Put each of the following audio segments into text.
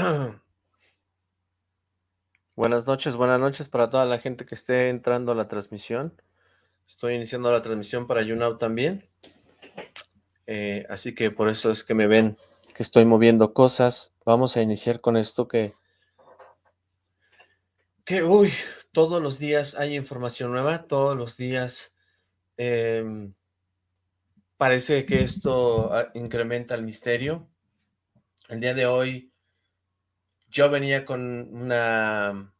Buenas noches, buenas noches para toda la gente que esté entrando a la transmisión. Estoy iniciando la transmisión para YouNow también. Eh, así que por eso es que me ven que estoy moviendo cosas. Vamos a iniciar con esto que... Que, uy, todos los días hay información nueva, todos los días em, parece que esto ah, incrementa el misterio. El día de hoy yo venía con una...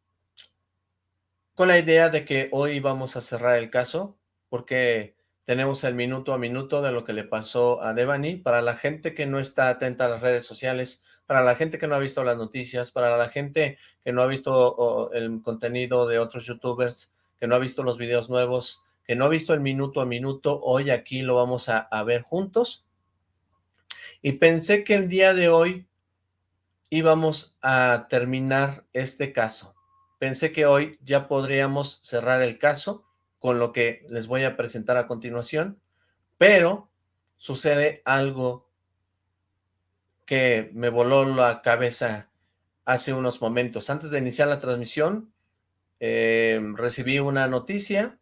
con la idea de que hoy vamos a cerrar el caso, porque tenemos el minuto a minuto de lo que le pasó a Devani. Para la gente que no está atenta a las redes sociales, para la gente que no ha visto las noticias, para la gente que no ha visto el contenido de otros youtubers, que no ha visto los videos nuevos, que no ha visto el minuto a minuto, hoy aquí lo vamos a, a ver juntos. Y pensé que el día de hoy íbamos a terminar este caso. Pensé que hoy ya podríamos cerrar el caso con lo que les voy a presentar a continuación, pero sucede algo que me voló la cabeza hace unos momentos. Antes de iniciar la transmisión, eh, recibí una noticia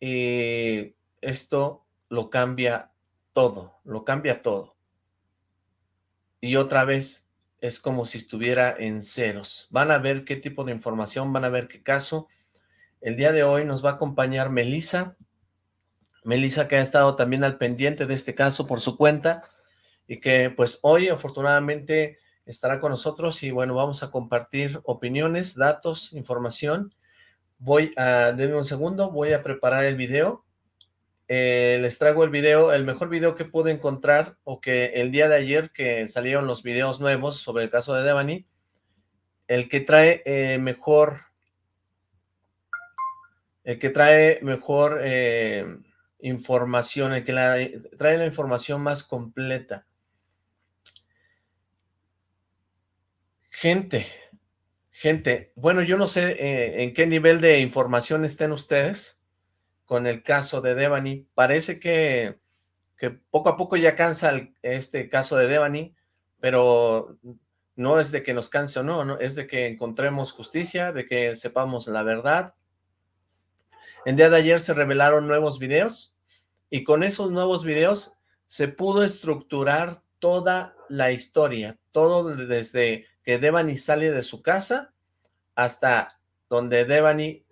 y esto lo cambia todo, lo cambia todo. Y otra vez es como si estuviera en ceros. Van a ver qué tipo de información, van a ver qué caso. El día de hoy nos va a acompañar Melisa. Melisa que ha estado también al pendiente de este caso por su cuenta y que pues hoy afortunadamente estará con nosotros y bueno, vamos a compartir opiniones, datos, información. Voy a, denme un segundo, voy a preparar el video eh, les traigo el video, el mejor video que pude encontrar, o que el día de ayer que salieron los videos nuevos sobre el caso de Devani, el que trae eh, mejor, el que trae mejor eh, información, el que trae la información más completa. Gente, gente, bueno, yo no sé en qué nivel de información estén ustedes, con el caso de Devani. Parece que, que poco a poco ya cansa este caso de Devani, pero no es de que nos canse o no, es de que encontremos justicia, de que sepamos la verdad. El día de ayer se revelaron nuevos videos y con esos nuevos videos se pudo estructurar toda la historia, todo desde que Devani sale de su casa hasta donde Devani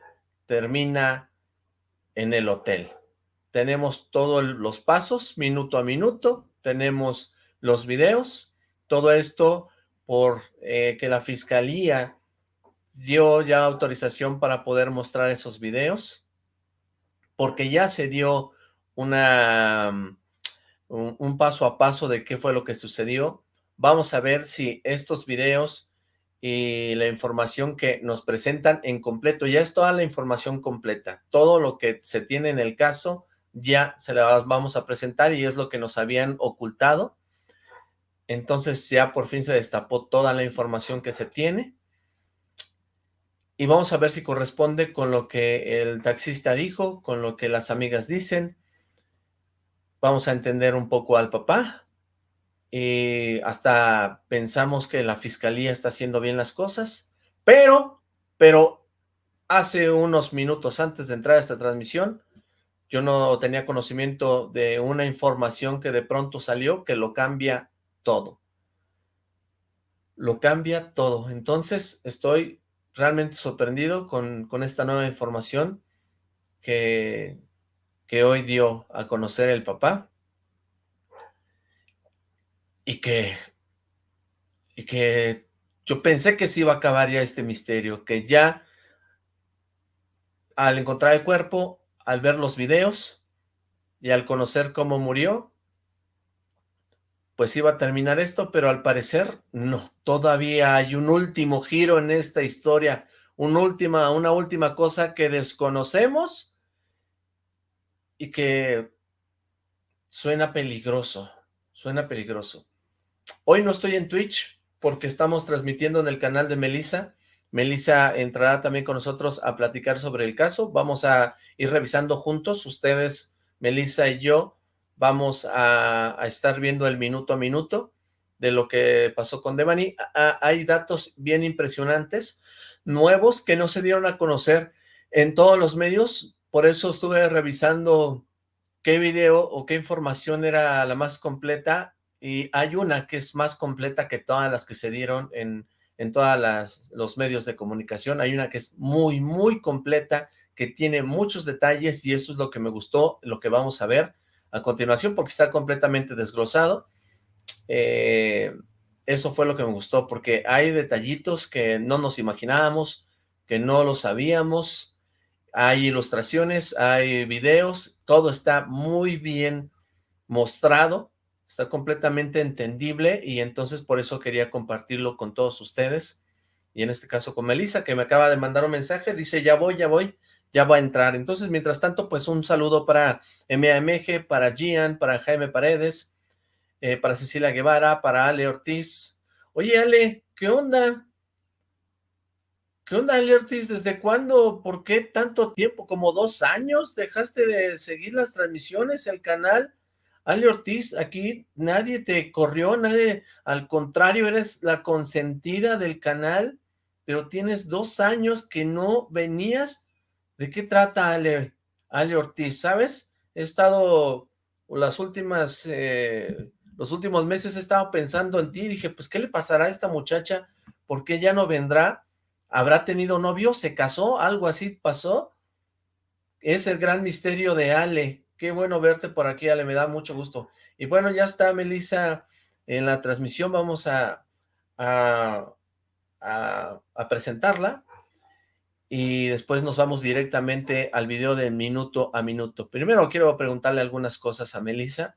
termina en el hotel. Tenemos todos los pasos, minuto a minuto, tenemos los videos, todo esto por eh, que la fiscalía dio ya autorización para poder mostrar esos videos, porque ya se dio una, mm, un, un paso a paso de qué fue lo que sucedió. Vamos a ver si estos videos y la información que nos presentan en completo. Ya es toda la información completa. Todo lo que se tiene en el caso ya se la vamos a presentar y es lo que nos habían ocultado. Entonces ya por fin se destapó toda la información que se tiene. Y vamos a ver si corresponde con lo que el taxista dijo, con lo que las amigas dicen. Vamos a entender un poco al papá, y hasta pensamos que la fiscalía está haciendo bien las cosas, pero, pero hace unos minutos antes de entrar a esta transmisión, yo no tenía conocimiento de una información que de pronto salió que lo cambia todo. Lo cambia todo. Entonces estoy realmente sorprendido con, con esta nueva información que, que hoy dio a conocer el papá y que, y que yo pensé que se iba a acabar ya este misterio, que ya al encontrar el cuerpo, al ver los videos y al conocer cómo murió, pues iba a terminar esto, pero al parecer no, todavía hay un último giro en esta historia, última, una última cosa que desconocemos y que suena peligroso, suena peligroso. Hoy no estoy en Twitch porque estamos transmitiendo en el canal de Melissa. Melissa entrará también con nosotros a platicar sobre el caso. Vamos a ir revisando juntos, ustedes, Melissa y yo, vamos a, estar viendo el minuto a minuto de lo que pasó con Devani. hay datos bien impresionantes, nuevos, que no se dieron a conocer en todos los medios, por eso estuve revisando qué video o qué información era la más completa, y hay una que es más completa que todas las que se dieron en, en todos los medios de comunicación, hay una que es muy, muy completa, que tiene muchos detalles, y eso es lo que me gustó, lo que vamos a ver a continuación, porque está completamente desglosado, eh, eso fue lo que me gustó, porque hay detallitos que no nos imaginábamos, que no lo sabíamos, hay ilustraciones, hay videos, todo está muy bien mostrado, está completamente entendible y entonces por eso quería compartirlo con todos ustedes y en este caso con Melissa que me acaba de mandar un mensaje, dice ya voy, ya voy, ya va a entrar. Entonces mientras tanto pues un saludo para MAMG, para Gian, para Jaime Paredes, eh, para Cecilia Guevara, para Ale Ortiz. Oye, Ale, ¿qué onda? ¿Qué onda, Ale Ortiz? ¿Desde cuándo? ¿Por qué tanto tiempo? ¿Como dos años? ¿Dejaste de seguir las transmisiones, el canal? Ale Ortiz, aquí nadie te corrió, nadie, al contrario, eres la consentida del canal, pero tienes dos años que no venías. ¿De qué trata Ale, Ale Ortiz? ¿Sabes? He estado las últimas eh, los últimos meses he estado pensando en ti, dije, pues, ¿qué le pasará a esta muchacha? ¿Por qué ya no vendrá? ¿Habrá tenido novio? ¿Se casó? ¿Algo así pasó? Es el gran misterio de Ale. Qué bueno verte por aquí, Ale, me da mucho gusto. Y bueno, ya está Melissa en la transmisión, vamos a, a, a presentarla y después nos vamos directamente al video de minuto a minuto. Primero quiero preguntarle algunas cosas a Melissa.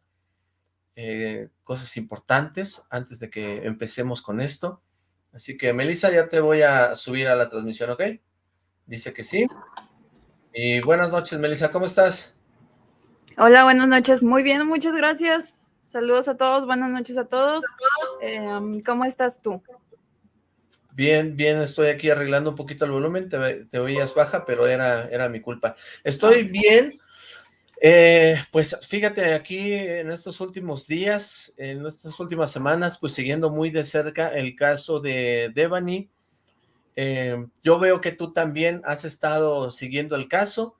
Eh, cosas importantes antes de que empecemos con esto. Así que, Melissa, ya te voy a subir a la transmisión, ¿ok? Dice que sí. Y buenas noches, Melissa, ¿cómo estás? Hola, buenas noches. Muy bien, muchas gracias. Saludos a todos, buenas noches a todos. Em, ¿Cómo estás tú? Bien, bien, estoy aquí arreglando un poquito el volumen, te, te oías baja, pero era, era mi culpa. Estoy bien, eh, pues fíjate, aquí en estos últimos días, en estas últimas semanas, pues siguiendo muy de cerca el caso de Devani, eh, yo veo que tú también has estado siguiendo el caso.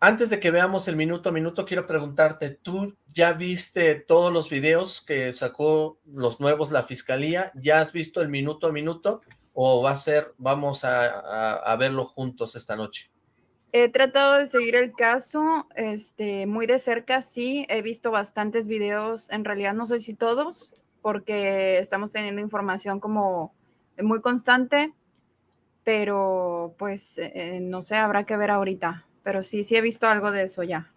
Antes de que veamos el minuto a minuto, quiero preguntarte, ¿tú ya viste todos los videos que sacó los nuevos la fiscalía? ¿Ya has visto el minuto a minuto? ¿O va a ser, vamos a verlo juntos esta noche? He tratado de seguir el caso este, muy de cerca, sí. He visto bastantes videos, en realidad no sé si todos, porque estamos teniendo información como muy constante, pero pues eh, no sé, habrá que ver ahorita. Pero sí, sí he visto algo de eso ya.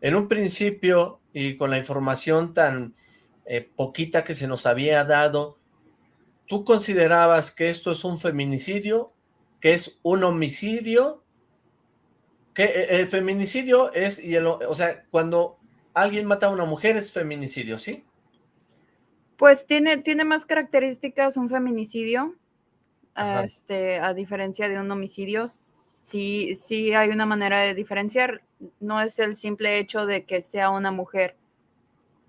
En un principio, y con la información tan eh, poquita que se nos había dado, ¿tú considerabas que esto es un feminicidio, que es un homicidio que eh, el feminicidio es, y o sea, cuando alguien mata a una mujer es feminicidio, ¿sí? Pues tiene, tiene más características un feminicidio, este, a diferencia de un homicidio. Sí, sí hay una manera de diferenciar, no es el simple hecho de que sea una mujer.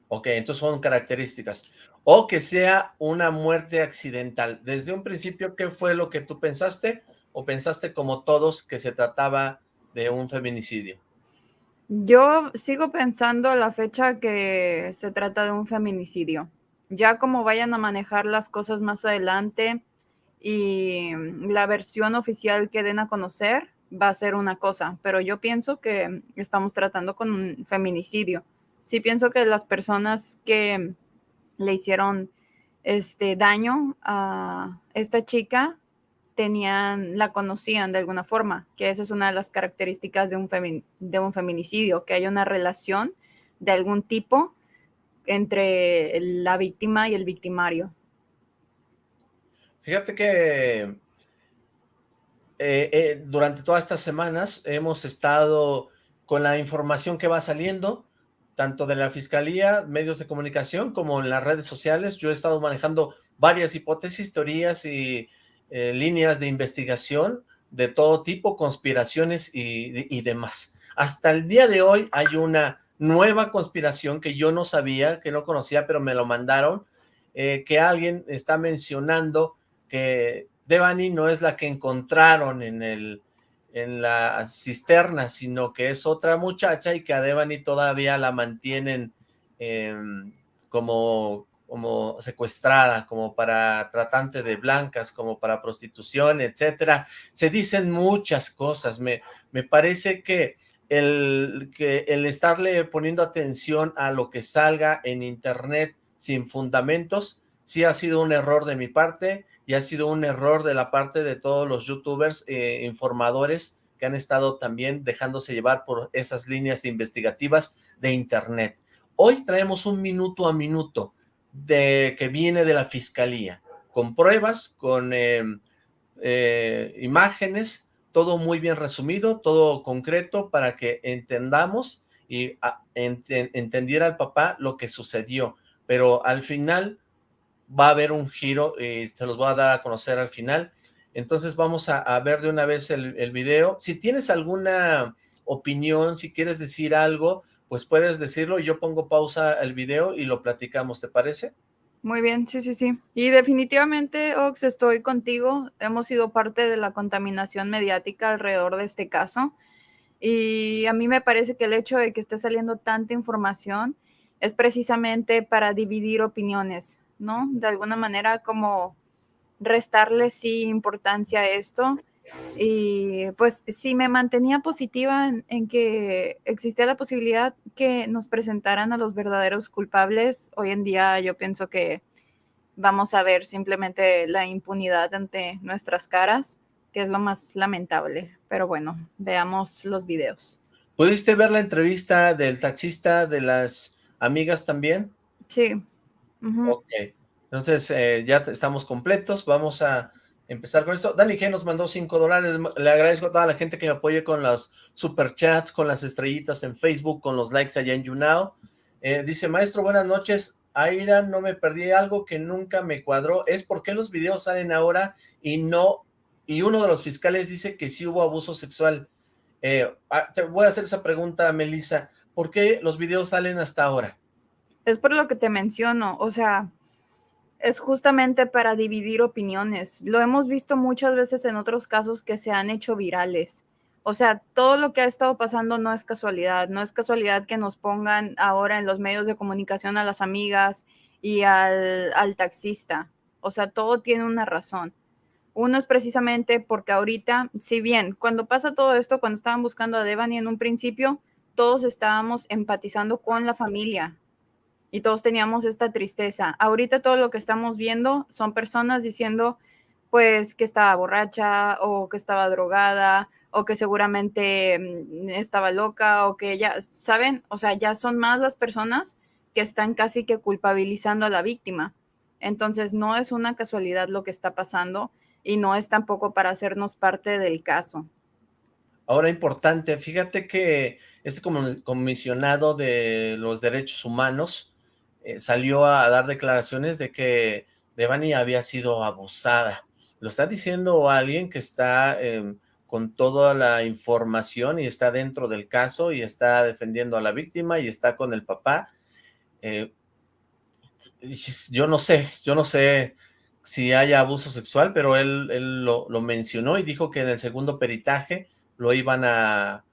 Ok, entonces son características. O que sea una muerte accidental. Desde un principio, ¿qué fue lo que tú pensaste? ¿O pensaste como todos que se trataba de un feminicidio? Yo sigo pensando a la fecha que se trata de un feminicidio. Ya como vayan a manejar las cosas más adelante y la versión oficial que den a conocer va a ser una cosa, pero yo pienso que estamos tratando con un feminicidio. Sí pienso que las personas que le hicieron este daño a esta chica tenían, la conocían de alguna forma, que esa es una de las características de un, de un feminicidio, que hay una relación de algún tipo entre la víctima y el victimario. Fíjate que eh, eh, durante todas estas semanas hemos estado con la información que va saliendo, tanto de la Fiscalía, medios de comunicación, como en las redes sociales. Yo he estado manejando varias hipótesis, teorías y eh, líneas de investigación de todo tipo, conspiraciones y, demás. Hasta el día de hoy hay una nueva conspiración que yo no sabía, que no conocía, pero me lo mandaron, que alguien está mencionando que Devani no es la que encontraron en, el, en la cisterna, sino que es otra muchacha y que a Devani todavía la mantienen em, como, como secuestrada, como para tratante de blancas, como para prostitución, etcétera. Se dicen muchas cosas. Me, me parece que el, que el estarle poniendo atención a lo que salga en internet sin fundamentos, sí ha sido un error de mi parte y ha sido un error de la parte de todos los youtubers eh, informadores que han estado también dejándose llevar por esas líneas investigativas de internet. Hoy traemos un minuto a minuto de que viene de la fiscalía, con pruebas, con em, eh, imágenes, todo muy bien resumido, todo concreto para que entendamos y entendiera el papá lo que sucedió pero al final va a haber un giro y se los voy a dar a conocer al final. Entonces vamos a, ver de una vez el, video. Si tienes alguna opinión, si quieres decir algo, pues puedes decirlo. Yo pongo pausa el video y lo platicamos, ¿te parece? Muy bien, sí, sí, sí. Y definitivamente, Ox, estoy contigo. Hemos sido parte de la contaminación mediática alrededor de este caso. Y a mí me parece que el hecho de que esté saliendo tanta información es precisamente para dividir opiniones, ¿no? De alguna manera como restarle sí importancia a esto. Y pues sí me mantenía positiva en, que existía la posibilidad que nos presentaran a los verdaderos culpables. Hoy en día yo pienso que vamos a ver simplemente la impunidad ante nuestras caras, que es lo más lamentable. Pero bueno, veamos los videos. ¿Pudiste ver la entrevista del taxista de las amigas también. Sí. Ok, entonces eh, ya estamos completos, vamos a empezar con esto. Dani G nos mandó 5 dólares, le agradezco a toda la gente que me apoye con los superchats, con las estrellitas en Facebook, con los likes allá en YouNow. Eh, dice, maestro, buenas noches, Aira, no me perdí algo que nunca me cuadró, es por qué los videos salen ahora y no, y uno de los fiscales dice que sí hubo abuso sexual. Eh, ah, te voy a hacer esa pregunta, Melissa. ¿por qué los videos salen hasta ahora? Es por lo que te menciono, o sea, es justamente para dividir opiniones. Lo hemos visto muchas veces en otros casos que se han hecho virales. O sea, todo lo que ha estado pasando no es casualidad, no es casualidad que nos pongan ahora en los medios de comunicación a las amigas y al, al taxista. O sea, todo tiene una razón. Uno es precisamente porque ahorita, si bien cuando pasa todo esto, cuando estaban buscando a Devani en un principio, todos estábamos empatizando con la familia y todos teníamos esta tristeza. Ahorita todo lo que estamos viendo son personas diciendo pues que estaba borracha o que estaba drogada o que seguramente mm, estaba loca o que ya, ¿saben? O sea, ya son más las personas que están casi que culpabilizando a la víctima. Entonces, no es una casualidad lo que está pasando y no es tampoco para hacernos parte del caso. Ahora importante, fíjate que este comisionado de los derechos humanos eh, salió a dar declaraciones de que Devani había sido abusada. Lo está diciendo alguien que está em, con toda la información y está dentro del caso y está defendiendo a la víctima y está con el papá. Eh, yo no sé, yo no sé si haya abuso sexual, pero él, él lo, lo mencionó y dijo que en el segundo peritaje lo iban a,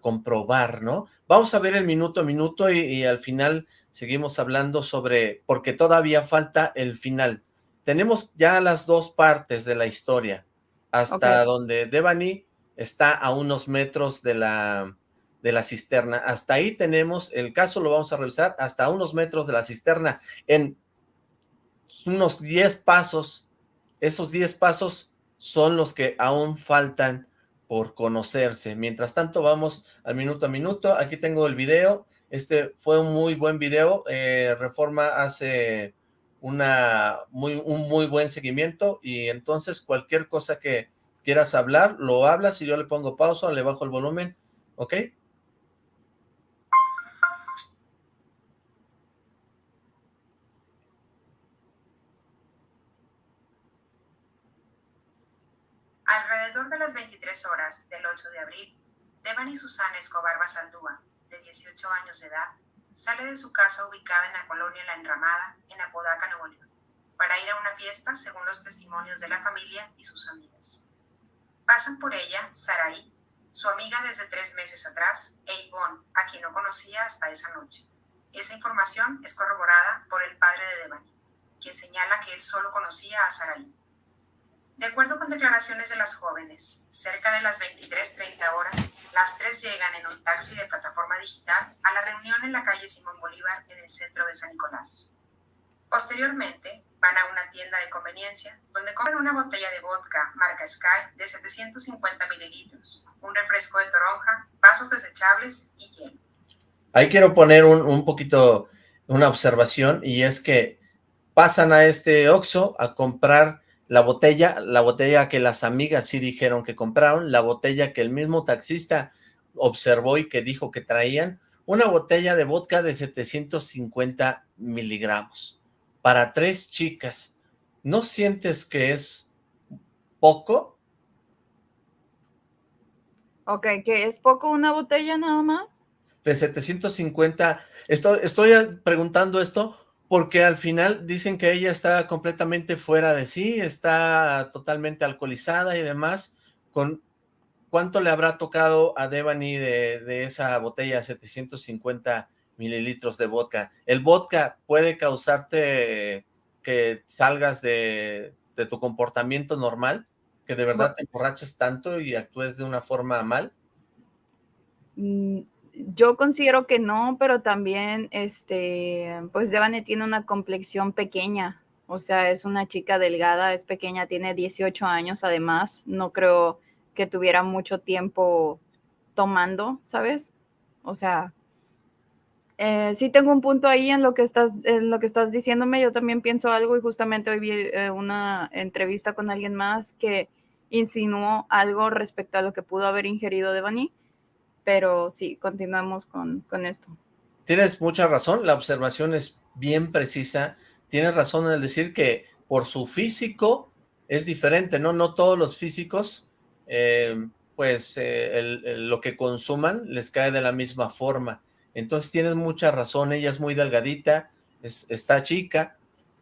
comprobar, ¿no? Vamos a ver el minuto a minuto y, al final seguimos hablando sobre, porque todavía falta el final. Tenemos ya las dos partes de la historia, hasta donde Devani está a unos metros de la, de la cisterna. Hasta ahí tenemos, el caso lo vamos a revisar, hasta unos metros de la cisterna. En unos 10 pasos, esos 10 pasos son los que aún faltan por conocerse. Mientras tanto, vamos al minuto a minuto. Aquí tengo el video. Este fue un muy buen video. Eh, Reforma hace una muy, un muy buen seguimiento y entonces cualquier cosa que quieras hablar, lo hablas y yo le pongo pausa, le bajo el volumen, ¿ok? Alrededor de las 23 horas del 8 de abril, Devani Susana Escobar Basaldúa, de 18 años de edad, sale de su casa ubicada en la colonia La Enramada, en Apodaca, Nuevo León. para ir a una fiesta según los testimonios de la familia y sus amigas. Pasan por ella Saraí, su amiga desde tres meses atrás, e Yvonne, a quien no conocía hasta esa noche. Esa información es corroborada por el padre de Devani, quien señala que él solo conocía a Saraí. De acuerdo con declaraciones de las jóvenes, cerca de las 23.30 horas, las tres llegan en un taxi de plataforma digital a la reunión en la calle Simón Bolívar en el centro de San Nicolás. Posteriormente, van a una tienda de conveniencia donde compran una botella de vodka marca Sky de 750 mililitros, un refresco de toronja, vasos desechables y hielo. Ahí quiero poner un, un poquito una observación y es que pasan a este Oxxo a comprar la botella, la botella que las amigas sí dijeron que compraron, la botella que el mismo taxista observó y que dijo que traían, una botella de vodka de 750 miligramos para tres chicas. ¿No sientes que es poco? Ok, ¿que es poco una botella nada más? De 750, estoy, estoy preguntando esto porque al final dicen que ella está completamente fuera de sí, está totalmente alcoholizada y demás, con ¿cuánto le habrá tocado a Devani de, de esa botella 750 mililitros de vodka? ¿El vodka puede causarte que salgas de, de tu comportamiento normal? ¿Que de verdad te emborraches tanto y actúes de una forma mal? Mm, yo considero que no, pero también, este, pues Devane tiene una complexión pequeña, o sea, es una chica delgada, es pequeña, tiene 18 años además, no creo que tuviera mucho tiempo tomando, ¿sabes? O sea, eh, sí tengo un punto ahí en lo que estás, en lo que estás diciéndome, yo también pienso algo y justamente hoy vi eh, una entrevista con alguien más que insinuó algo respecto a lo que pudo haber ingerido Devani pero sí, continuamos con, con esto. Tienes mucha razón, la observación es bien precisa, tienes razón en el decir que por su físico es diferente, ¿no? No todos los físicos, eh, pues eh, lo que consuman les cae de la misma forma. Entonces tienes mucha razón, ella es muy delgadita, es, está chica,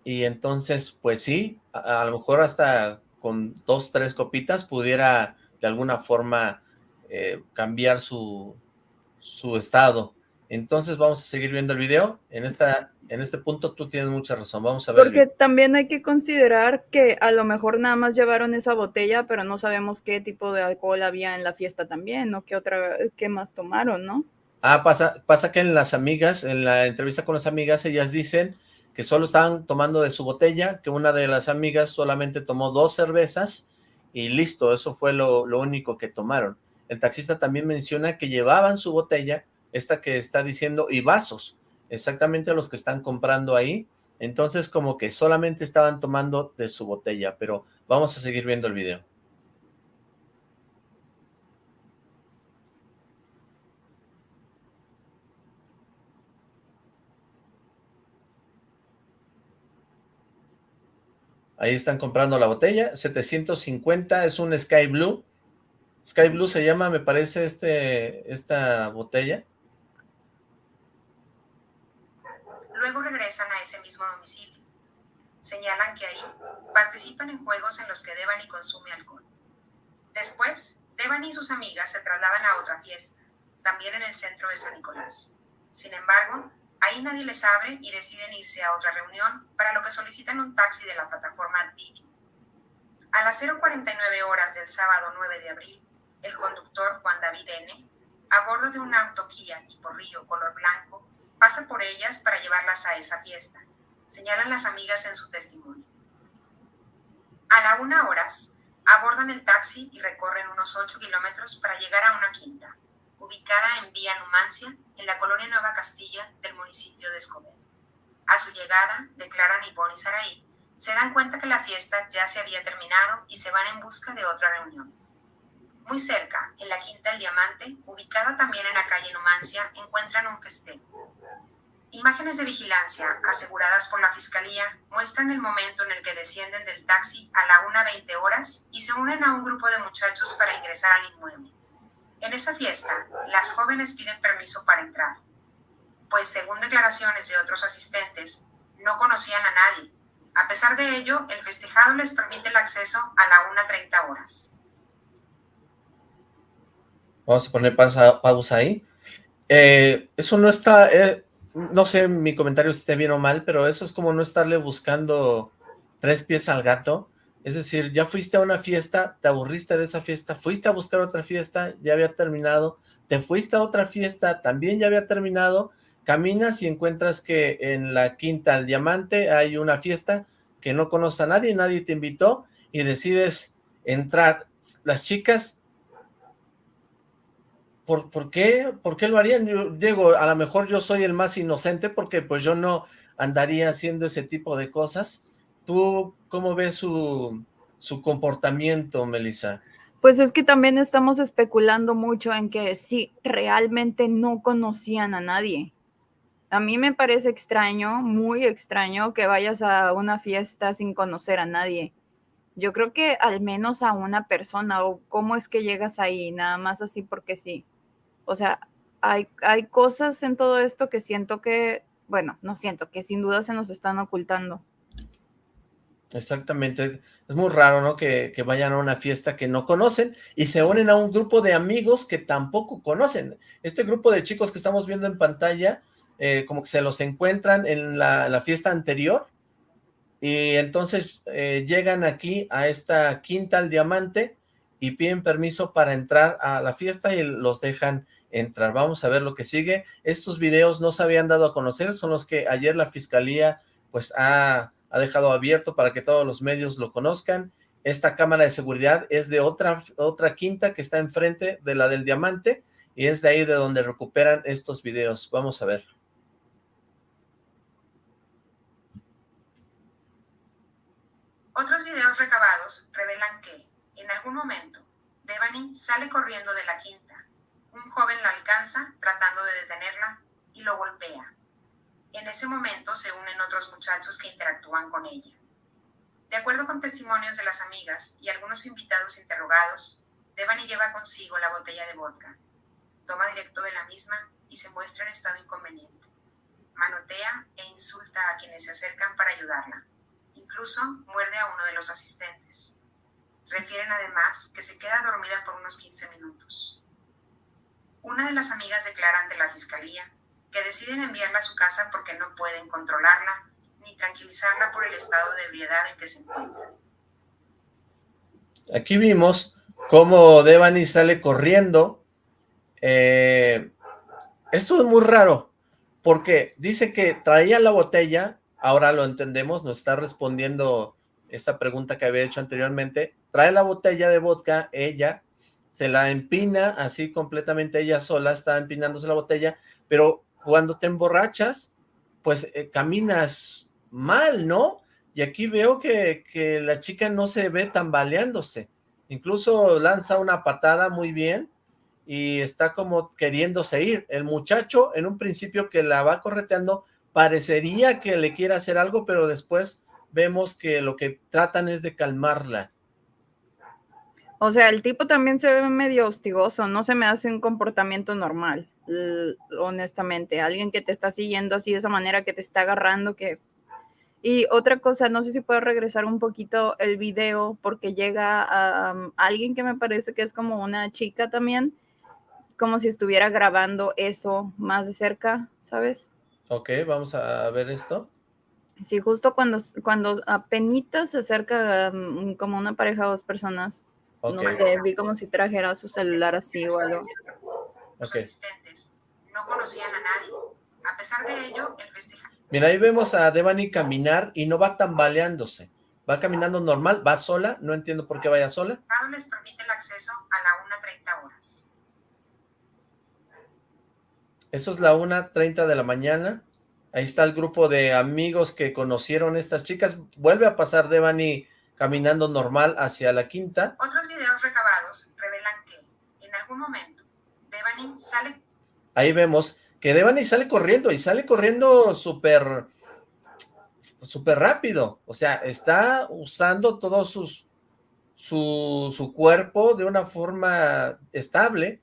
y entonces, pues sí, a, a, lo mejor hasta con dos, tres copitas pudiera de alguna forma eh, cambiar su, su estado. Entonces vamos a seguir viendo el video. En, esta, en este punto tú tienes mucha razón. Vamos a ver. Porque también hay que considerar que a lo mejor nada más llevaron esa botella, pero no sabemos qué tipo de alcohol había en la fiesta también, ¿no? ¿Qué otra, qué más tomaron, no? Ah, pasa, pasa que en las amigas, en la entrevista con las amigas, ellas dicen que solo estaban tomando de su botella, que una de las amigas solamente tomó dos cervezas y listo, eso fue lo, lo único que tomaron. El taxista también menciona que llevaban su botella, esta que está diciendo, y vasos, exactamente los que están comprando ahí. Entonces como que solamente estaban tomando de su botella, pero vamos a seguir viendo el video. Ahí están comprando la botella, 750, es un Sky Blue, Sky Blue se llama, me parece, este, esta botella. Luego regresan a ese mismo domicilio. Señalan que ahí participan en juegos en los que Devani consume alcohol. Después, Devani y sus amigas se trasladan a otra fiesta, también en el centro de San Nicolás. Sin embargo, ahí nadie les abre y deciden irse a otra reunión, para lo que solicitan un taxi de la plataforma Didi. A las 0.49 horas del sábado 9 de abril, el conductor Juan David N., a bordo de un auto Kia tipo Río color blanco, pasa por ellas para llevarlas a esa fiesta, señalan las amigas en su testimonio. A la una horas, abordan el taxi y recorren unos 8 kilómetros para llegar a una quinta, ubicada en Vía Numancia, en la colonia Nueva Castilla del municipio de Escobedo. A su llegada, declaran Ivonne y Saraí, se dan cuenta que la fiesta ya se había terminado y se van en busca de otra reunión. Muy cerca, en la Quinta del Diamante, ubicada también en la calle Numancia, encuentran un festejo. Imágenes de vigilancia aseguradas por la Fiscalía muestran el momento en el que descienden del taxi a la 1.20 horas y se unen a un grupo de muchachos para ingresar al inmueble. En esa fiesta, las jóvenes piden permiso para entrar, pues según declaraciones de otros asistentes, no conocían a nadie, A pesar de ello, el festejado les permite el acceso a la 1.30 horas. Vamos a poner pausa, ahí. Eh, eso no está, eh, no sé mi comentario si esté bien o mal, pero eso es como no estarle buscando tres pies al gato. Es decir, ya fuiste a una fiesta, te aburriste de esa fiesta, fuiste a buscar otra fiesta, ya había terminado, te fuiste a otra fiesta, también ya había terminado, caminas y encuentras que en la Quinta al Diamante hay una fiesta que no conoce a nadie, nadie te invitó y decides entrar. Las chicas ¿por, por, qué, ¿por qué lo harían? Yo a lo mejor yo soy el más inocente porque pues yo no andaría haciendo ese tipo de cosas. ¿Tú cómo ves su, su comportamiento, Melissa? Pues es que también estamos especulando mucho en que sí, realmente no conocían a nadie. A mí me parece extraño, muy extraño, que vayas a una fiesta sin conocer a nadie. Yo creo que al menos a una persona, o cómo es que llegas ahí, nada más así porque sí. O sea, hay, hay cosas en todo esto que siento que, bueno, no siento, que sin duda se nos están ocultando. Exactamente, es muy raro, ¿no? Que, que, vayan a una fiesta que no conocen y se unen a un grupo de amigos que tampoco conocen. Este grupo de chicos que estamos viendo en pantalla, eh, como que se los encuentran en la, la fiesta anterior y entonces eh, llegan aquí a esta quinta al diamante y piden permiso para entrar a la fiesta y los dejan entrar. Vamos a ver lo que sigue. Estos videos no se habían dado a conocer, son los que ayer la fiscalía pues ha, ha dejado abierto para que todos los medios lo conozcan. Esta cámara de seguridad es de otra, otra quinta que está enfrente de la del diamante y es de ahí de donde recuperan estos videos. Vamos a ver. Otros videos recabados revelan que, en algún momento, Devani sale corriendo de la quinta un joven la alcanza tratando de detenerla y lo golpea. En ese momento se unen otros muchachos que interactúan con ella. De acuerdo con testimonios de las amigas y algunos invitados interrogados, Devani lleva consigo la botella de vodka. Toma directo de la misma y se muestra en estado inconveniente. Manotea e insulta a quienes se acercan para ayudarla. Incluso muerde a uno de los asistentes. Refieren además que se queda dormida por unos 15 minutos. Una de las amigas declara ante la fiscalía que deciden enviarla a su casa porque no pueden controlarla ni tranquilizarla por el estado de ebriedad en que se encuentra. Aquí vimos cómo Devani sale corriendo. Eh, esto es muy raro, porque dice que traía la botella, ahora lo entendemos, nos está respondiendo esta pregunta que había hecho anteriormente, trae la botella de vodka, ella, se la empina así completamente ella sola, está empinándose la botella, pero cuando te emborrachas, pues eh, caminas mal, ¿no? Y aquí veo que, que la chica no se ve tambaleándose, incluso lanza una patada muy bien y está como queriéndose ir. El muchacho, en un principio que la va correteando, parecería que le quiere hacer algo, pero después vemos que lo que tratan es de calmarla. O sea, el tipo también se ve medio hostigoso, no se me hace un comportamiento normal, honestamente. Alguien que te está siguiendo así de esa manera, que te está agarrando, que... Y otra cosa, no sé si puedo regresar un poquito el video, porque llega a, um, alguien que me parece que es como una chica también, como si estuviera grabando eso más de cerca, ¿sabes? Ok, vamos a ver esto. Sí, justo cuando, cuando apenas se acerca um, como una pareja o dos personas, no sé, vi como si trajera su celular así o algo. Asistentes no conocían a nadie. A pesar de ello, el festival... Mira, ahí vemos a Devani caminar y no va tambaleándose. Va caminando normal, va sola, no entiendo por qué vaya sola. les permite el acceso a la 1.30 horas. Eso es la 1.30 de la mañana. Ahí está el grupo de amigos que conocieron estas chicas. Vuelve a pasar Devani caminando normal hacia la quinta. Otros videos recabados revelan que, en algún momento, Devani sale... Ahí vemos que Devani sale corriendo, y sale corriendo súper súper rápido, o sea, está usando todo sus, su, su cuerpo de una forma estable,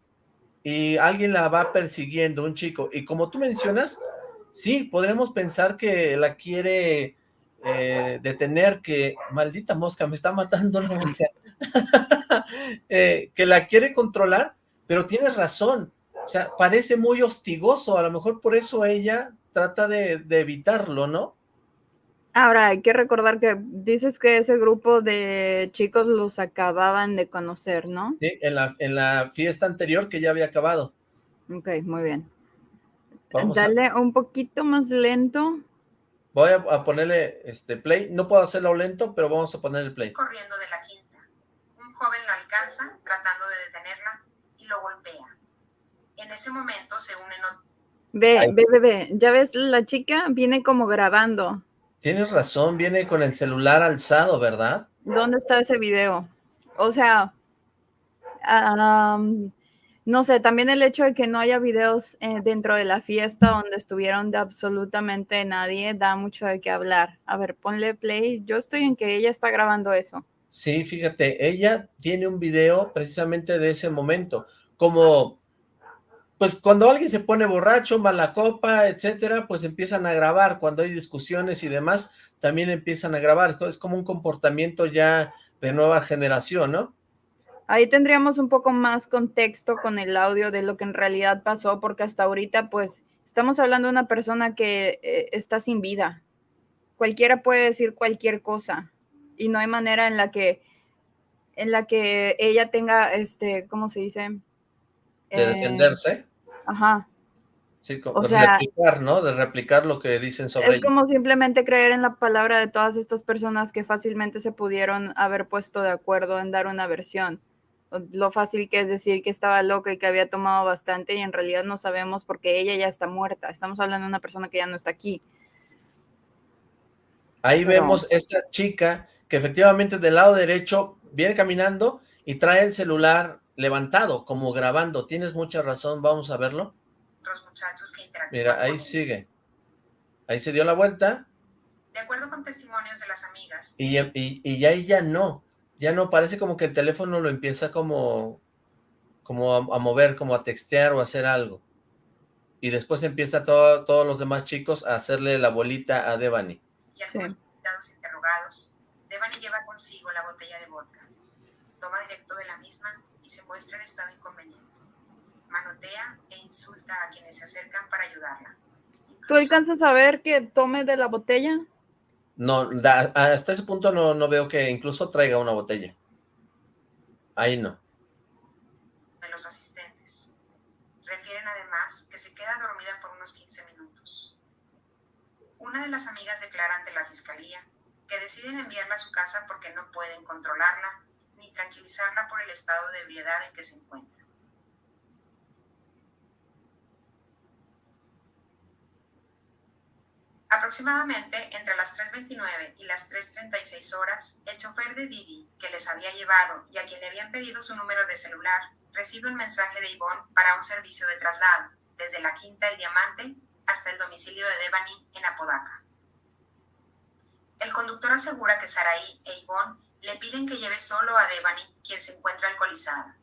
y alguien la va persiguiendo, un chico, y como tú mencionas, sí, podremos pensar que la quiere eh, detener que, maldita mosca, me está matando la mosca, eh, que la quiere controlar, pero tienes razón, o sea, parece muy hostigoso, a lo mejor por eso ella trata de, de evitarlo, ¿no? Ahora, hay que recordar que dices que ese grupo de chicos los acababan de conocer, ¿no? Sí, en la, en la fiesta anterior que ya había acabado. Ok, muy bien. Dale un poquito más lento. Voy a, ponerle este play. No puedo hacerlo lento, pero vamos a ponerle play. Corriendo de la quinta. Un joven la alcanza, tratando de detenerla, y lo golpea. En ese momento se unen... Ve, ve, ve, ve. Ya ves, la chica viene como grabando. Tienes razón, viene con el celular alzado, ¿verdad? ¿Dónde está ese video? O sea, no sé, también el hecho de que no haya videos eh, dentro de la fiesta donde estuvieron de absolutamente nadie da mucho de qué hablar. A ver, ponle play. Yo estoy en que ella está grabando eso. Sí, fíjate, ella tiene un video precisamente de ese momento, como pues cuando alguien se pone borracho, mala copa, etcétera, pues empiezan a grabar, cuando hay discusiones y demás, también empiezan a grabar, es como un comportamiento ya de nueva generación, ¿no? Ahí tendríamos un poco más contexto con el audio de lo que en realidad pasó, porque hasta ahorita, pues, estamos hablando de una persona que eh, está sin vida. Cualquiera puede decir cualquier cosa y no hay manera en la que, en la que ella tenga, este, ¿cómo se dice? De defenderse. Ajá. Sí, o de sea, replicar, ¿no? De replicar lo que dicen sobre Es como simplemente creer en la palabra de todas estas personas que fácilmente se pudieron haber puesto de acuerdo en dar una versión. Lo fácil que es decir que estaba loca y que había tomado bastante y en realidad no sabemos porque ella ya está muerta. Estamos hablando de una persona que ya no está aquí. Ahí vemos esta chica que efectivamente del lado derecho viene caminando y trae el celular levantado, como grabando. Tienes mucha razón, vamos a verlo. Mira, ahí sigue. Ahí se dio la vuelta. De acuerdo con testimonios de las amigas. Y, y, y ahí ya no, ya no, parece como que el teléfono lo empieza como, como a, mover, como a textear o a hacer algo. Y después empieza todo, todos los demás chicos a hacerle la bolita a Devani. Y algunos sí. interrogados, Devani lleva consigo la botella de vodka. Toma directo de la misma se muestra en estado inconveniente. Manotea e insulta a quienes se acercan para ayudarla. ¿Tú alcanzas a ver que tome de la botella? No, hasta ese punto no, no veo que incluso traiga una botella. Ahí no. De los asistentes. Refieren además que se queda dormida por unos 15 minutos. Una de las amigas declara ante la fiscalía que deciden enviarla a su casa porque no pueden controlarla ni tranquilizarla por el estado de ebriedad en que se encuentra. Aproximadamente entre las 3.29 y las 3.36 horas, el chofer de Didi, que les había llevado y a quien le habían pedido su número de celular, recibe un mensaje de Ivonne para un servicio de traslado, desde la Quinta El Diamante hasta el domicilio de Devani en Apodaca. El conductor asegura que Saraí e Ivonne le piden que lleve solo a Devani, quien se encuentra alcoholizada.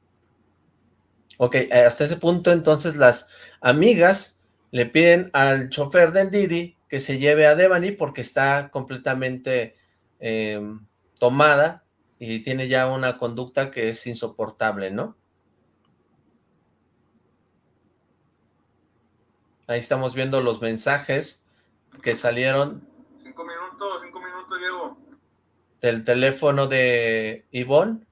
Ok, eh, hasta ese punto entonces las amigas le piden al chofer del Didi que se lleve a Devani porque está completamente em, tomada y tiene ya una conducta que es insoportable, ¿no? Ahí estamos viendo los mensajes que salieron. Cinco minutos, cinco minutos, Diego del teléfono de Ivonne.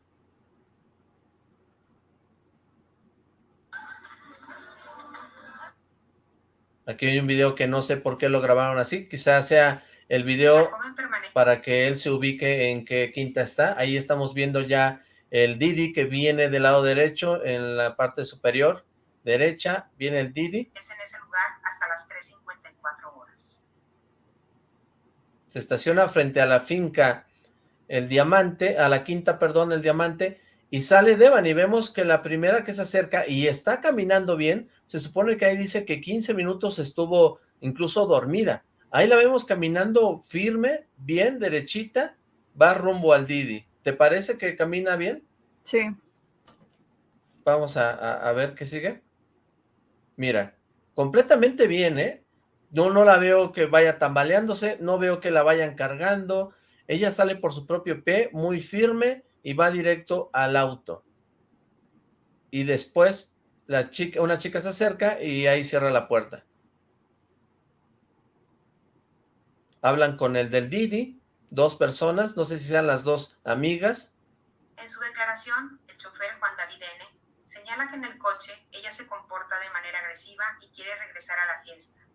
Aquí hay un video que no sé por qué lo grabaron así, quizás sea el video para que él se ubique en qué quinta está. Ahí estamos viendo ya el Didi que viene del lado derecho, en la parte superior derecha, viene el Didi. Es en ese lugar hasta las 3.54 horas. Se estaciona frente a la finca el diamante, a la quinta, perdón, el diamante, y sale Devan y vemos que la primera que se acerca y está caminando bien, se supone que ahí dice que 15 minutos estuvo incluso dormida. Ahí la vemos caminando firme, bien, derechita, va rumbo al Didi. ¿Te parece que camina bien? Sí. Vamos a, a ver qué sigue. Mira, completamente bien, ¿eh? No, no la veo que vaya tambaleándose, no veo que la vayan cargando. Ella sale por su propio pie, muy firme, y va directo al auto. Y después la chica, una chica se acerca y ahí cierra la puerta. Hablan con el del Didi, dos personas, no sé si sean las dos amigas. En su declaración, el chofer Juan David N. señala que en el coche ella se comporta de manera agresiva y quiere regresar a la fiesta.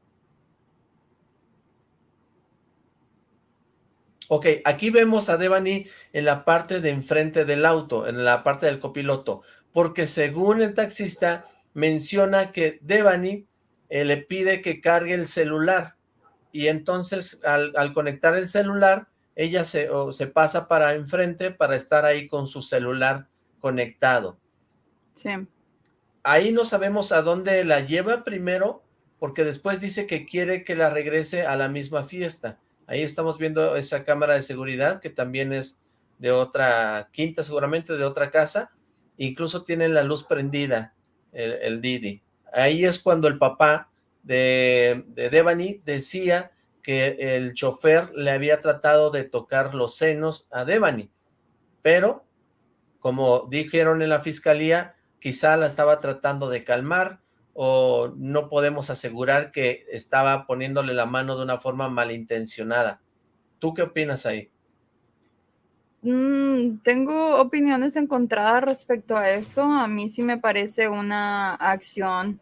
Ok, aquí vemos a Devani en la parte de enfrente del auto, en la parte del copiloto, porque según el taxista menciona que Devani eh, le pide que cargue el celular y entonces al, conectar el celular ella se, se pasa para enfrente para estar ahí con su celular conectado. Sí. Ahí no sabemos a dónde la lleva primero, porque después dice que quiere que la regrese a la misma fiesta. Ahí estamos viendo esa cámara de seguridad que también es de otra quinta, seguramente de otra casa. Incluso tienen la luz prendida, el, Didi. Ahí es cuando el papá de, de Devani decía que el chofer le había tratado de tocar los senos a Devani, pero como dijeron en la fiscalía, quizá la estaba tratando de calmar, o no podemos asegurar que estaba poniéndole la mano de una forma malintencionada. ¿Tú qué opinas ahí? Mm, tengo opiniones encontradas respecto a eso. A mí sí me parece una acción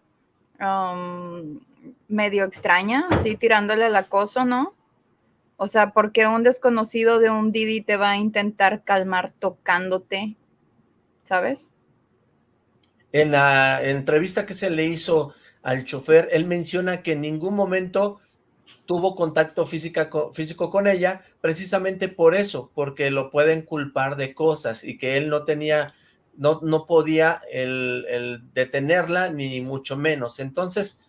um, medio extraña, sí, tirándole el acoso, ¿no? O sea, porque un desconocido de un Didi te va a intentar calmar tocándote, ¿sabes? En la entrevista que se le hizo al chofer, él menciona que en ningún momento tuvo contacto físico con ella, precisamente por eso, porque lo pueden culpar de cosas y que él no tenía, no, no podía el, detenerla, ni mucho menos. Entonces,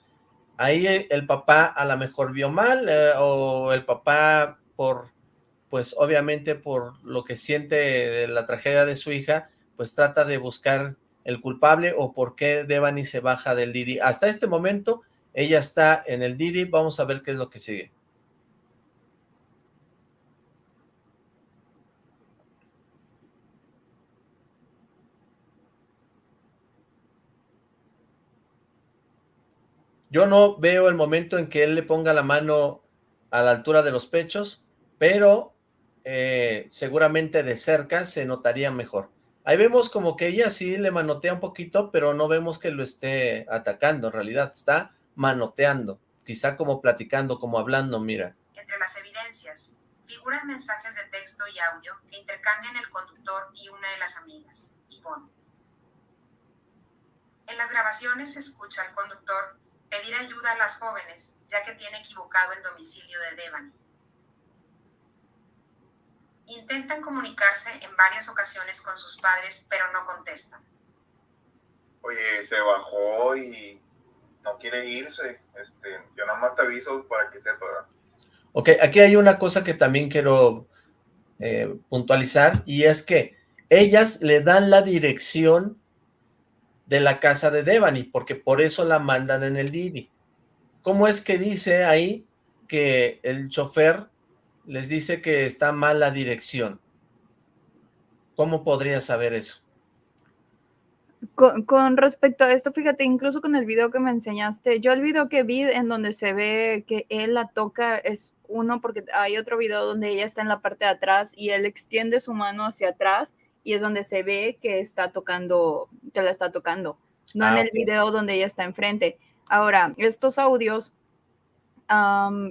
ahí el papá a lo mejor vio mal, eh, o el papá por, pues obviamente por lo que siente de la tragedia de su hija, pues trata de buscar el culpable o por qué Devani se baja del Didi. Hasta este momento, ella está en el Didi, vamos a ver qué es lo que sigue. Yo no veo el momento en que él le ponga la mano a la altura de los pechos, pero eh, seguramente de cerca se notaría mejor. Ahí vemos como que ella sí le manotea un poquito, pero no vemos que lo esté atacando, en realidad está manoteando, quizá como platicando, como hablando, mira. Entre las evidencias figuran mensajes de texto y audio que intercambian el conductor y una de las amigas, Yvonne. En las grabaciones se escucha al conductor pedir ayuda a las jóvenes, ya que tiene equivocado el domicilio de Devani. Intentan comunicarse en varias ocasiones con sus padres, pero no contestan. Oye, se bajó y no quiere irse. Este, yo nada más te aviso para que sepa. Ok, aquí hay una cosa que también quiero eh, puntualizar, y es que ellas le dan la dirección de la casa de Devani, porque por eso la mandan en el Didi. ¿Cómo es que dice ahí que el chofer les dice que está mal la dirección. ¿Cómo podría saber eso? Con, respecto a esto, fíjate, incluso con el video que me enseñaste, yo el video que vi en donde se ve que él la toca es uno, porque hay otro video donde ella está en la parte de atrás y él extiende su mano hacia atrás y es donde se ve que está tocando, que la está tocando, no en ah, el video donde ella está enfrente. Ahora, estos audios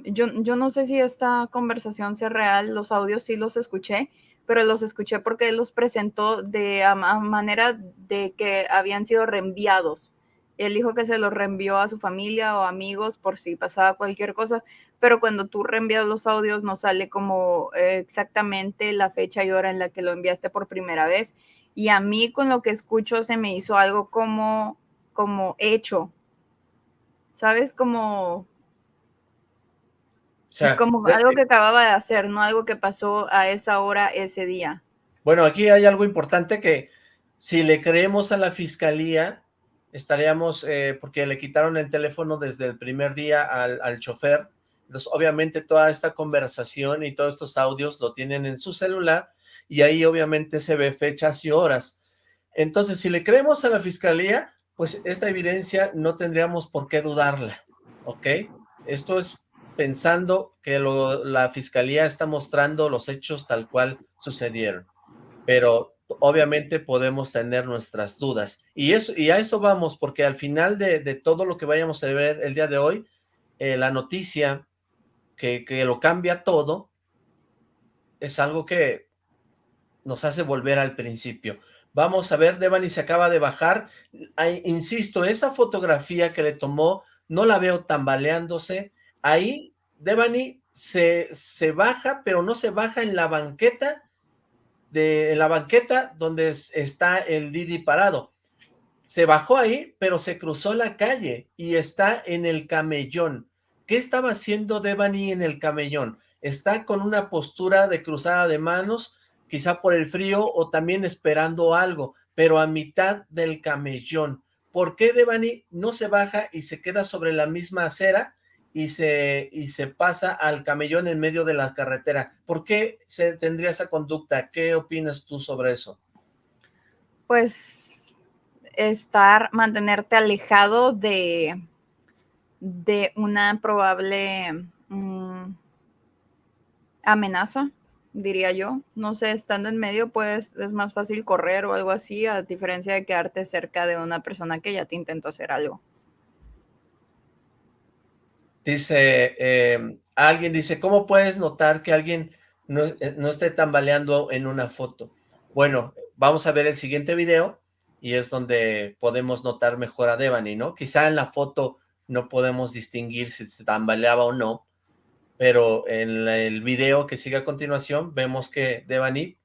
yo, yo no sé si esta conversación sea real, los audios sí los escuché, pero los escuché porque él los presentó de manera de que habían sido reenviados. Él dijo que se los reenvió a su familia o amigos por si pasaba cualquier cosa, pero cuando tú reenvías los audios no sale como exactamente la fecha y hora en la que lo enviaste por primera vez. Y a mí con lo que escucho se me hizo algo como, como hecho, ¿sabes? Como como algo que, acababa de hacer, no algo que pasó a esa hora ese día. Bueno, aquí hay algo importante que si le creemos a la fiscalía, estaríamos, eh, porque le quitaron el teléfono desde el primer día al, chofer, Entonces, obviamente toda esta conversación y todos estos audios lo tienen en su celular y ahí obviamente se ve fechas y horas. Entonces, si le creemos a la fiscalía, pues esta evidencia no tendríamos por qué dudarla, ¿ok? Esto es pensando que la fiscalía está mostrando los hechos tal cual sucedieron, pero obviamente podemos tener nuestras dudas, y, eso, y a eso vamos, porque al final de, todo lo que vayamos a ver el día de hoy, eh, la noticia que, que lo cambia todo, es algo que nos hace volver al principio. Vamos a ver, Devani se acaba de bajar. insisto, esa fotografía que le tomó, no la veo tambaleándose. Ahí, Devani se, se baja, pero no se baja en la banqueta, de la banqueta donde está el Didi parado. Se bajó ahí, pero se cruzó la calle y está en el camellón. ¿Qué estaba haciendo Devani en el camellón? Está con una postura de cruzada de manos, quizá por el frío o también esperando algo, pero a mitad del camellón. ¿Por qué Devani no se baja y se queda sobre la misma acera y se, y se pasa al camellón en medio de la carretera? ¿Por qué se tendría esa conducta? ¿Qué opinas tú sobre eso? Pues estar, mantenerte alejado de, de una probable mm, amenaza diría yo. No sé, estando en medio, pues es más fácil correr o algo así, a diferencia de quedarte cerca de una persona que ya te intentó hacer algo. Dice, em, alguien dice, ¿cómo puedes notar que alguien no, eh, no esté tambaleando en una foto? Bueno, vamos a ver el siguiente video y es donde podemos notar mejor a Devani, ¿no? Quizá en la foto no podemos distinguir si se tambaleaba o no, pero en el video que sigue a continuación vemos que Devani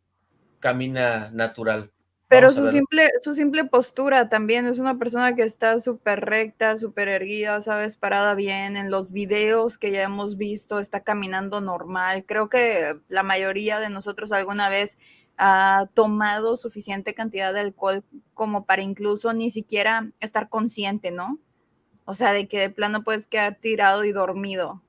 camina natural. Pero su simple, su simple postura también es una persona que está súper recta, súper erguida, sabes, parada bien. En los videos que ya hemos visto está caminando normal. Creo que la mayoría de nosotros alguna vez ha tomado suficiente cantidad de alcohol como para incluso ni siquiera estar consciente, ¿no? O sea, de que de plano puedes quedar tirado y dormido.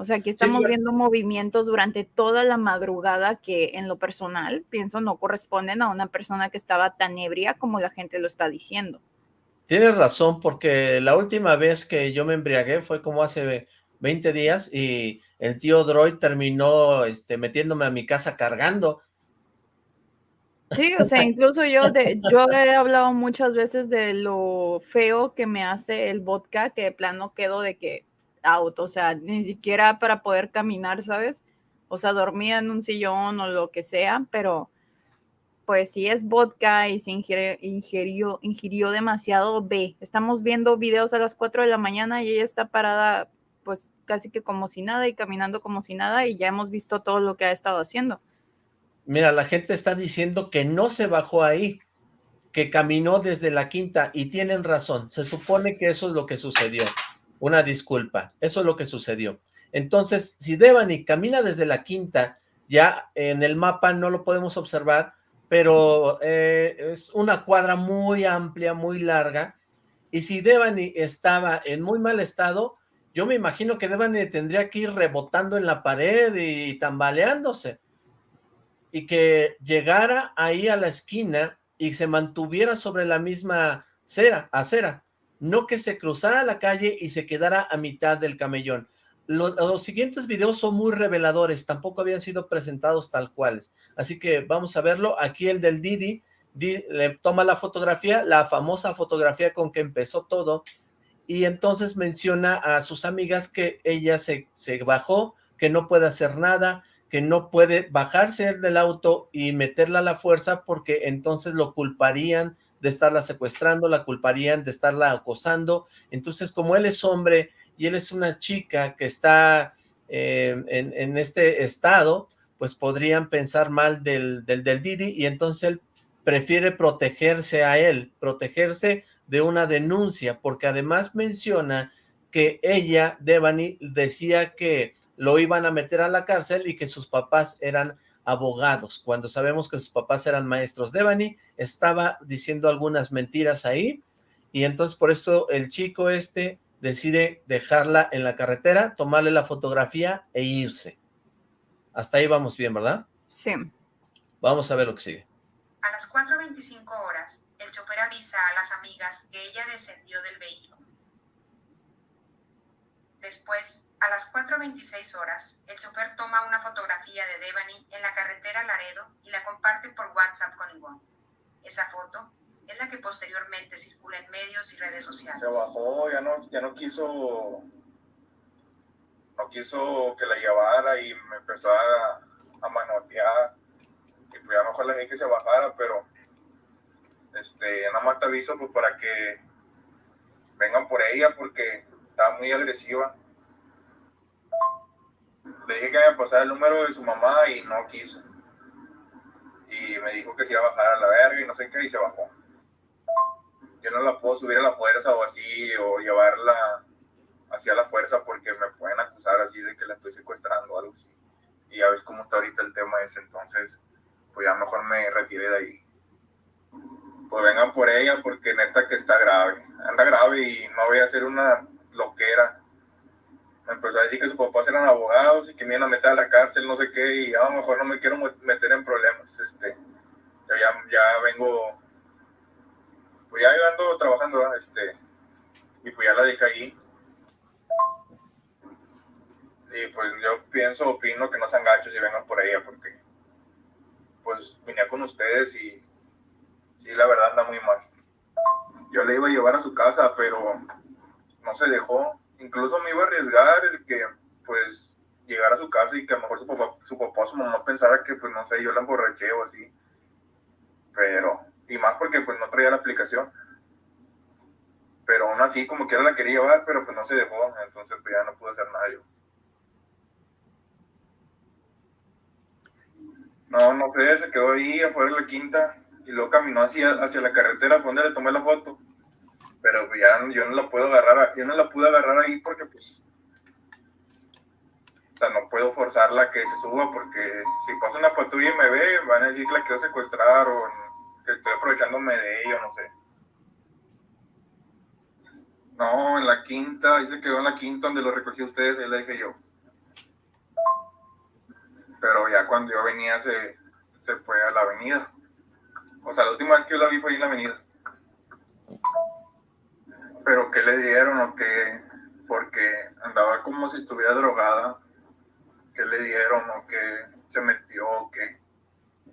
O sea, aquí estamos viendo movimientos durante toda la madrugada que en lo personal pienso no corresponden a una persona que estaba tan ebria como la gente lo está diciendo. Tienes razón, porque la última vez que yo me embriagué fue como hace 20 días y el tío Droid terminó este, metiéndome a mi casa cargando. Sí, o sea, incluso yo, de, yo he hablado muchas veces de lo feo que me hace el vodka, que de plano quedo de que auto, o sea, ni siquiera para poder caminar, ¿sabes? O sea, dormía en un sillón o lo que sea, pero pues si es vodka y se ingirió, ingirió, demasiado, ve. Estamos viendo videos a las 4 de la mañana y ella está parada pues casi que como si nada y caminando como si nada y ya hemos visto todo lo que ha estado haciendo. Mira, la gente está diciendo que no se bajó ahí, que caminó desde la quinta y tienen razón. Se supone que eso es lo que sucedió una disculpa. Eso es lo que sucedió. Entonces, si Devani camina desde la quinta, ya en el mapa no lo podemos observar, pero eh, es una cuadra muy amplia, muy larga, y si Devani estaba en muy mal estado, yo me imagino que Devani tendría que ir rebotando en la pared y tambaleándose, y que llegara ahí a la esquina y se mantuviera sobre la misma cera, acera, no que se cruzara la calle y se quedara a mitad del camellón. Los, siguientes videos son muy reveladores, tampoco habían sido presentados tal cuales, así que vamos a verlo. Aquí el del Didi, le toma la fotografía, la famosa fotografía con que empezó todo, y entonces menciona a sus amigas que ella se, se bajó, que no puede hacer nada, que no puede bajarse del auto y meterla a la fuerza porque entonces lo culparían de estarla secuestrando, la culparían de estarla acosando. Entonces, como él es hombre y él es una chica que está eh, en, este estado, pues podrían pensar mal del, del, del Didi y entonces él prefiere protegerse a él, protegerse de una denuncia, porque además menciona que ella, Devani, decía que lo iban a meter a la cárcel y que sus papás eran abogados, cuando sabemos que sus papás eran maestros. Devani estaba diciendo algunas mentiras ahí, y entonces por eso el chico este decide dejarla en la carretera, tomarle la fotografía e irse. Hasta ahí vamos bien, ¿verdad? Sí. Vamos a ver lo que sigue. A las 4.25 horas, el chofer avisa a las amigas que ella descendió del vehículo. Después, a las 4.26 horas, el chofer toma una fotografía de Devani en la carretera Laredo y la comparte por WhatsApp con Ivonne. Esa foto es la que posteriormente circula en medios y redes sociales. Se bajó, ya no, ya no quiso, no quiso que la llevara y me empezó a, a manotear. Y pues ya mejor le dije que se bajara, pero este, nada más te aviso pues, para que vengan por ella porque estaba muy agresiva. Le dije que me pasara el número de su mamá y no quiso. Y me dijo que se iba a bajar a la verga y no sé qué, y se bajó. Yo no la puedo subir a la fuerza o así, o llevarla hacia la fuerza porque me pueden acusar así de que la estoy secuestrando o algo así. Y ya ves cómo está ahorita el tema ese, entonces, pues ya mejor me retiré de ahí. Pues vengan por ella porque neta que está grave. Anda grave y no voy a hacer una lo que era. Me empezó a decir que sus papás eran abogados y que me iban a meter a la cárcel, no sé qué, y a lo mejor no me quiero meter en problemas. Este, yo ya, ya vengo, pues ya ando trabajando, este, y pues ya la dejé ahí. Y pues yo pienso, opino que no sean gachos y vengan por ella, porque pues vine con ustedes y sí, la verdad anda muy mal. Yo le iba a llevar a su casa, pero no se dejó. Incluso me iba a arriesgar el que, pues, llegara a su casa y que a lo mejor su papá, su papá o su mamá pensara que, pues, no sé, yo la emborraché o así. Pero, y más porque, pues, no traía la aplicación. Pero aún así, como quiera la quería llevar, pero pues no se dejó. Entonces, pues ya no pude hacer nada yo. No, no sé, se quedó ahí afuera de la quinta y luego caminó hacia, hacia la carretera, fue donde le tomé la foto pero ya yo no la puedo agarrar, yo no la pude agarrar ahí porque pues, o sea, no puedo forzarla que se suba porque si pasa una patrulla y me ve, van a decir que la quiero secuestrar o que estoy aprovechándome de ello, no sé. No, en la quinta, dice que quedó en la quinta donde lo recogí ustedes, ahí la dije yo. Pero ya cuando yo venía se, se fue a la avenida. O sea, la última vez que yo la vi fue ahí en la avenida pero ¿qué le dieron o qué? Porque andaba como si estuviera drogada. ¿Qué le dieron o qué se metió o qué?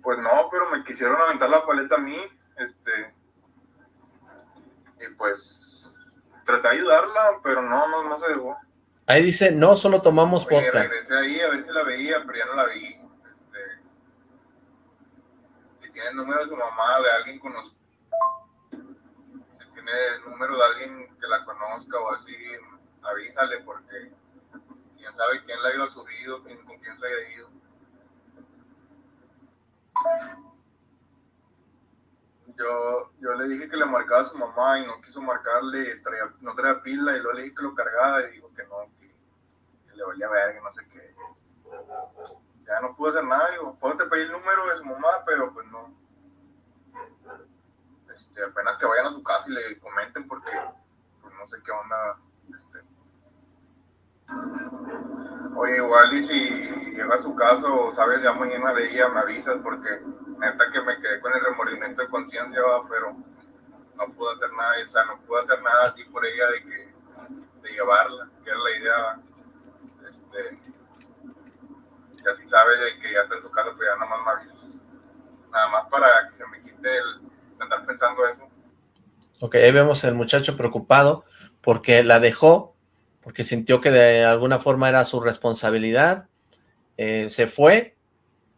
Pues no, pero me quisieron aventar la paleta a mí, este, y pues traté de ayudarla, pero no, no, no se dejó. Ahí dice, no, solo tomamos Oye, vodka. regresé ahí a ver si la veía, pero ya no la vi. Este, si tiene el número de su mamá, de alguien con los el número de alguien que la conozca o así, avísale porque quién sabe quién la haya subido, quién, con quién se haya ido. Yo, yo le dije que le marcaba a su mamá y no quiso marcarle, no traía pila y luego le dije que lo cargaba y dijo que no, que, le valía ver, que no sé qué. Ya no pude hacer nada, digo, puedo te pedir el número de su mamá, pero pues no este, apenas que vayan a su casa y le comenten porque pues, no sé qué onda. Este. Oye, igual y si llega a su casa o sabes ya mañana de ella, me avisas porque neta que me quedé con el remordimiento de conciencia, pero no pude hacer nada, o sea, no pude hacer nada así por ella de que de llevarla, que era la idea. Este, y así sabe de que ya está en su casa, pues ya nada más me avisas. Nada más para que se me quite el, andar. Ok, ahí vemos al muchacho preocupado porque la dejó, porque sintió que de alguna forma era su responsabilidad, eh, se fue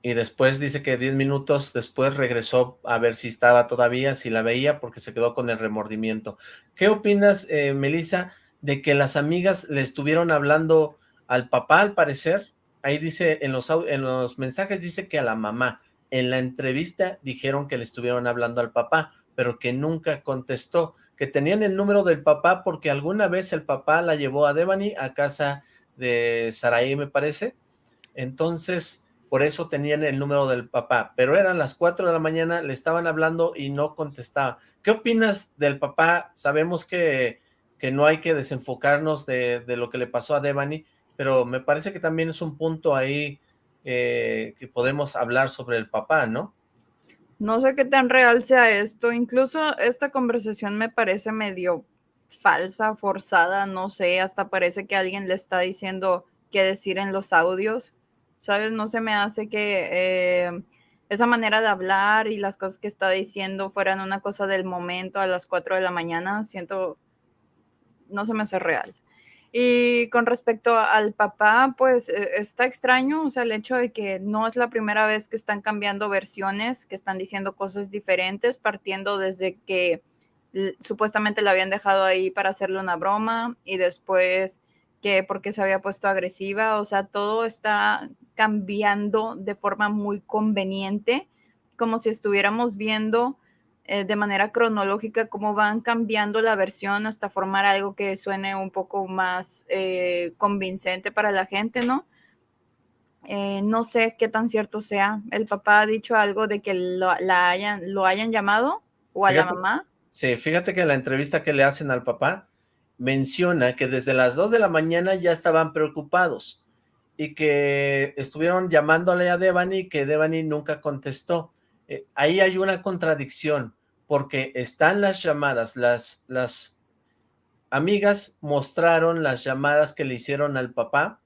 y después dice que 10 minutos después regresó a ver si estaba todavía, si la veía, porque se quedó con el remordimiento. ¿Qué opinas, eh, Melissa, de que las amigas le estuvieron hablando al papá, al parecer? Ahí dice, en los, en los mensajes dice que a la mamá, en la entrevista dijeron que le estuvieron hablando al papá, pero que nunca contestó, que tenían el número del papá porque alguna vez el papá la llevó a Devani a casa de Saraí, me parece, entonces por eso tenían el número del papá, pero eran las 4 de la mañana, le estaban hablando y no contestaba. ¿Qué opinas del papá? Sabemos que que no hay que desenfocarnos de, lo que le pasó a Devani, pero me parece que también es un punto ahí eh, que podemos hablar sobre el papá, ¿no? No sé qué tan real sea esto, incluso esta conversación me parece medio falsa, forzada, no sé, hasta parece que alguien le está diciendo qué decir en los audios, ¿sabes? No se me hace que eh, esa manera de hablar y las cosas que está diciendo fueran una cosa del momento a las 4 de la mañana, siento, no se me hace real. Y con respecto al papá, pues eh, está extraño, o sea, el hecho de que no es la primera vez que están cambiando versiones, que están diciendo cosas diferentes, partiendo desde que supuestamente la habían dejado ahí para hacerle una broma y después que porque se había puesto agresiva, o sea, todo está cambiando de forma muy conveniente, como si estuviéramos viendo eh, de manera cronológica cómo van cambiando la versión hasta formar algo que suene un poco más eh, convincente para la gente, ¿no? Eh, no sé qué tan cierto sea. El papá ha dicho algo de que lo, la hayan, lo hayan llamado o a la mamá. Sí, fíjate que en la entrevista que le hacen al papá menciona que desde las 2 de la mañana ya estaban preocupados y que estuvieron llamándole a Devani y que Devani nunca contestó. ahí hay una contradicción porque están las llamadas, las, las amigas mostraron las llamadas que le hicieron al papá,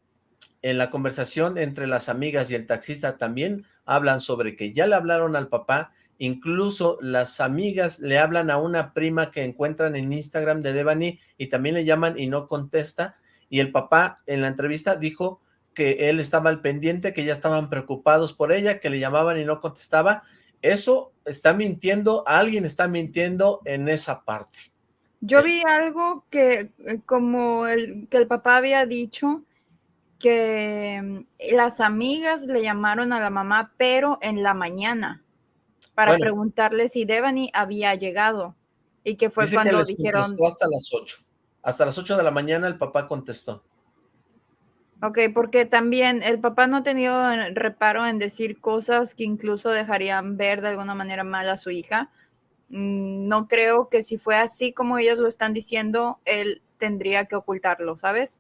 en la conversación entre las amigas y el taxista también hablan sobre que ya le hablaron al papá, incluso las amigas le hablan a una prima que encuentran en Instagram de Devani y también le llaman y no contesta, y el papá en la entrevista dijo que él estaba al pendiente, que ya estaban preocupados por ella, que le llamaban y no contestaba, eso está mintiendo, alguien está mintiendo en esa parte. Yo vi algo que eh, como el, que el papá había dicho que mm, las amigas le llamaron a la mamá, pero en la mañana, para preguntarle si Devani había llegado. Y que fue cuando dijeron... Hasta las 8. Hasta las 8 de la mañana el papá contestó. Ok, porque también el papá no ha tenido reparo en decir cosas que incluso dejarían ver de alguna manera mal a su hija. Mm, no creo que si fue así como ellos lo están diciendo, él tendría que ocultarlo, ¿sabes?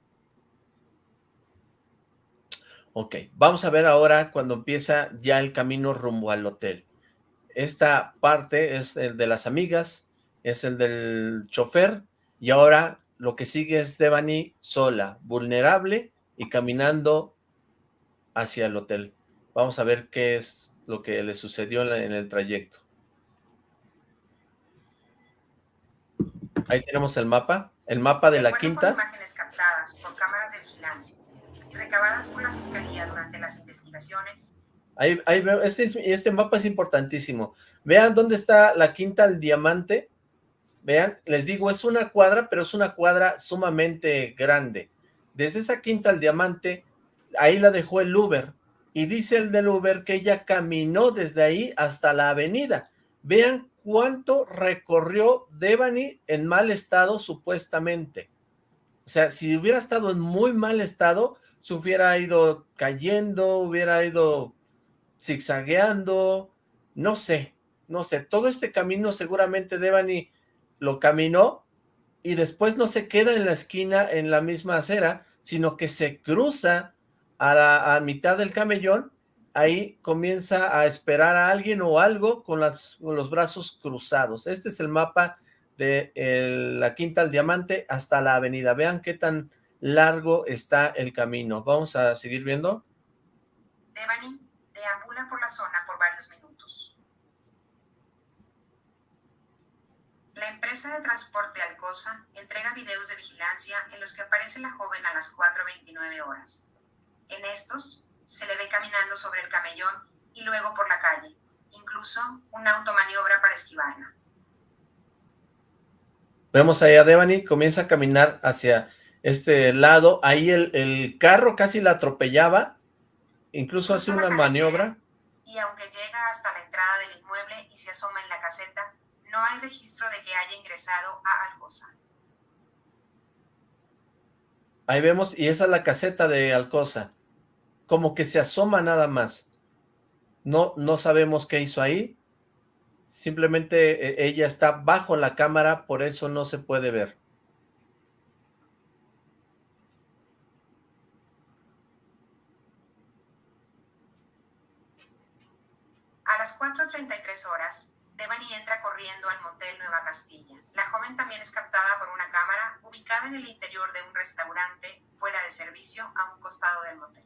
Ok, vamos a ver ahora cuando empieza ya el camino rumbo al hotel. Esta parte es el de las amigas, es el del chofer, y ahora lo que sigue es Devani sola, vulnerable, y caminando hacia el hotel. Vamos a ver qué es lo que le sucedió en, el trayecto. Ahí tenemos el mapa, el mapa de, la quinta. imágenes captadas por cámaras de vigilancia recabadas por la fiscalía durante las investigaciones. Ahí, ahí veo, este, este mapa es importantísimo. Vean dónde está la quinta del diamante. Vean, les digo, es una cuadra, pero es una cuadra sumamente grande. Desde esa quinta al diamante, ahí la dejó el Uber. Y dice el del Uber que ella caminó desde ahí hasta la avenida. Vean cuánto recorrió Devani en mal estado supuestamente. O sea, si hubiera estado en muy mal estado, se hubiera ido cayendo, hubiera ido zigzagueando, no sé, no sé. Todo este camino seguramente Devani lo caminó y después no se queda en la esquina en la misma acera, sino que se cruza a la mitad del camellón, ahí comienza a esperar a alguien o algo con, los brazos cruzados. Este es el mapa de la Quinta al Diamante hasta la avenida. Vean qué tan largo está el camino. Vamos a seguir viendo. Devani deambula por la zona por varios minutos. La empresa de transporte Alcosa entrega videos de vigilancia en los que aparece la joven a las 4.29 horas. En estos, se le ve caminando sobre el camellón y luego por la calle, incluso una automaniobra para esquivarla. Vemos ahí a Devani, comienza a caminar hacia este lado, ahí el, carro casi la atropellaba, incluso hace una maniobra. Y aunque llega hasta la entrada del inmueble y se asoma en la caseta, no hay registro de que haya ingresado a Alcosa. Ahí vemos, y esa es la caseta de Alcosa. Como que se asoma nada más. No, no sabemos qué hizo ahí. Simplemente eh, ella está bajo la cámara, por eso no se puede ver. A las 4.33 horas, Devani entra corriendo al motel Nueva Castilla. La joven también es captada por una cámara ubicada en el interior de un restaurante fuera de servicio a un costado del motel.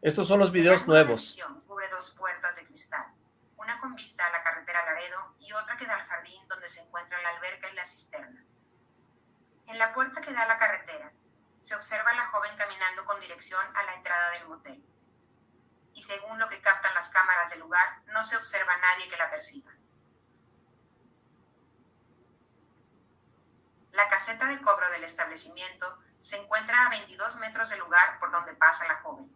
Estos son los videos nuevos. Cubre dos puertas de cristal, una con vista a la carretera Laredo y otra que da al jardín donde se encuentra la alberca y la cisterna. En la puerta que da a la carretera, se observa a la joven caminando con dirección a la entrada del motel. Y según lo que captan las cámaras del lugar, no se observa a nadie que la persiga. La caseta de cobro del establecimiento se encuentra a 22 metros del lugar por donde pasa la joven.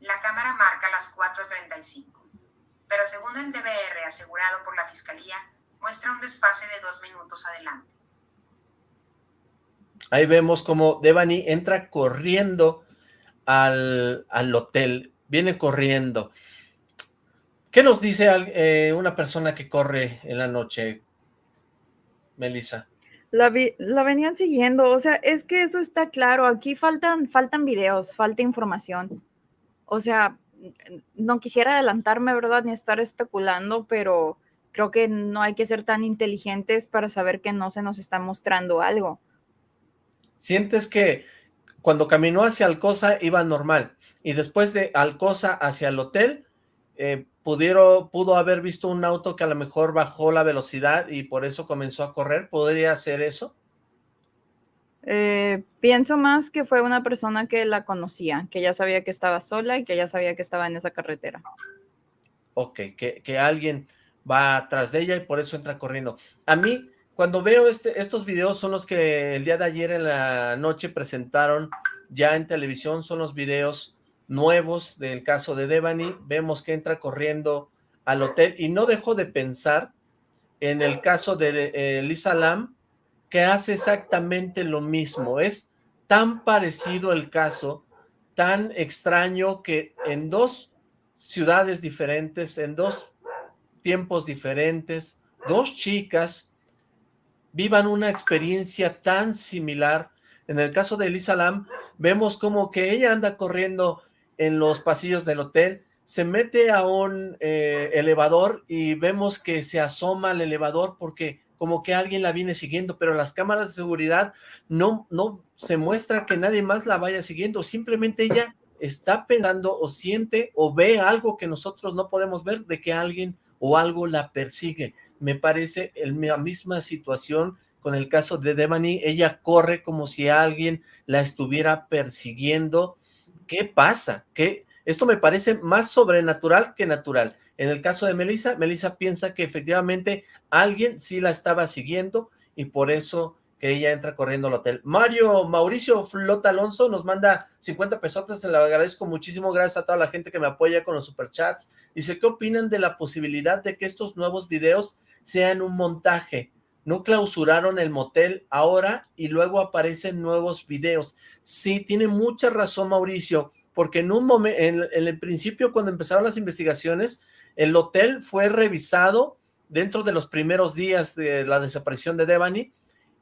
La cámara marca las 4.35, pero según el DVR asegurado por la Fiscalía, muestra un desfase de dos minutos adelante. Ahí vemos como Devani entra corriendo al, hotel, viene corriendo. ¿Qué nos dice eh, una persona que corre en la noche, Melissa? La, la, venían siguiendo, o sea, es que eso está claro, aquí faltan, faltan videos, falta información. O sea, no quisiera adelantarme, ¿verdad? Ni estar especulando, pero creo que no hay que ser tan inteligentes para saber que no se nos está mostrando algo. Sientes que cuando caminó hacia Alcosa iba normal, y después de Alcosa hacia el hotel, eh, pudieron, pudo haber visto un auto que a lo mejor bajó la velocidad y por eso comenzó a correr. ¿Podría ser eso? Eh, pienso más que fue una persona que la conocía, que ya sabía que estaba sola y que ya sabía que estaba en esa carretera. Ok, que, que alguien va atrás de ella y por eso entra corriendo. A mí, cuando veo este, estos videos, son los que el día de ayer en la noche presentaron ya en televisión, son los videos nuevos del caso de Devani, vemos que entra corriendo al hotel y no dejo de pensar en el caso de eh, Lisa Lam, que hace exactamente lo mismo, es tan parecido el caso, tan extraño que en dos ciudades diferentes, en dos tiempos diferentes, dos chicas vivan una experiencia tan similar. En el caso de Elisa Lam, vemos como que ella anda corriendo en los pasillos del hotel, se mete a un eh, elevador y vemos que se asoma al elevador porque como que alguien la viene siguiendo, pero las cámaras de seguridad no, no se muestra que nadie más la vaya siguiendo, simplemente ella está pensando o siente o ve algo que nosotros no podemos ver de que alguien o algo la persigue. Me parece la misma situación con el caso de Devani, ella corre como si alguien la estuviera persiguiendo ¿qué pasa? ¿Qué? Esto me parece más sobrenatural que natural. En el caso de Melissa, Melissa piensa que efectivamente alguien sí la estaba siguiendo y por eso que ella entra corriendo al hotel. Mario Mauricio Flota Alonso nos manda 50 pesos, se le agradezco muchísimo, gracias a toda la gente que me apoya con los superchats. Dice, ¿qué opinan de la posibilidad de que estos nuevos videos sean un montaje? No clausuraron el motel ahora y luego aparecen nuevos videos. Sí, tiene mucha razón Mauricio, porque en un momento, en, el principio cuando empezaron las investigaciones, el hotel fue revisado dentro de los primeros días de la desaparición de Devani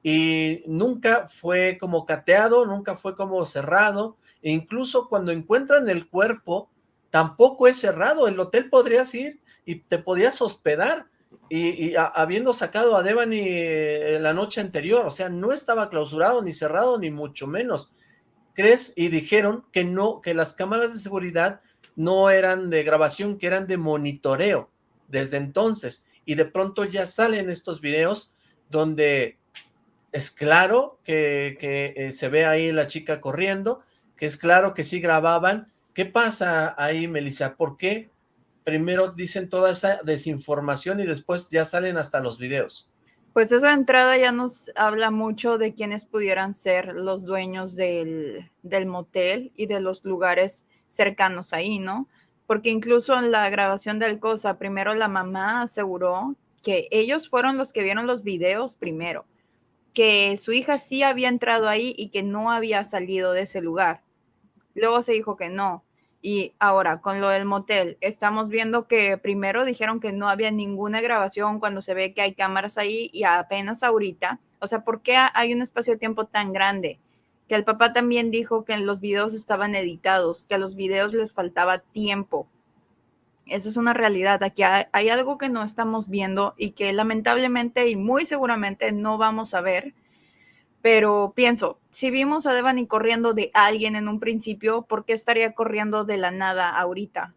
y nunca fue como cateado, nunca fue como cerrado, e incluso cuando encuentran el cuerpo, tampoco es cerrado, el hotel podrías ir y te podías hospedar, y, habiendo sacado a Devani eh, la noche anterior, o sea, no estaba clausurado, ni cerrado, ni mucho menos. ¿Crees? Y dijeron que no, que las cámaras de seguridad no eran de grabación, que eran de monitoreo desde entonces. Y de pronto ya salen estos videos donde es claro que, eh, se ve ahí la chica corriendo, que es claro que sí grababan. ¿Qué pasa ahí, Melissa? ¿Por qué primero dicen toda esa desinformación y después ya salen hasta los videos. Pues de entrada ya nos habla mucho de quiénes pudieran ser los dueños del, del motel y de los lugares cercanos ahí, ¿no? Porque incluso en la grabación del cosa, primero la mamá aseguró que ellos fueron los que vieron los videos primero, que su hija sí había entrado ahí y que no había salido de ese lugar. Luego se dijo que no, y ahora, con lo del motel, estamos viendo que primero dijeron que no había ninguna grabación cuando se ve que hay cámaras ahí y apenas ahorita. O sea, ¿por qué hay un espacio de tiempo tan grande? Que el papá también dijo que los videos estaban editados, que a los videos les faltaba tiempo. Esa es una realidad. Aquí hay, algo que no estamos viendo y que lamentablemente y muy seguramente no vamos a ver. Pero pienso, si vimos a Devani corriendo de alguien en un principio, ¿por qué estaría corriendo de la nada ahorita?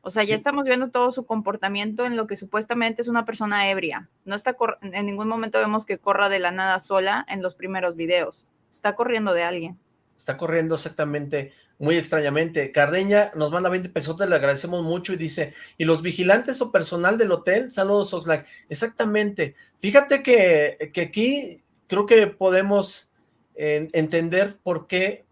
O sea, ya estamos viendo todo su comportamiento en lo que supuestamente es una persona ebria. No está en ningún momento vemos que corra de la nada sola en los primeros videos. Está corriendo de alguien. Está corriendo exactamente, muy extrañamente. Cardeña nos manda 20 pesos, le agradecemos mucho y dice, ¿y los vigilantes o personal del hotel? Saludos, Oxlack. Exactamente. Fíjate que, que aquí creo que podemos entender por qué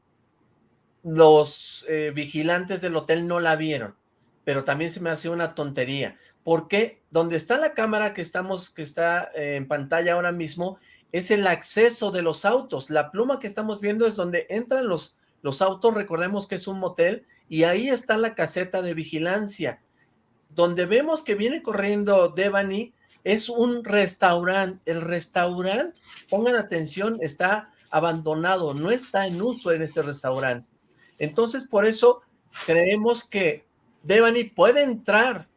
los eh, vigilantes del hotel no la vieron, pero también se me hace una tontería. Porque donde está la cámara que estamos, que está eh, en pantalla ahora mismo, es el acceso de los autos. La pluma que estamos viendo es donde entran los, los autos, recordemos que es un motel, y ahí está la caseta de vigilancia. Donde vemos que viene corriendo Devani es un restaurante. El restaurante, pongan atención, está abandonado, no está en uso en ese restaurante. Entonces, por eso creemos que Devani puede entrar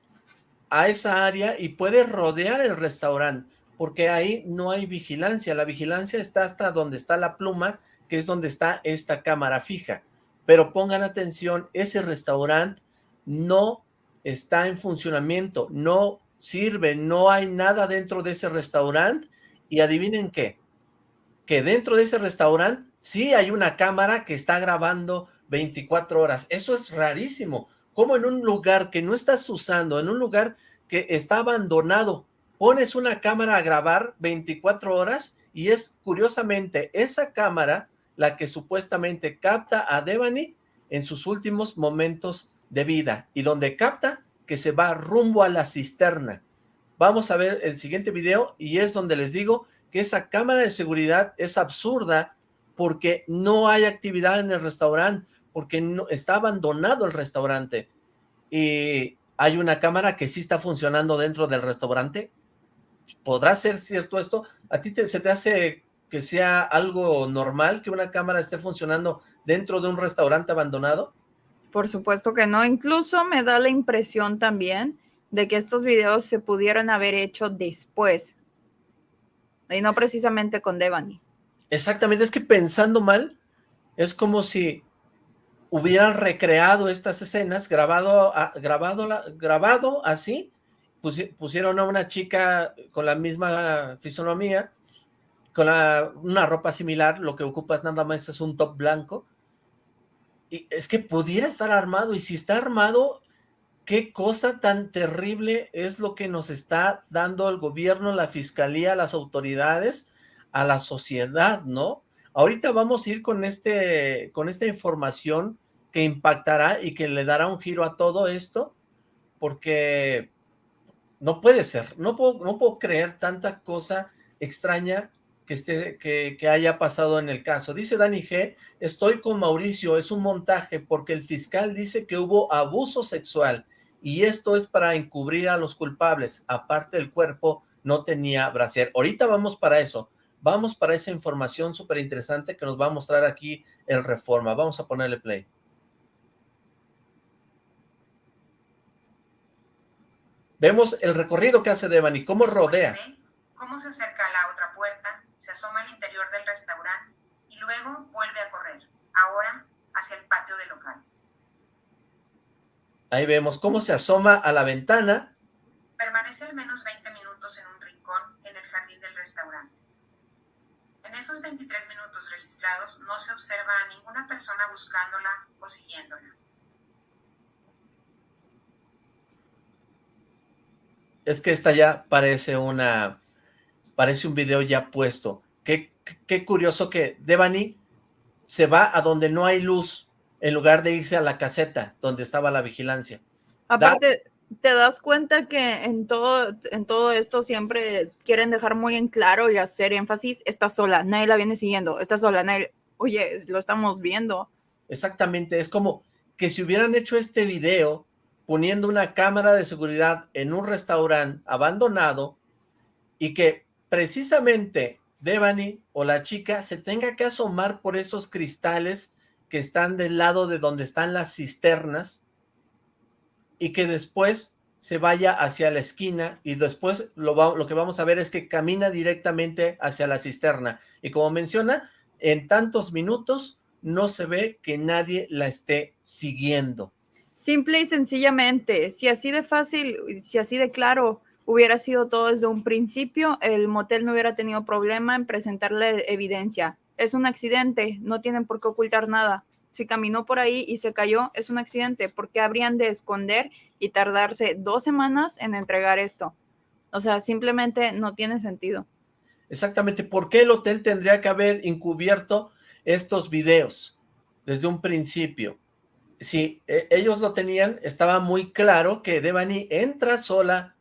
a esa área y puede rodear el restaurante porque ahí no hay vigilancia. La vigilancia está hasta donde está la pluma, que es donde está esta cámara fija. Pero pongan atención, ese restaurante no está en funcionamiento, no sirve, no hay nada dentro de ese restaurante. Y adivinen qué, que dentro de ese restaurante sí hay una cámara que está grabando 24 horas. Eso es rarísimo. Como en un lugar que no estás usando, en un lugar que está abandonado, pones una cámara a grabar 24 horas y es curiosamente esa cámara la que supuestamente capta a Devani en sus últimos momentos de vida y donde capta que se va rumbo a la cisterna. Vamos a ver el siguiente video y es donde les digo que esa cámara de seguridad es absurda porque no hay actividad en el restaurante, porque no, está abandonado el restaurante y hay una cámara que sí está funcionando dentro del restaurante ¿podrá ser cierto esto? ¿A ti se te hace que sea algo normal que una cámara esté funcionando dentro de un restaurante abandonado? Por supuesto que no. Incluso me da la impresión también de que estos videos se pudieron haber hecho después. Y no precisamente con Devani. Exactamente, es que pensando mal, es como si hubieran recreado estas escenas, grabado, grabado, grabado así, pusieron a una chica con la misma fisonomía, con una ropa similar, lo que ocupas nada más es un top blanco, es que pudiera estar armado, y si está armado, qué cosa tan terrible es lo que nos está dando el gobierno, la fiscalía, las autoridades, a la sociedad, ¿no? Ahorita vamos a ir con, este, con esta información que impactará y que le dará un giro a todo esto, porque no puede ser, no puedo, no puedo creer tanta cosa extraña que, esté, que, que, haya pasado en el caso. Dice Dani G, estoy con Mauricio, es un montaje porque el fiscal dice que hubo abuso sexual y esto es para encubrir a los culpables. Aparte el cuerpo no tenía brasier. Ahorita vamos para eso, vamos para esa información súper interesante que nos va a mostrar aquí el Reforma. Vamos a ponerle play. Vemos el recorrido que hace Devani, cómo rodea. cómo se acerca a la otra puerta, se asoma al interior del restaurante y luego vuelve a correr, ahora hacia el patio del local. Ahí vemos cómo se asoma a la ventana. Permanece al menos 20 minutos en un rincón en el jardín del restaurante. En esos 23 minutos registrados no se observa a ninguna persona buscándola o siguiéndola. es que esta ya parece una, parece un video ya puesto. Qué, qué curioso que Devani se va a donde no hay luz, en lugar de irse a la caseta donde estaba la vigilancia. Aparte, te das cuenta que en todo, en todo esto siempre quieren dejar muy en claro y hacer énfasis, está sola, nadie la viene siguiendo, está sola, nadie, oye, lo estamos viendo. Exactamente, es como que si hubieran hecho este video poniendo una cámara de seguridad en un restaurante abandonado y que precisamente Devani o la chica se tenga que asomar por esos cristales que están del lado de donde están las cisternas y que después se vaya hacia la esquina y después lo, lo que vamos a ver es que camina directamente hacia la cisterna. Y como menciona, en tantos minutos no se ve que nadie la esté siguiendo. Simple y sencillamente, si así de fácil, si así de claro hubiera sido todo desde un principio, el motel no hubiera tenido problema en presentarle evidencia. Es un accidente, no tienen por qué ocultar nada. Si caminó por ahí y se cayó, es un accidente. ¿Por qué habrían de esconder y tardarse dos semanas en entregar esto? O sea, simplemente no tiene sentido. Exactamente, ¿por qué el hotel tendría que haber encubierto estos videos desde un principio? Si e, ellos lo tenían, estaba muy claro que Devani entra sola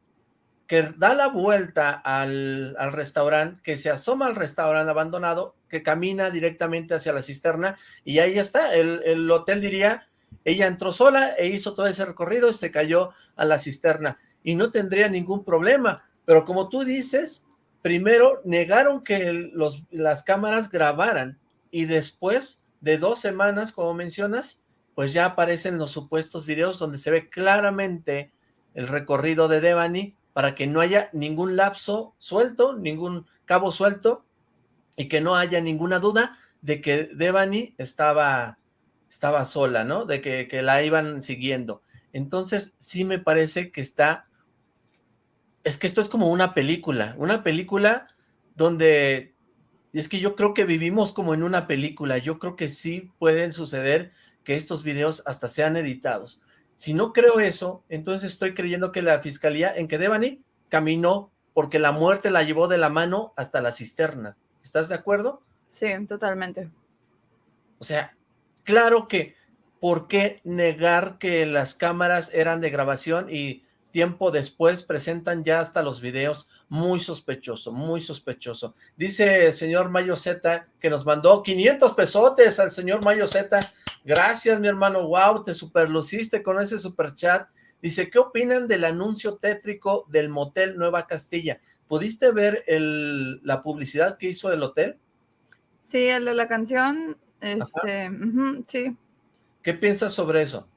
que da la vuelta al, restaurante, que se asoma al restaurante abandonado, que camina directamente hacia la cisterna, y ahí está, el, el hotel diría, ella entró sola e hizo todo ese recorrido y se cayó a la cisterna, y no tendría ningún problema, pero como tú dices, primero negaron que las cámaras grabaran, y después de dos semanas, como mencionas, pues ya aparecen los supuestos videos donde se ve claramente el recorrido de Devani, para que no haya ningún lapso suelto, ningún cabo suelto, y que no haya ninguna duda de que Devani estaba, estaba sola, ¿no? De que, que la iban siguiendo. Entonces, sí me parece que está... Es que esto es como una película, una película donde... Y es que yo creo que vivimos como en una película, yo creo que sí pueden suceder que estos videos hasta sean editados. Si no creo eso, entonces estoy creyendo que la fiscalía, en que Devani caminó porque la muerte la llevó de la mano hasta la cisterna. ¿Estás de acuerdo? Sí, totalmente. O sea, claro que, ¿por qué negar que las cámaras eran de grabación y tiempo después presentan ya hasta los videos? Muy sospechoso, muy sospechoso. Dice el señor Mayo Z que nos mandó 500 pesotes al señor Mayo Z Gracias, mi hermano. Wow, te superluciste con ese super chat. Dice, ¿qué opinan del anuncio tétrico del motel Nueva Castilla? ¿Pudiste ver el, la publicidad que hizo el hotel? Sí, el de la canción, este, sí. ¿Qué piensas sobre eso?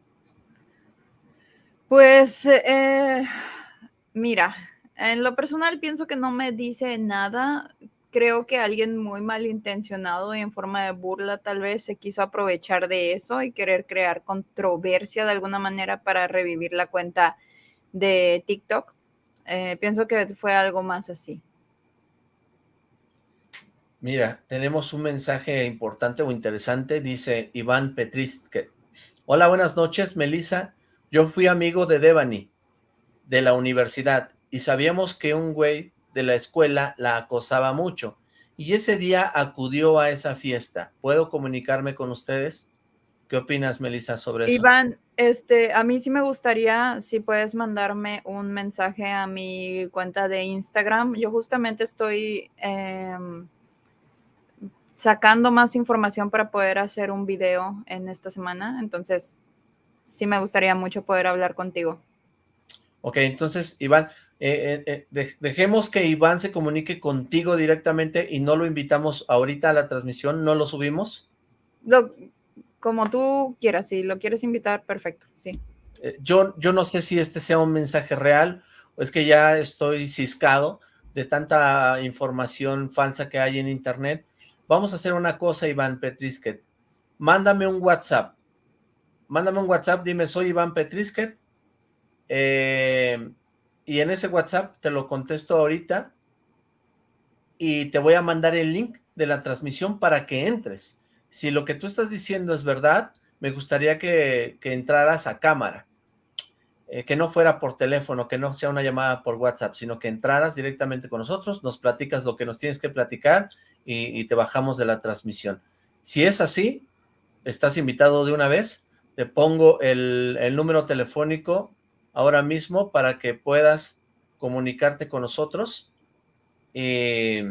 Pues, eh, mira, en lo personal pienso que no me dice nada creo que alguien muy malintencionado y en forma de burla tal vez se quiso aprovechar de eso y querer crear controversia de alguna manera para revivir la cuenta de TikTok. Eh, pienso que fue algo más así. Mira, tenemos un mensaje importante o interesante, dice Iván Petristke. Hola, buenas noches, Melissa. Yo fui amigo de Devani, de la universidad, y sabíamos que un güey de la escuela la acosaba mucho y ese día acudió a esa fiesta. ¿Puedo comunicarme con ustedes? ¿Qué opinas, Melissa, sobre eso? Iván, este, a mí sí me gustaría si puedes mandarme un mensaje a mi cuenta de Instagram. Yo justamente estoy em, sacando más información para poder hacer un video en esta semana, entonces sí me gustaría mucho poder hablar contigo. Ok, entonces, Iván, eh, eh, eh, dejemos que Iván se comunique contigo directamente y no lo invitamos ahorita a la transmisión, ¿no lo subimos? Lo, como tú quieras, si lo quieres invitar, perfecto, sí. yo, yo no sé si este sea un mensaje real o es que ya estoy ciscado de tanta información falsa que hay en internet. Vamos a hacer una cosa, Iván Petrisket. Mándame un WhatsApp. Mándame un WhatsApp, dime, soy Iván Petrisket. Eh, y en ese WhatsApp te lo contesto ahorita y te voy a mandar el link de la transmisión para que entres. Si lo que tú estás diciendo es verdad, me gustaría que, entraras a cámara, eh, que no fuera por teléfono, que no sea una llamada por WhatsApp, sino que entraras directamente con nosotros, nos platicas lo que nos tienes que platicar y, te bajamos de la transmisión. Si es así, estás invitado de una vez, te pongo el, número telefónico ahora mismo para que puedas comunicarte con nosotros. Eh,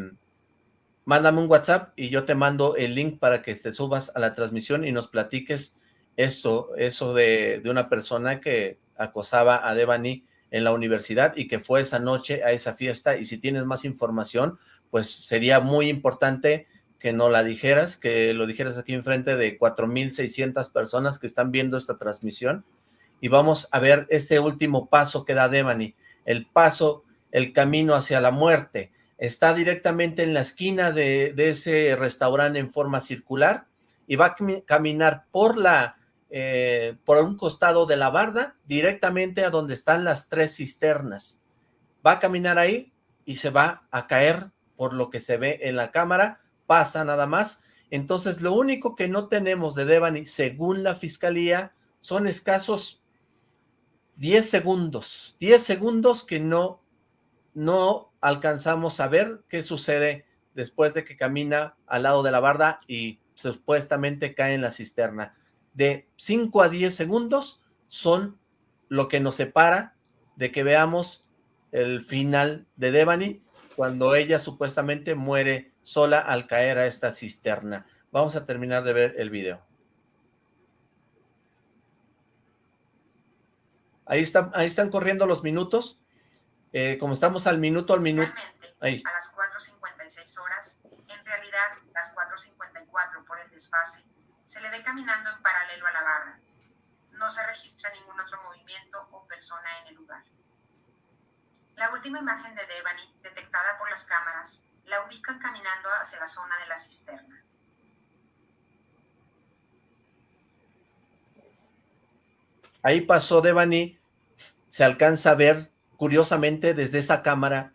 mándame un WhatsApp y yo te mando el link para que te subas a la transmisión y nos platiques eso, eso de, de una persona que acosaba a Devani en la universidad y que fue esa noche a esa fiesta y si tienes más información, pues sería muy importante que no la dijeras, que lo dijeras aquí enfrente de 4.600 personas que están viendo esta transmisión y vamos a ver este último paso que da Devani, el paso, el camino hacia la muerte. Está directamente en la esquina de, ese restaurante en forma circular y va a caminar por la eh, por un costado de la barda directamente a donde están las tres cisternas. Va a caminar ahí y se va a caer por lo que se ve en la cámara, pasa nada más. Entonces lo único que no tenemos de Devani según la fiscalía son escasos 10 segundos, 10 segundos que no, no alcanzamos a ver qué sucede después de que camina al lado de la barda y supuestamente cae en la cisterna. De 5 a 10 segundos son lo que nos separa de que veamos el final de Devani cuando ella supuestamente muere sola al caer a esta cisterna. Vamos a terminar de ver el video. Ahí están, ahí están corriendo los minutos. Eh, como estamos al minuto al minuto. Ahí. A las 4.56 horas, en realidad las 4.54 por el desfase, se le ve caminando en paralelo a la barra. No se registra ningún otro movimiento o persona en el lugar. La última imagen de Devani, detectada por las cámaras, la ubican caminando hacia la zona de la cisterna. Ahí pasó Devani, se alcanza a ver curiosamente desde esa cámara.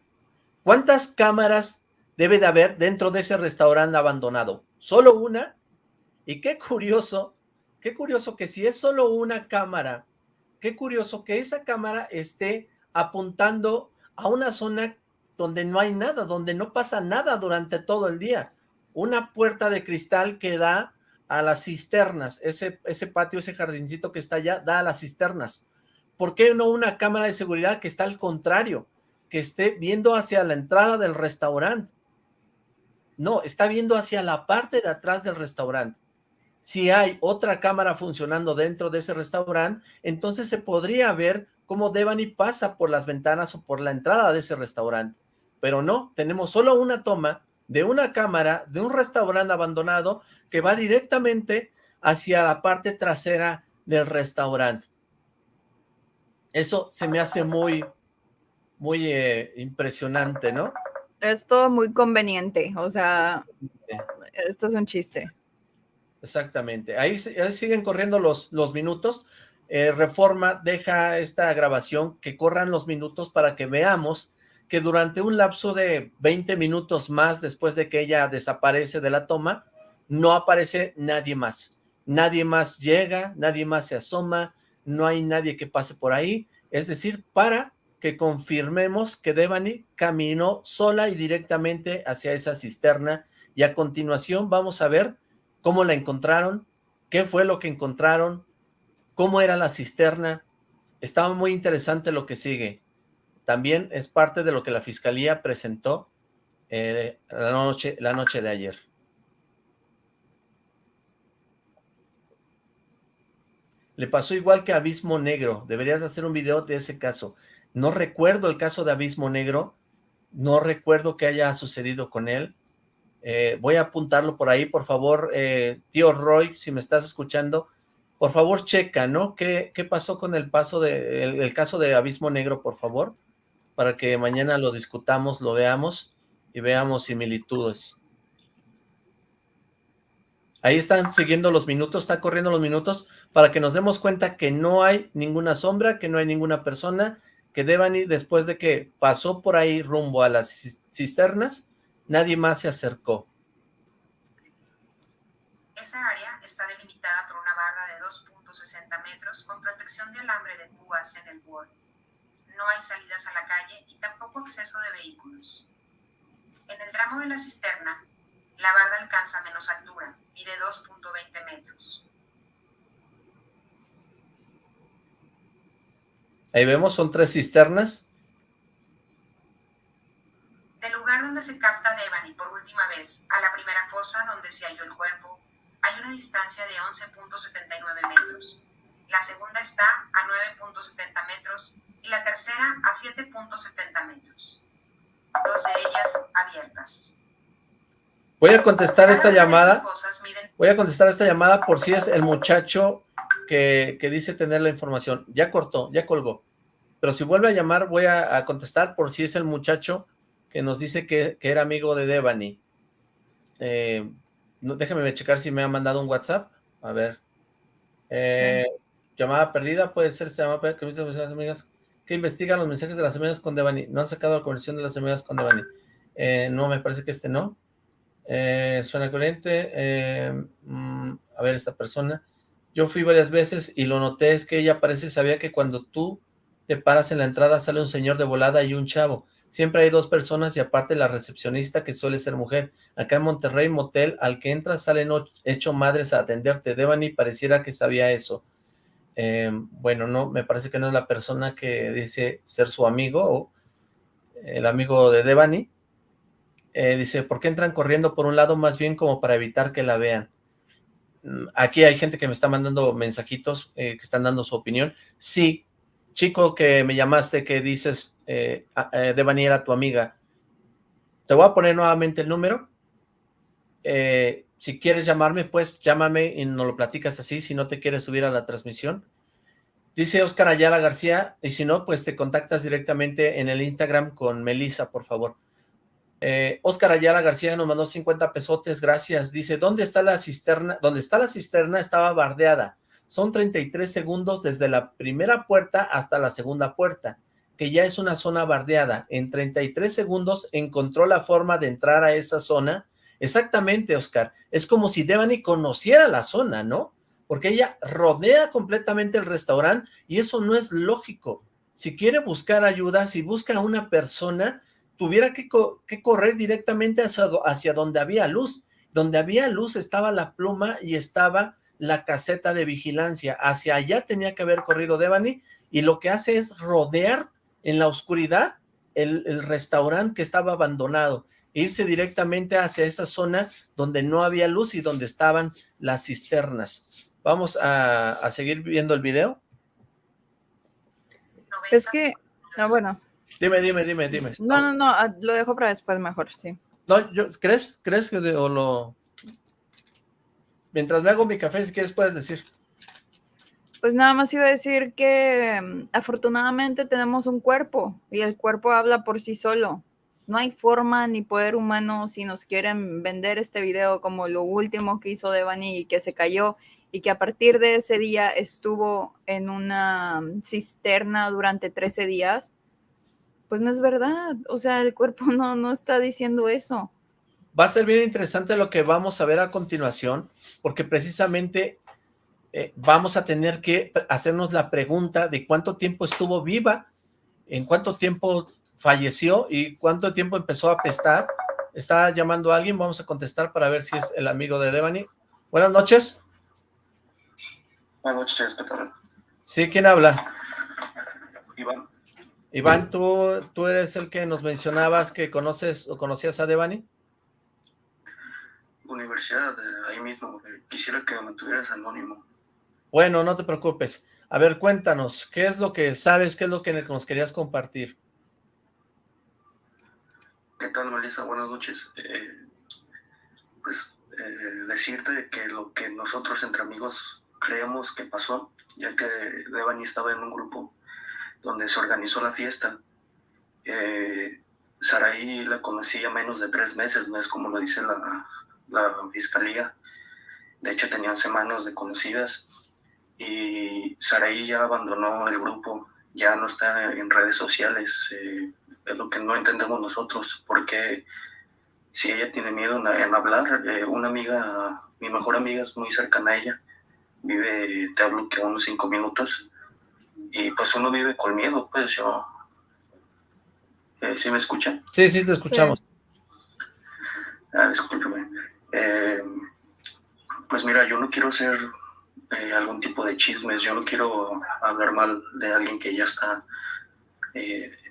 ¿Cuántas cámaras debe de haber dentro de ese restaurante abandonado? ¿Solo una? Y qué curioso, qué curioso que si es solo una cámara, qué curioso que esa cámara esté apuntando a una zona donde no hay nada, donde no pasa nada durante todo el día. Una puerta de cristal que da a las cisternas, ese, ese patio, ese jardincito que está allá, da a las cisternas. ¿Por qué no una cámara de seguridad que está al contrario, que esté viendo hacia la entrada del restaurante? No, está viendo hacia la parte de atrás del restaurante. Si hay otra cámara funcionando dentro de ese restaurante, entonces se podría ver cómo Devani pasa por las ventanas o por la entrada de ese restaurante. Pero no, tenemos solo una toma de una cámara de un restaurante abandonado que va directamente hacia la parte trasera del restaurante. Eso se me hace muy, muy eh, impresionante, ¿no? Es todo muy conveniente, o sea, esto es un chiste. Exactamente. Ahí, siguen corriendo los, los minutos. Eh, Reforma deja esta grabación que corran los minutos para que veamos que durante un lapso de 20 minutos más después de que ella desaparece de la toma, no aparece nadie más. Nadie más llega, nadie más se asoma, no hay nadie que pase por ahí. Es decir, para que confirmemos que Devani caminó sola y directamente hacia esa cisterna y a continuación vamos a ver cómo la encontraron, qué fue lo que encontraron, cómo era la cisterna. Estaba muy interesante lo que sigue. También es parte de lo que la fiscalía presentó eh, la, noche, la noche de ayer. Le pasó igual que Abismo Negro. Deberías hacer un video de ese caso. No recuerdo el caso de Abismo Negro. No recuerdo qué haya sucedido con él. Eh, voy a apuntarlo por ahí, por favor. Eh, tío Roy, si me estás escuchando, por favor checa, ¿no? ¿Qué, qué pasó con el, paso de, el caso de Abismo Negro, por favor? Para que mañana lo discutamos, lo veamos y veamos similitudes. Ahí están siguiendo los minutos, está corriendo los minutos para que nos demos cuenta que no hay ninguna sombra, que no hay ninguna persona, que Devani, después de que pasó por ahí rumbo a las cisternas, nadie más se acercó. Esa área está delimitada por una barra de 2.60 metros con protección de alambre de púas en el borde. No hay salidas a la calle y tampoco acceso de vehículos. En el tramo de la cisterna, la barda alcanza menos altura, y de 2.20 metros. Ahí vemos, son tres cisternas. Del lugar donde se capta Devani por última vez a la primera fosa donde se halló el cuerpo, hay una distancia de 11.79 metros. La segunda está a 9.70 metros y la tercera a 7.70 metros. Dos de ellas abiertas. Voy a contestar esta llamada. Voy a contestar esta llamada por si es el muchacho que, dice tener la información. Ya cortó, ya colgó. Pero si vuelve a llamar, voy a, contestar por si es el muchacho que nos dice que, era amigo de Devani. Eh, no, checar si me ha mandado un WhatsApp. A ver. Eh, llamada perdida, puede ser esta llamada perdida que las amigas investigan los mensajes de las amigas con Devani. No han sacado la conversión de las amigas con Devani. Eh, no, me parece que este no. suena corriente. Mm, a ver, esta persona. Yo fui varias veces y lo noté, es que ella parece sabía que cuando tú te paras en la entrada sale un señor de volada y un chavo. Siempre hay dos personas y aparte la recepcionista que suele ser mujer. Acá en Monterrey, motel, al que entras salen hecho madres a atenderte. Devani pareciera que sabía eso. Em, bueno, no, me parece que no es la persona que dice ser su amigo o el amigo de Devani. Eh, dice, ¿por qué entran corriendo por un lado más bien como para evitar que la vean? Mm, aquí hay gente que me está mandando mensajitos eh, que están dando su opinión. Sí, chico que me llamaste que dices, eh, eh Devani era tu amiga, te voy a poner nuevamente el número. Eh, si quieres llamarme, pues llámame y nos lo platicas así, si no te quieres subir a la transmisión. Dice Oscar Ayala García, y si no, pues te contactas directamente en el Instagram con Melissa, por favor. Eh, Oscar Ayala García nos mandó 50 pesotes, gracias. Dice, ¿dónde está la cisterna? ¿Dónde está la cisterna? Estaba bardeada. Son 33 segundos desde la primera puerta hasta la segunda puerta, que ya es una zona bardeada. En 33 segundos encontró la forma de entrar a esa zona. Exactamente, Oscar. Es como si Devani conociera la zona, ¿no? Porque ella rodea completamente el restaurante y eso no es lógico. Si quiere buscar ayuda, si busca a una persona tuviera que, correr directamente hacia, donde había luz. Donde había luz estaba la pluma y estaba la caseta de vigilancia. Hacia allá tenía que haber corrido Devani y lo que hace es rodear en la oscuridad el, restaurante que estaba abandonado irse directamente hacia esa zona donde no había luz y donde estaban las cisternas. Vamos a, a seguir viendo el video. Es que, no, bueno, Dime, dime, dime, dime. No, no, no, ah, lo dejo para después mejor, sí. No, yo, ¿crees? ¿Crees que o lo...? Mientras me hago mi café, si quieres puedes decir. Pues nada más iba a decir que mm, afortunadamente tenemos un cuerpo y el cuerpo habla por sí solo. No hay forma ni poder humano si nos quieren vender este video como lo último que hizo Devani y que se cayó y que a partir de ese día estuvo en una mm, cisterna durante 13 días pues no es verdad, o sea, el cuerpo no, no está diciendo eso. Va a ser bien interesante lo que vamos a ver a continuación, porque precisamente eh, vamos a tener que hacernos la pregunta de cuánto tiempo estuvo viva, en cuánto tiempo falleció y cuánto tiempo empezó a apestar. Está llamando a alguien, vamos a contestar para ver si es el amigo de Devani. Buenas noches. Buenas noches, ¿qué tal? Sí, ¿quién habla? Iván. Iván, ¿tú, ¿tú eres el que nos mencionabas que conoces o conocías a Devani? Universidad, ahí mismo. Quisiera que me mantuvieras anónimo. Bueno, no te preocupes. A ver, cuéntanos, ¿qué es lo que sabes, qué es lo que nos querías compartir? ¿Qué tal, Melissa? Buenas noches. Eh, pues eh, decirte que lo que nosotros entre amigos creemos que pasó, ya que Devani estaba en un grupo donde se organizó la fiesta. Eh, Saraí la conocía menos de tres meses, no es como lo dice la, fiscalía. De hecho, tenían semanas de conocidas y Saraí ya abandonó el grupo, ya no está en redes sociales. Eh, es lo que no entendemos nosotros, porque si ella tiene miedo en, hablar, eh, una amiga, mi mejor amiga es muy cercana a ella, vive, te hablo que unos cinco minutos, y pues uno vive con miedo, pues yo... Eh, ¿Sí me escuchan? Sí, sí, te escuchamos. Ah, discúlpeme. Eh, pues mira, yo no quiero ser eh, algún tipo de chismes, yo no quiero hablar mal de alguien que ya está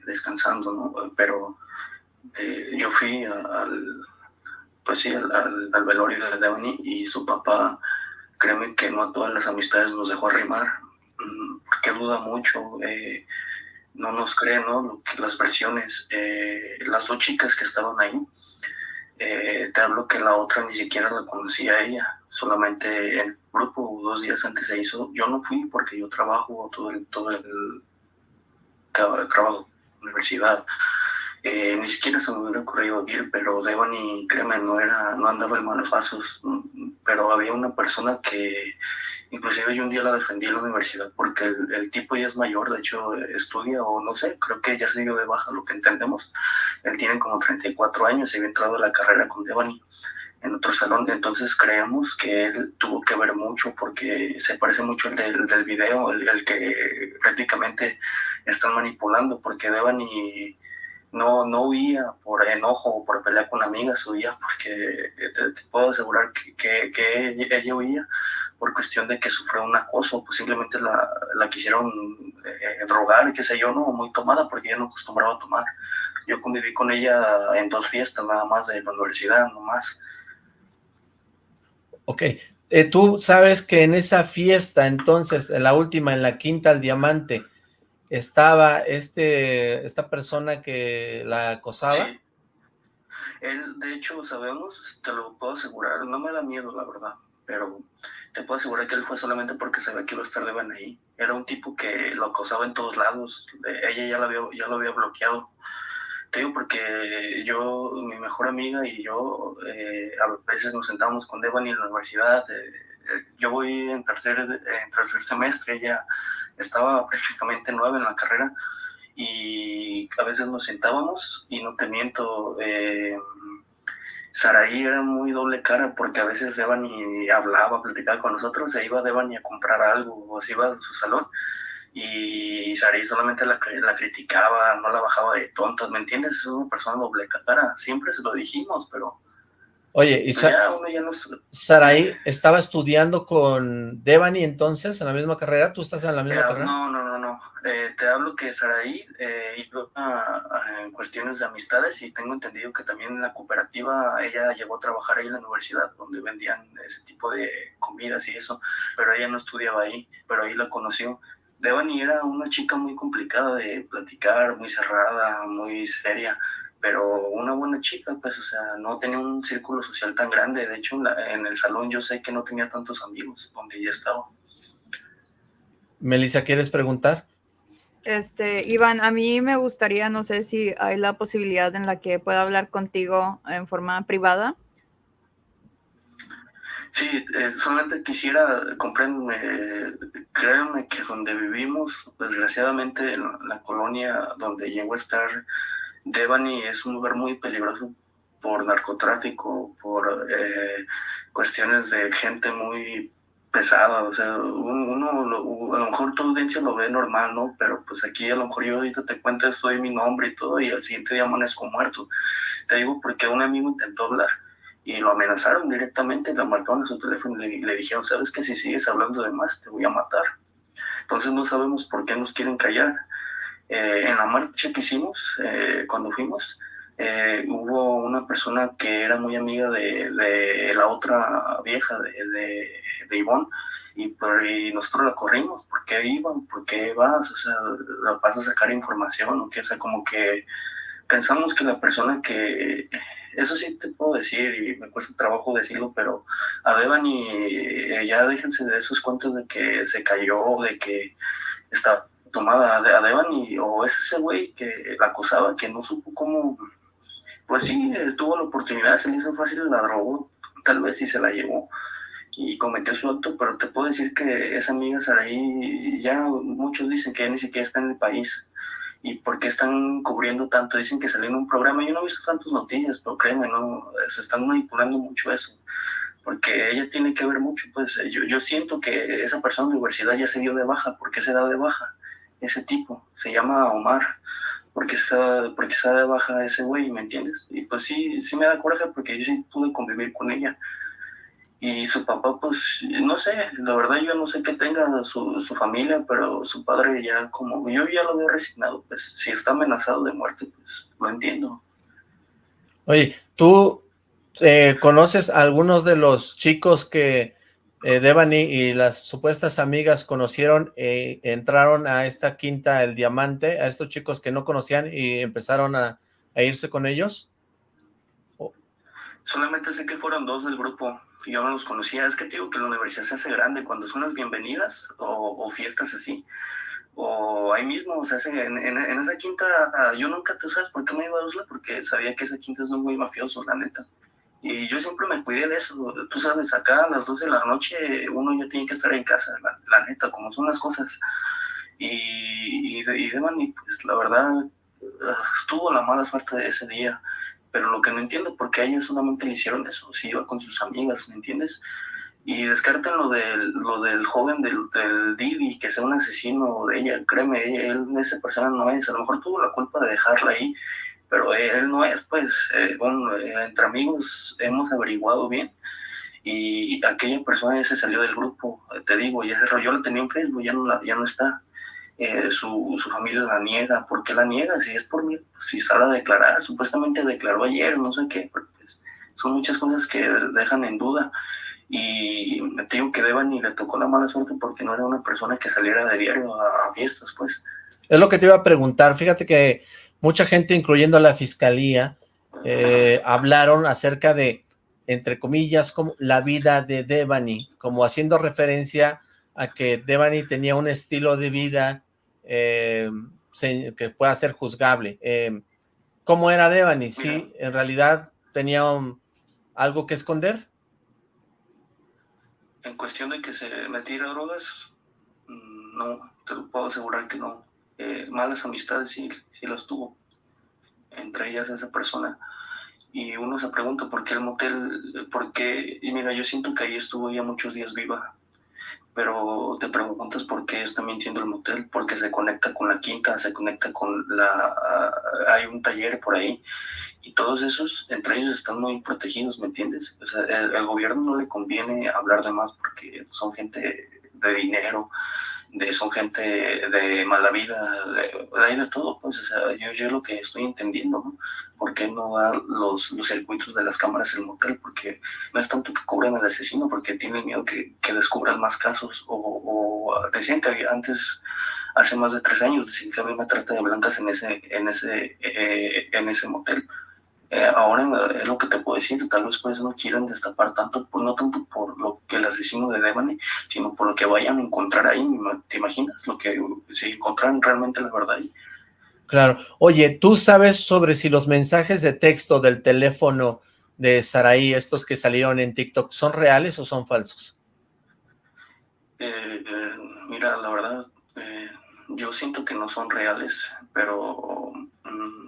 descansando, ¿no? Pero yo fui al, pues sí, al, al, velorio de Devani y su papá, créeme que no a todas las amistades nos dejó arrimar, porque duda mucho, eh, no nos cree, ¿no? Las versiones, eh, las dos chicas que estaban ahí, eh, te hablo que la otra ni siquiera la conocía a ella, solamente en grupo dos días antes se hizo. Yo no fui porque yo trabajo todo el, todo el, el trabajo, universidad. Eh, ni siquiera se me hubiera ocurrido ir, pero Devani, créeme, no, era, no andaba en malos pasos, pero había una persona que inclusive yo un día la defendí en la universidad porque el, tipo ya es mayor, de hecho estudia o no sé, creo que ya se dio de baja lo que entendemos. Él tiene como 34 años y había entrado a la carrera con Devani en otro salón, entonces creemos que él tuvo que ver mucho porque se parece mucho el del, video, el, que prácticamente están manipulando, porque Devani no, no huía por enojo o por pelear con amigas, huía porque te, puedo asegurar que, que, ella, huía por cuestión de que sufrió un acoso, posiblemente la, la quisieron eh, drogar, qué sé yo, no, muy tomada porque ella no acostumbraba a tomar. Yo conviví con ella en dos fiestas nada más de la universidad, no más. Ok, eh, tú sabes que en esa fiesta, entonces, en la última, en la quinta al diamante, estaba este, esta persona que la acosaba. Sí. Él, de hecho, sabemos, te lo puedo asegurar, no me da miedo, la verdad, pero te puedo asegurar que él fue solamente porque sabía que iba a estar de ahí. Era un tipo que lo acosaba en todos lados, ella ya lo había, ya lo había bloqueado. Te porque yo, mi mejor amiga y yo, eh, a veces nos sentábamos con Devani en la universidad. Eh, eh, yo voy en tercer, en tercer semestre, ella estaba prácticamente nueve en la carrera y a veces nos sentábamos y no te miento, eh, Saraí era muy doble cara porque a veces Devani hablaba, platicaba con nosotros, se iba Devani a comprar algo o se iba a su salón y Saraí solamente la, la, criticaba, no la bajaba de tontas, ¿me entiendes? Es una persona doble cara, siempre se lo dijimos, pero Oye, y Saraí estaba estudiando con Devani entonces en la misma carrera, ¿tú estás en la misma eh, carrera? No, no, no, no, eh, te hablo que Saraí eh, en cuestiones de amistades y tengo entendido que también en la cooperativa ella llegó a trabajar ahí en la universidad donde vendían ese tipo de comidas y eso, pero ella no estudiaba ahí, pero ahí la conoció. Devani era una chica muy complicada de platicar, muy cerrada, muy seria, pero una buena chica, pues, o sea, no tenía un círculo social tan grande. De hecho, en, el salón yo sé que no tenía tantos amigos donde ella estaba. Melissa, ¿quieres preguntar? Este, Iván, a mí me gustaría, no sé si hay la posibilidad en la que pueda hablar contigo en forma privada. Sí, eh, solamente quisiera, compréndeme, créanme que donde vivimos, desgraciadamente, en la colonia donde llego a estar, Devani es un lugar muy peligroso por narcotráfico, por eh, cuestiones de gente muy pesada, o sea, uno, a lo mejor tu audiencia lo ve normal, ¿no? Pero pues aquí a lo mejor yo ahorita te cuento esto mi nombre y todo, y al siguiente día amanezco muerto. Te digo porque un amigo intentó hablar y lo amenazaron directamente, le marcaron a su teléfono y le, dijeron, sabes que si sigues hablando de más, te voy a matar. Entonces no sabemos por qué nos quieren callar. Eh, en la marcha que hicimos, eh, cuando fuimos, eh, hubo una persona que era muy amiga de, de la otra vieja, de, de, de Ivonne, y, y, nosotros la corrimos, ¿por qué iban? ¿Por qué vas? O sea, la vas a sacar información, o o sea, como que pensamos que la persona que, eso sí te puedo decir, y me cuesta trabajo decirlo, pero a Devani, ya déjense de esos cuentos de que se cayó, de que está tomada a Devani, o es ese güey que la acusaba, que no supo cómo, pues sí, tuvo la oportunidad, se le hizo fácil, la drogó, tal vez y se la llevó y cometió su acto, pero te puedo decir que esa amiga Saraí, ya muchos dicen que ni siquiera está en el país. ¿Y por qué están cubriendo tanto? Dicen que salió en un programa. Yo no he visto tantas noticias, pero créeme, no, se están manipulando mucho eso. Porque ella tiene que ver mucho, pues yo, yo siento que esa persona de universidad ya se dio de baja. ¿Por qué se da de baja? ese tipo, se llama Omar, porque se, porque se da de baja ese güey, ¿me entiendes? Y pues sí, sí me da coraje porque yo sí pude convivir con ella. Y su papá, pues, no sé, la verdad yo no sé qué tenga su, su familia, pero su padre ya como, yo ya lo veo resignado, pues, si está amenazado de muerte, pues, lo entiendo. Oye, ¿tú eh, conoces a algunos de los chicos que eh, Devani y las supuestas amigas conocieron, eh, entraron a esta quinta El Diamante, a estos chicos que no conocían y empezaron a, irse con ellos? Solamente sé que fueron dos del grupo y yo no los conocía. Es que te digo que la universidad se hace grande cuando son las bienvenidas o, fiestas así. O ahí mismo, o sea, en, en, esa quinta, yo nunca, ¿tú sabes por qué me iba a Usla? Porque sabía que esa quinta es muy mafioso, la neta. Y yo siempre me cuidé de eso. Tú sabes, acá a las 12 de la noche uno ya tiene que estar en casa, la, neta, como son las cosas. Y, y, de, y pues la verdad, estuvo la mala suerte de ese día pero lo que no entiendo, por qué a ella solamente le hicieron eso, si iba con sus amigas, ¿me entiendes? Y descarten lo del, lo del joven del, del Didi, que sea un asesino de ella, créeme, él, esa persona no es, a lo mejor tuvo la culpa de dejarla ahí, pero él no es, pues, eh, bueno, eh, entre amigos hemos averiguado bien, y aquella persona se salió del grupo, te digo, ya se yo la tenía en Facebook, ya no, la, ya no está, eh, su, su, familia la niega. ¿Por qué la niega? Si es por mí, si sale a declarar, supuestamente declaró ayer, no sé qué, pues, son muchas cosas que dejan en duda. Y me digo que Devani le tocó la mala suerte porque no era una persona que saliera de diario a, fiestas, pues. Es lo que te iba a preguntar. Fíjate que mucha gente, incluyendo la fiscalía, eh, hablaron acerca de, entre comillas, como la vida de Devani, como haciendo referencia a que Devani tenía un estilo de vida eh, que pueda ser juzgable. Eh, ¿Cómo era Devani? ¿Sí, en realidad tenía algo que esconder? En cuestión de que se metiera drogas, mm, no, te lo puedo asegurar que no. Eh, malas amistades sí, sí las tuvo, entre ellas esa persona. Y uno se pregunta por qué el motel, por qué, y mira, yo siento que ahí estuvo ya muchos días viva, pero te preguntas por qué está mintiendo el motel, porque se conecta con la quinta, se conecta con la... hay un taller por ahí, y todos esos, entre ellos están muy protegidos, ¿me entiendes? O sea, el, gobierno no le conviene hablar de más porque son gente de dinero, de son gente de mala vida, de, ahí de todo, pues, o sea, yo, yo lo que estoy entendiendo, ¿no? ¿Por qué no dar los, los circuitos de las cámaras en el motel? Porque no es tanto que cubran al asesino, porque tienen miedo que, que descubran más casos, o, o, decían que antes, hace más de tres años, decían que había una trata de blancas en ese, en ese, eh, en ese motel, eh, ahora es lo que te puedo decir, tal vez por no quieren destapar tanto, no tanto por lo que el asesino de Devane, sino por lo que vayan a encontrar ahí, ¿te imaginas? Lo que si encontraran realmente la verdad ahí. Claro. Oye, ¿tú sabes sobre si los mensajes de texto del teléfono de Saraí, estos que salieron en TikTok, son reales o son falsos? Eh, eh, mira, la verdad, yo siento que no son reales, pero... Mm,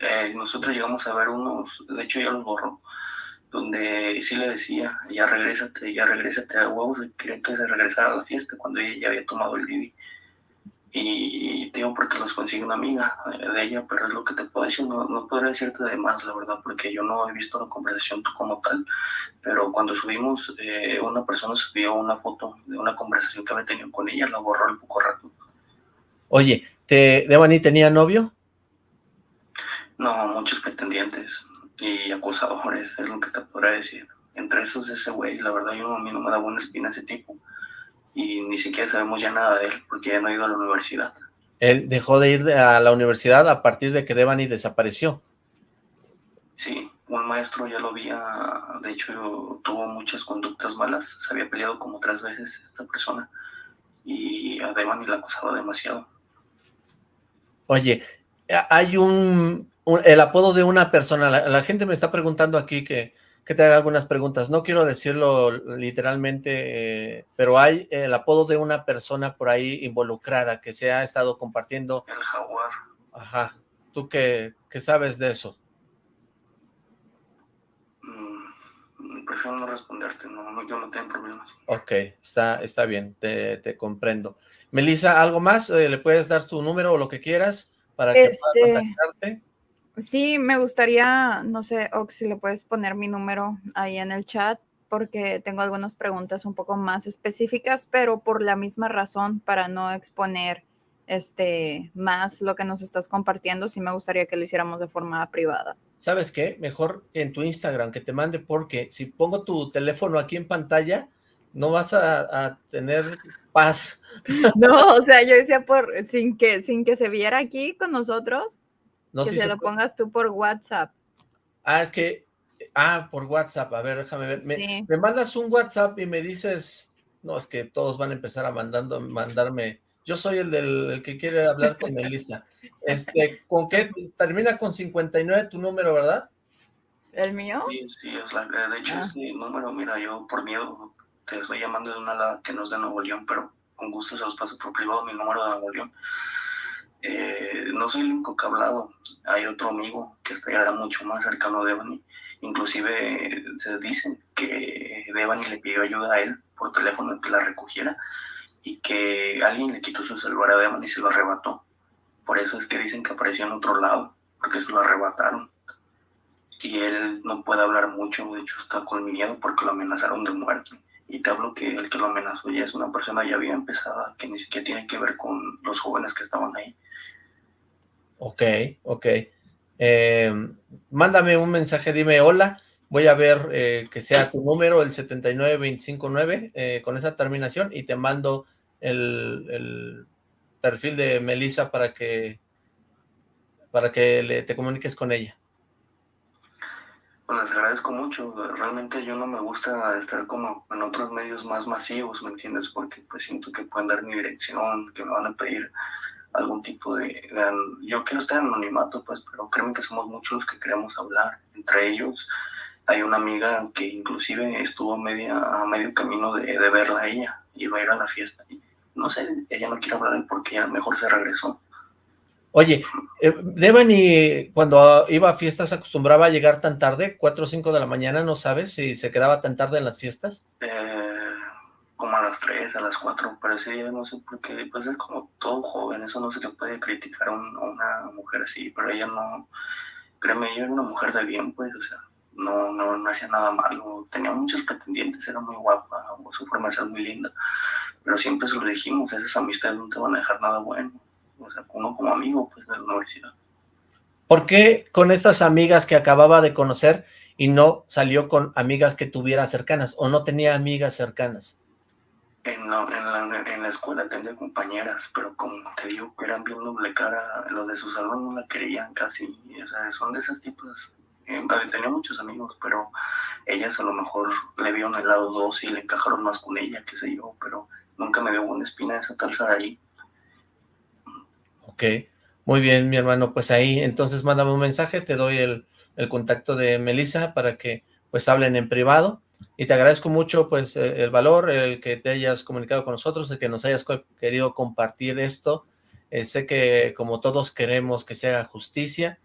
eh, nosotros llegamos a ver unos, de hecho ya los borró, donde sí le decía, ya regrésate, ya regrésate a huevos, quería que se regresara a la fiesta cuando ella ya había tomado el Didi. Y digo porque los consigue una amiga eh, de ella, pero es lo que te puedo decir, no, no podría decirte de más, la verdad, porque yo no he visto la conversación como tal, pero cuando subimos, eh, una persona subió una foto de una conversación que había tenido con ella, la borró al poco rato. Oye, ¿te, Devani tenía novio? No, muchos pretendientes y acusadores, es lo que te podré decir. Entre esos ese güey, la verdad yo a mí no me da buena espina ese tipo. Y ni siquiera sabemos ya nada de él, porque ya no ha ido a la universidad. Él dejó de ir a la universidad a partir de que Devani desapareció. Sí, un maestro ya lo había, de hecho tuvo muchas conductas malas, se había peleado como tres veces esta persona y a Devani la acusaba demasiado. Oye, hay un el apodo de una persona, la, gente me está preguntando aquí que, que, te haga algunas preguntas, no quiero decirlo literalmente, eh, pero hay el apodo de una persona por ahí involucrada que se ha estado compartiendo. El jaguar. Ajá, ¿tú qué, qué sabes de eso? Mm, prefiero no responderte, no, yo no tengo problemas. Ok, está, está bien, te, te comprendo. Melissa, ¿algo más? Eh, ¿Le puedes dar tu número o lo que quieras para que pueda este, contactarte? Sí, me gustaría, no sé, Ox, si le puedes poner mi número ahí en el chat, porque tengo algunas preguntas un poco más específicas, pero por la misma razón, para no exponer este más lo que nos estás compartiendo, sí me gustaría que lo hiciéramos de forma privada. ¿Sabes qué? Mejor en tu Instagram que te mande, porque si pongo tu teléfono aquí en pantalla, no vas a, tener paz. No, o sea, yo decía por sin que sin que se viera aquí con nosotros, que se, lo pongas tú por WhatsApp. Ah, es que Ah, por WhatsApp, a ver, déjame ver. Me, me, mandas un WhatsApp y me dices, no, es que todos van a empezar a mandando, mandarme, yo soy el del que quiere hablar con Melissa. Este, ¿con qué? Termina con 59 tu número, ¿verdad? ¿El mío? Sí, sí, es la, de hecho, ah. este número, mira, yo por miedo te estoy llamando de una que no es de Nuevo León, pero con gusto se los paso por privado mi número de Nuevo León. Eh, no soy el único que ha hablado, hay otro amigo que está mucho más cercano de Devani, inclusive se dicen que Devani le pidió ayuda a él por teléfono que la recogiera y que alguien le quitó su celular a Devani y se lo arrebató. Por eso es que dicen que apareció en otro lado, porque se lo arrebataron. Y él no puede hablar mucho, de hecho está con miedo porque lo amenazaron de muerte. Y te hablo que el que lo amenazó ya es una persona ya bien empezada, que ni siquiera tiene que ver con los jóvenes que estaban ahí. Ok, ok. Eh, mándame un mensaje, dime hola, voy a ver eh, que sea tu número, el 79259, eh, con esa terminación, y te mando el, perfil de Melissa para que para que le, te comuniques con ella. Pues les agradezco mucho, realmente yo no me gusta estar como en otros medios más masivos, ¿me entiendes? Porque pues siento que pueden dar mi dirección, que me van a pedir algún tipo de, Yo quiero estar en anonimato, pues, pero créeme que somos muchos los que queremos hablar. Entre ellos hay una amiga que inclusive estuvo media, a medio camino de, de verla a ella, iba a ir a la fiesta. Y, no sé, ella no quiere hablar porque ella mejor se regresó. Oye, eh, Devani cuando iba a fiestas acostumbraba a llegar tan tarde, 4 o 5 de la mañana, ¿no sabes si se quedaba tan tarde en las fiestas? Eh, como a las 3, a las 4, pero ese día no sé por qué, pues es como todo joven, eso no se le puede criticar a, una mujer así, pero ella no, créeme, ella era una mujer de bien, pues, o sea, no, no, no hacía nada malo, tenía muchos pretendientes, era muy guapa, su forma de muy linda, pero siempre se lo dijimos, esas amistades no te van a dejar nada bueno, o sea, uno como amigo, pues, de la universidad. ¿Por qué con estas amigas que acababa de conocer y no salió con amigas que tuviera cercanas, o no tenía amigas cercanas? En la, en, la, escuela tenía compañeras, pero como te digo, eran bien doble cara, los de su salón no la querían casi, o sea, son de esas tipos, eh, tenía muchos amigos, pero ellas a lo mejor le vieron el lado dos y le encajaron más con ella, qué sé yo, pero nunca me dio una espina esa tal ahí. Ok, muy bien, mi hermano, pues ahí, entonces mándame un mensaje, te doy el, el contacto de Melissa para que pues hablen en privado, y te agradezco mucho pues eh, el valor, el que te hayas comunicado con nosotros, el que nos hayas querido compartir esto. Eh, sé que como todos queremos que se haga justicia.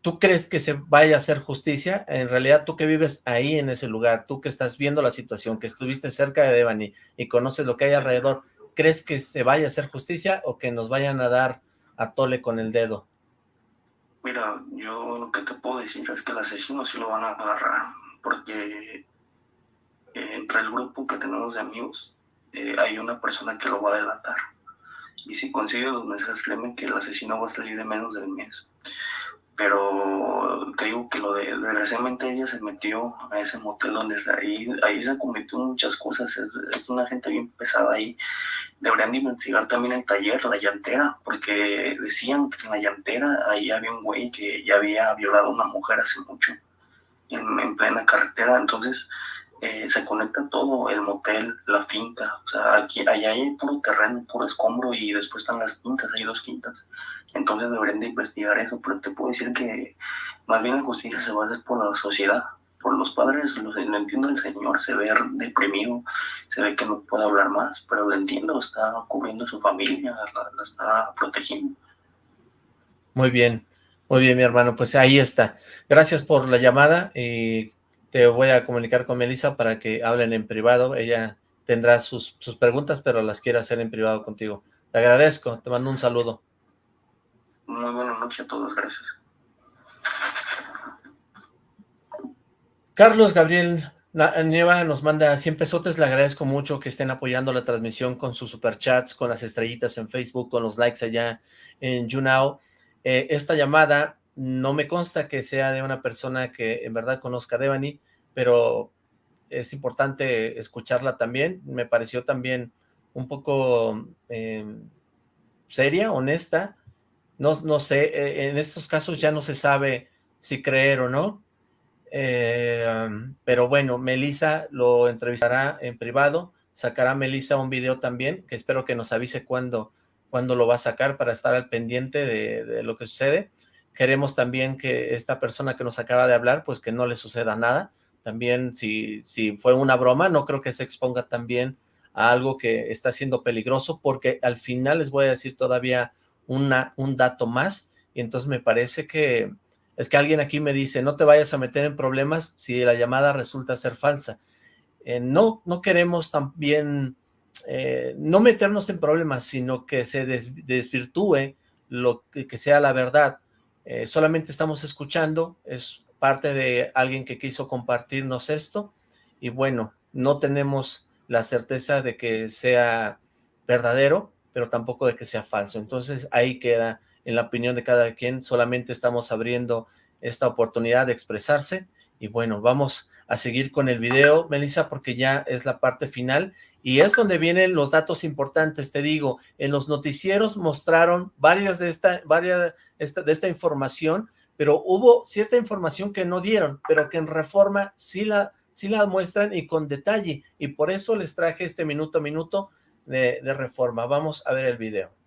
¿Tú crees que se vaya a hacer justicia? En realidad, tú que vives ahí en ese lugar, tú que estás viendo la situación, que estuviste cerca de Devani y conoces lo que hay alrededor, ¿crees que se vaya a hacer justicia o que nos vayan a dar a tole con el dedo? Mira, yo lo que te puedo decir es que el asesino sí lo van a agarrar, porque entre el grupo que tenemos de amigos eh, hay una persona que lo va a delatar. Y si consigue los mensajes, créeme que el asesino va a salir de menos del mes. Pero te digo que lo de, desgraciadamente ella se metió a ese motel donde ahí, ahí se cometió muchas cosas, es, una gente bien pesada ahí. Deberían de investigar también el taller, la llantera, porque decían que en la llantera ahí había un güey que ya había violado a una mujer hace mucho, en, en plena carretera. Entonces, eh, se conecta todo, el motel, la finca, o sea, aquí, allá hay puro terreno, puro escombro y después están las quintas, hay dos quintas. Entonces deberían de investigar eso, pero te puedo decir que más bien la justicia se va a hacer por la sociedad, por los padres, lo, entiendo el señor, se ve deprimido, se ve que no puede hablar más, pero lo entiendo, está cubriendo su familia, la, la está protegiendo. Muy bien, muy bien mi hermano, pues ahí está. Gracias por la llamada y te voy a comunicar con Melissa para que hablen en privado. Ella tendrá sus, sus preguntas, pero las quiere hacer en privado contigo. Te agradezco, te mando un saludo. Muy buenas noches a todos, gracias. Carlos Gabriel Nieva nos manda 100 pesotes, le agradezco mucho que estén apoyando la transmisión con sus superchats, con las estrellitas en Facebook, con los likes allá en YouNow. Eh, esta llamada no me consta que sea de una persona que en verdad conozca a Devani, pero es importante escucharla también. Me pareció también un poco em, seria, honesta. No, no sé, e, en estos casos ya no se sabe si creer o no. Eh, pero bueno, Melissa lo entrevistará en privado, sacará Melissa un video también, que espero que nos avise cuándo, cuándo lo va a sacar para estar al pendiente de, de, lo que sucede. Queremos también que esta persona que nos acaba de hablar, pues que no le suceda nada. También si, si fue una broma, no creo que se exponga también a algo que está siendo peligroso, porque al final les voy a decir todavía una, un dato más, y entonces me parece que es que alguien aquí me dice, no te vayas a meter en problemas si la llamada resulta ser falsa. Eh, no, no queremos también, eh, no meternos en problemas, sino que se desvirtúe lo que, sea la verdad. Eh, solamente estamos escuchando, es parte de alguien que quiso compartirnos esto, y bueno, no tenemos la certeza de que sea verdadero, pero tampoco de que sea falso. Entonces ahí queda en la opinión de cada quien, solamente estamos abriendo esta oportunidad de expresarse, y bueno, vamos a seguir con el video, Melissa, porque ya es la parte final, y es donde vienen los datos importantes, te digo, en los noticieros mostraron varias de esta, varias de esta información, pero hubo cierta información que no dieron, pero que en Reforma sí la, sí la muestran y con detalle, y por eso les traje este minuto a minuto de, de Reforma. Vamos a ver el video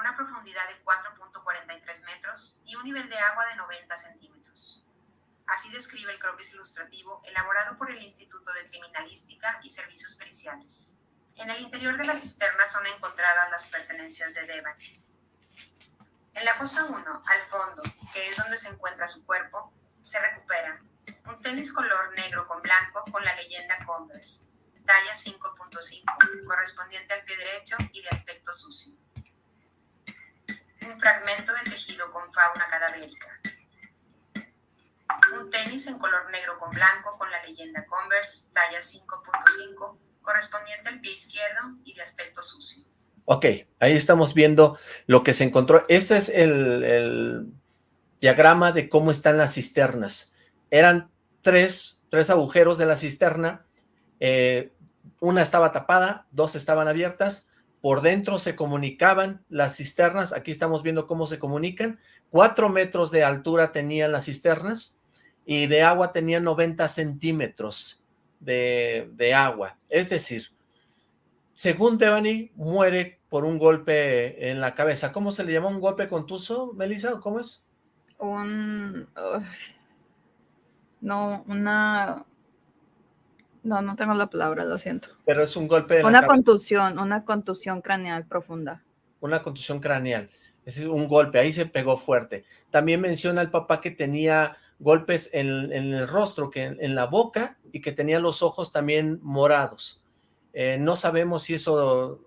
una profundidad de 4.43 metros y un nivel de agua de 90 centímetros. Así describe el croquis ilustrativo elaborado por el Instituto de Criminalística y Servicios Periciales. En el interior de la cisterna son encontradas las pertenencias de Devan. En la fosa 1, al fondo, que es donde se encuentra su cuerpo, se recupera un tenis color negro con blanco con la leyenda Converse, talla 5.5, correspondiente al pie derecho y de aspecto sucio un fragmento de tejido con fauna cadavérica. Un tenis en color negro con blanco con la leyenda Converse, talla 5.5, correspondiente al pie izquierdo y de aspecto sucio. Ok, ahí estamos viendo lo que se encontró. Este es el, diagrama de cómo están las cisternas. Eran tres, tres agujeros de la cisterna, eh, una estaba tapada, dos estaban abiertas, por dentro se comunicaban las cisternas, aquí estamos viendo cómo se comunican, cuatro metros de altura tenían las cisternas y de agua tenían 90 centímetros de, agua, es decir, según Devani, muere por un golpe en la cabeza. ¿Cómo se le llama un golpe contuso, Melissa? ¿Cómo es? Un... No, una... No, no tengo la palabra, lo siento. Pero es un golpe de Una contusión, una contusión craneal profunda. Una contusión craneal. Es un golpe, ahí se pegó fuerte. También menciona el papá que tenía golpes en, en el rostro, que en, en, la boca, y que tenía los ojos también morados. Eh, no sabemos si eso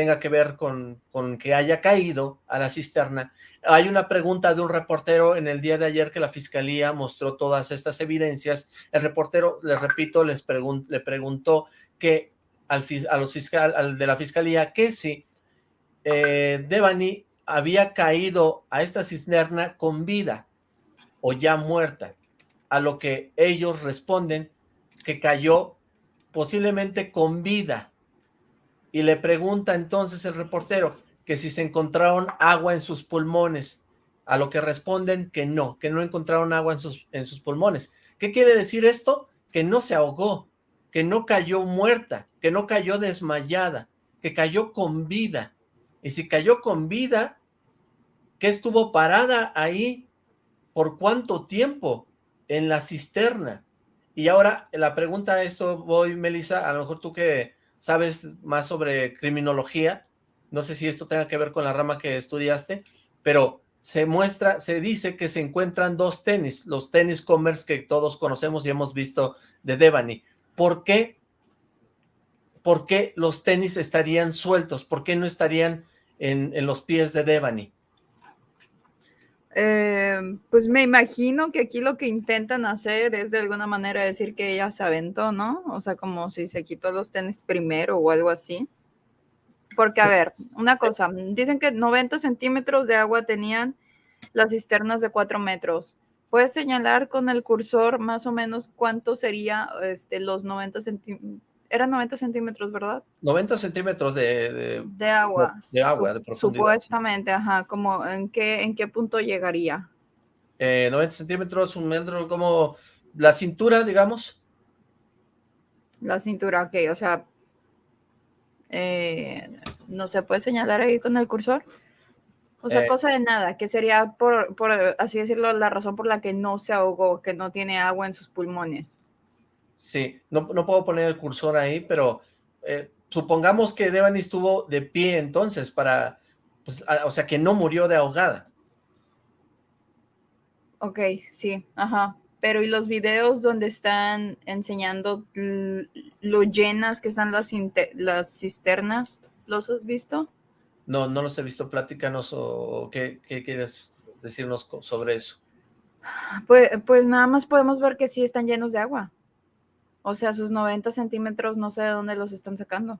tenga que ver con, con, que haya caído a la cisterna. Hay una pregunta de un reportero en el día de ayer que la fiscalía mostró todas estas evidencias. El reportero, les repito, les pregun le preguntó que al, a los fiscal, al de la fiscalía que si eh, Devani había caído a esta cisterna con vida o ya muerta, a lo que ellos responden que cayó posiblemente con vida, y le pregunta entonces el reportero que si se encontraron agua en sus pulmones, a lo que responden que no, que no encontraron agua en sus, en sus pulmones. ¿Qué quiere decir esto? Que no se ahogó, que no cayó muerta, que no cayó desmayada, que cayó con vida. Y si cayó con vida, que estuvo parada ahí por cuánto tiempo en la cisterna. Y ahora la pregunta esto voy, Melissa, a lo mejor tú que sabes más sobre criminología, no sé si esto tenga que ver con la rama que estudiaste, pero se muestra, se dice que se encuentran dos tenis, los tenis Commerce que todos conocemos y hemos visto de Devani. ¿Por qué? ¿Por qué los tenis estarían sueltos? ¿Por qué no estarían en, en los pies de Devani? Eh, pues me imagino que aquí lo que intentan hacer es de alguna manera decir que ella se aventó, ¿no? O sea, como si se quitó los tenis primero o algo así. Porque, a ver, una cosa, dicen que 90 centímetros de agua tenían las cisternas de 4 metros. ¿Puedes señalar con el cursor más o menos cuánto sería este, los 90 centímetros? Eran 90 centímetros, ¿verdad? 90 centímetros de, de, de agua. De agua, de profundidad. Supuestamente, ajá, como en qué, en qué punto llegaría. 90 eh, centímetros, un metro, como la cintura, digamos. La cintura, ok, o sea, eh, no se puede señalar ahí con el cursor. O sea, eh, cosa de nada, que sería por, por, así decirlo, la razón por la que no se ahogó, que no tiene agua en sus pulmones. Sí, no, no puedo poner el cursor ahí, pero supongamos que Devani estuvo de pie entonces para, pues, o sea, que no murió de ahogada. Ok, sí, ajá. Pero ¿y los videos donde están enseñando lo llenas que están las, las cisternas? ¿Los has visto? No, no los he visto. Platícanos o qué, qué quieres decirnos sobre eso. Pues, pues nada más podemos ver que sí están llenos de agua. O sea, sus 90 centímetros no sé de dónde los están sacando.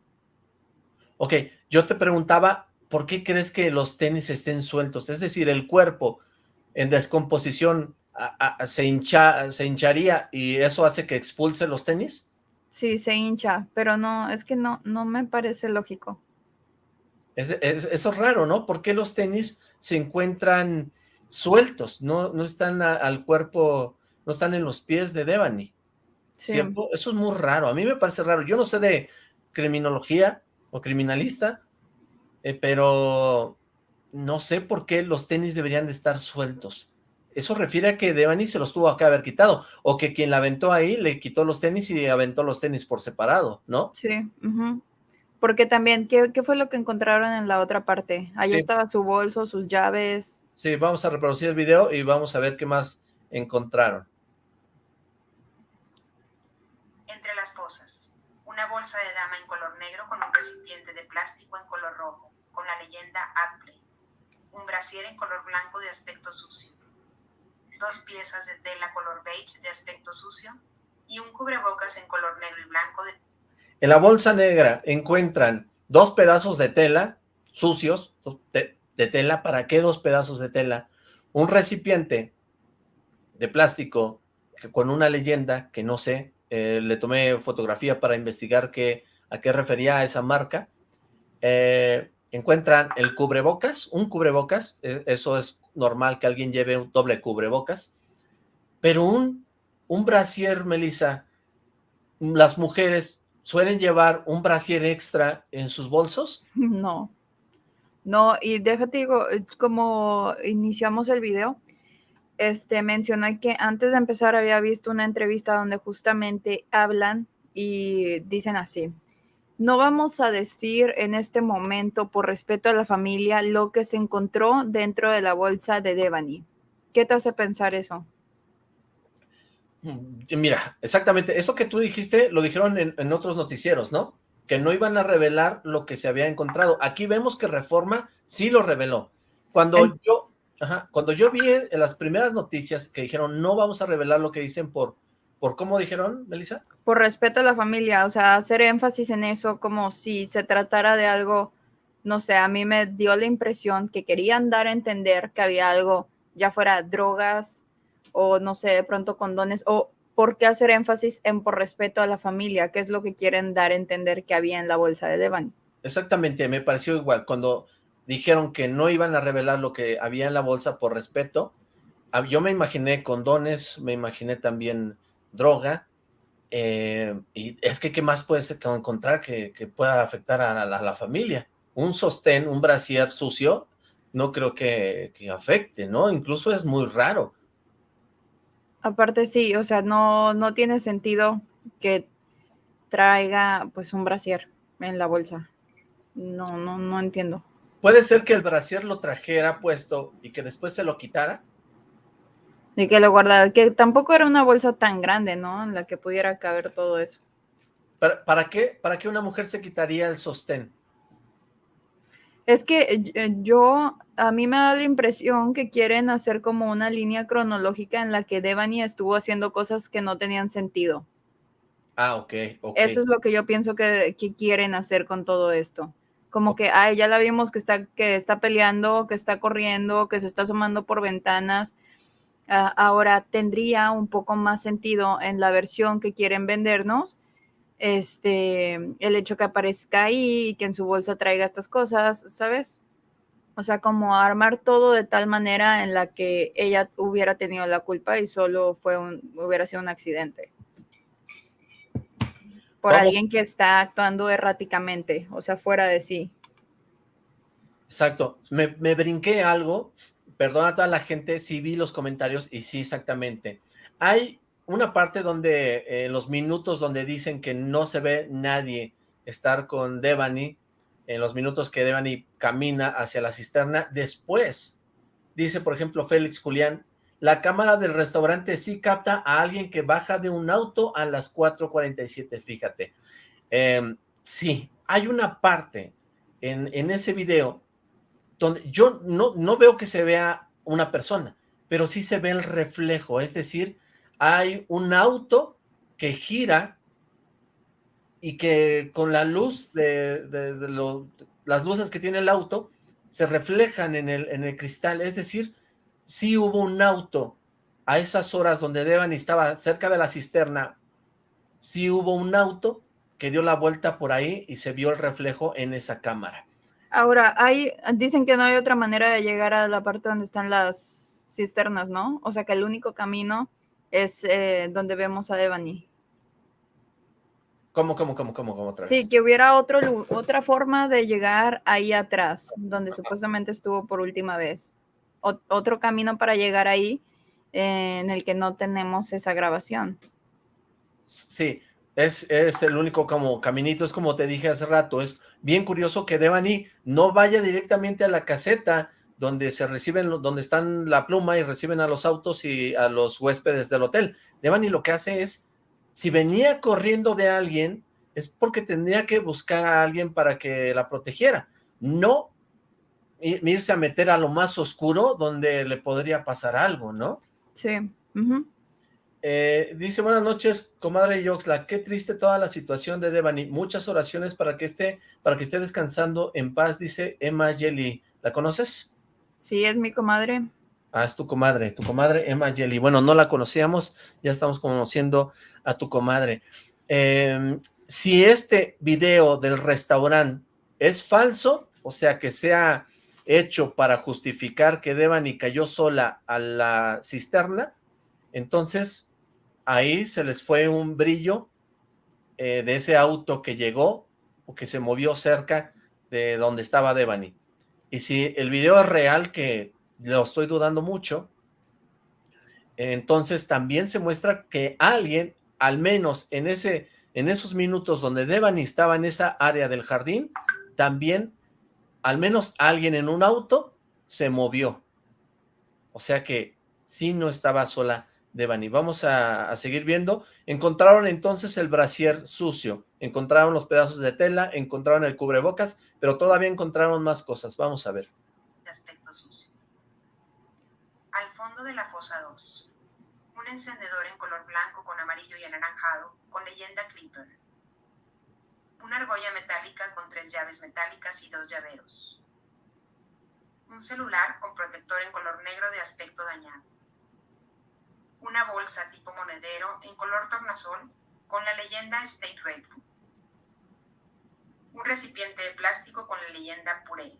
Ok, yo te preguntaba, ¿por qué crees que los tenis estén sueltos? Es decir, el cuerpo en descomposición se, hincha, se hincharía y eso hace que expulse los tenis? Sí, se hincha, pero no, es que no, no me parece lógico. Es, eso es raro, ¿no? ¿Por qué los tenis se encuentran sueltos? No, no están al cuerpo, no están en los pies de Devani. Eso es muy raro. A mí me parece raro. Yo no sé de criminología o criminalista, eh, pero no sé por qué los tenis deberían de estar sueltos. Eso refiere a que Devani se los tuvo que haber quitado, o que quien la aventó ahí le quitó los tenis y aventó los tenis por separado, ¿no? Sí, porque también, ¿qué, fue lo que encontraron en la otra parte? Allí estaba su bolso, sus llaves. Sí, vamos a reproducir el video y vamos a ver qué más encontraron. Entre las cosas, una bolsa de dama en color negro con un recipiente de plástico en color rojo, con la leyenda Apple un brasier en color blanco de aspecto sucio, dos piezas de tela color beige de aspecto sucio y un cubrebocas en color negro y blanco. De... En la bolsa negra encuentran dos pedazos de tela sucios, de, tela, ¿para qué dos pedazos de tela? Un recipiente de plástico con una leyenda que no sé, eh, le tomé fotografía para investigar qué, a qué refería esa marca, eh, encuentran el cubrebocas, un cubrebocas, eh, eso es normal que alguien lleve un doble cubrebocas, pero un, un brasier, Melissa, ¿las mujeres suelen llevar un brasier extra en sus bolsos? No, no, y déjate digo, como iniciamos el video, este, menciona que antes de empezar había visto una entrevista donde justamente hablan y dicen así, no vamos a decir en este momento, por respeto a la familia, lo que se encontró dentro de la bolsa de Devani. ¿Qué te hace pensar eso? Mm, mira, exactamente, eso que tú dijiste lo dijeron en, otros noticieros, ¿no? Que no iban a revelar lo que se había encontrado. Aquí vemos que Reforma sí lo reveló. Cuando yo, cuando yo vi en las primeras noticias que dijeron no vamos a revelar lo que dicen por ¿Por cómo dijeron, Melissa? Por respeto a la familia, o sea, hacer énfasis en eso como si se tratara de algo, no sé, a mí me dio la impresión que querían dar a entender que había algo, ya fuera drogas o no sé, de pronto condones, o por qué hacer énfasis en por respeto a la familia, qué es lo que quieren dar a entender que había en la bolsa de Devani. Exactamente, me pareció igual, cuando dijeron que no iban a revelar lo que había en la bolsa por respeto, yo me imaginé condones, me imaginé también droga, eh, y es que qué más puedes encontrar que, pueda afectar a la, familia. Un sostén, un brasier sucio, no creo que, afecte, ¿no? Incluso es muy raro. Aparte sí, o sea, no, no tiene sentido que traiga pues un brasier en la bolsa. No, no, no entiendo. ¿Puede ser que el brasier lo trajera puesto y que después se lo quitara? Y que lo guardaba, que tampoco era una bolsa tan grande, ¿no? En la que pudiera caber todo eso. ¿Para, qué, ¿Para qué una mujer se quitaría el sostén? Es que eh, yo, a mí me da la impresión que quieren hacer como una línea cronológica en la que Devani estuvo haciendo cosas que no tenían sentido. Ah, ok, Eso es lo que yo pienso que, quieren hacer con todo esto. Como que, ay, ya la vimos que está, que está peleando, que está corriendo, que se está asomando por ventanas, Ah, ahora tendría un poco más sentido en la versión que quieren vendernos, este, el hecho que aparezca ahí y que en su bolsa traiga estas cosas, ¿sabes? O sea, como armar todo de tal manera en la que ella hubiera tenido la culpa y solo fue un, hubiera sido un accidente. Por alguien que está actuando erráticamente, o sea, fuera de sí. Exacto. Me, brinqué algo. Perdona a toda la gente, sí vi los comentarios y sí, exactamente. Hay una parte donde, eh, los minutos donde dicen que no se ve nadie estar con Devani, en los minutos que Devani camina hacia la cisterna. Después, dice por ejemplo Félix Julián, la cámara del restaurante sí capta a alguien que baja de un auto a las 4.47, fíjate. Em, sí, hay una parte en, ese video donde yo no, no veo que se vea una persona, pero sí se ve el reflejo, es decir, hay un auto que gira y que con la luz de, las luces que tiene el auto se reflejan en el, en el cristal, es decir, sí hubo un auto a esas horas donde Devani estaba cerca de la cisterna, sí hubo un auto que dio la vuelta por ahí y se vio el reflejo en esa cámara. Ahora, hay, dicen que no hay otra manera de llegar a la parte donde están las cisternas, ¿no? O sea que el único camino es eh, donde vemos a Devani. ¿Cómo, cómo, cómo, cómo, cómo otra Sí, que hubiera otro, otra forma de llegar ahí atrás, donde supuestamente estuvo por última vez. Otro camino para llegar ahí eh, en el que no tenemos esa grabación. Sí, es, es, el único como caminito, es como te dije hace rato, es bien curioso que Devani no vaya directamente a la caseta donde se reciben, donde están la pluma y reciben a los autos y a los huéspedes del hotel. Devani lo que hace es si venía corriendo de alguien, es porque tendría que buscar a alguien para que la protegiera, no irse a meter a lo más oscuro donde le podría pasar algo, ¿no? Sí. Eh, dice, buenas noches, comadre Yoxla, qué triste toda la situación de Devani, muchas oraciones para que esté, para que esté descansando en paz, dice Emma Jelly, ¿la conoces? Sí, es mi comadre. Ah, es tu comadre, tu comadre Emma Jelly. Bueno, no la conocíamos, ya estamos conociendo a tu comadre. Em, si este video del restaurante es falso, o sea, que sea hecho para justificar que Devani cayó sola a la cisterna, entonces ahí se les fue un brillo eh, de ese auto que llegó o que se movió cerca de donde estaba Devani. Y si el video es real, que lo estoy dudando mucho, entonces también se muestra que alguien al menos en, ese, en esos minutos donde Devani estaba en esa área del jardín, también al menos alguien en un auto se movió. O sea que sí no estaba sola Devani. Vamos a, seguir viendo. Encontraron entonces el brasier sucio, encontraron los pedazos de tela, encontraron el cubrebocas, pero todavía encontraron más cosas. Vamos a ver. Aspecto sucio. Al fondo de la fosa 2 un encendedor en color blanco con amarillo y anaranjado, con leyenda Clipper. Una argolla metálica con tres llaves metálicas y dos llaveros. Un celular con protector en color negro de aspecto dañado. Una bolsa tipo monedero en color tornasol con la leyenda Stay Grateful. Un recipiente de plástico con la leyenda Puree.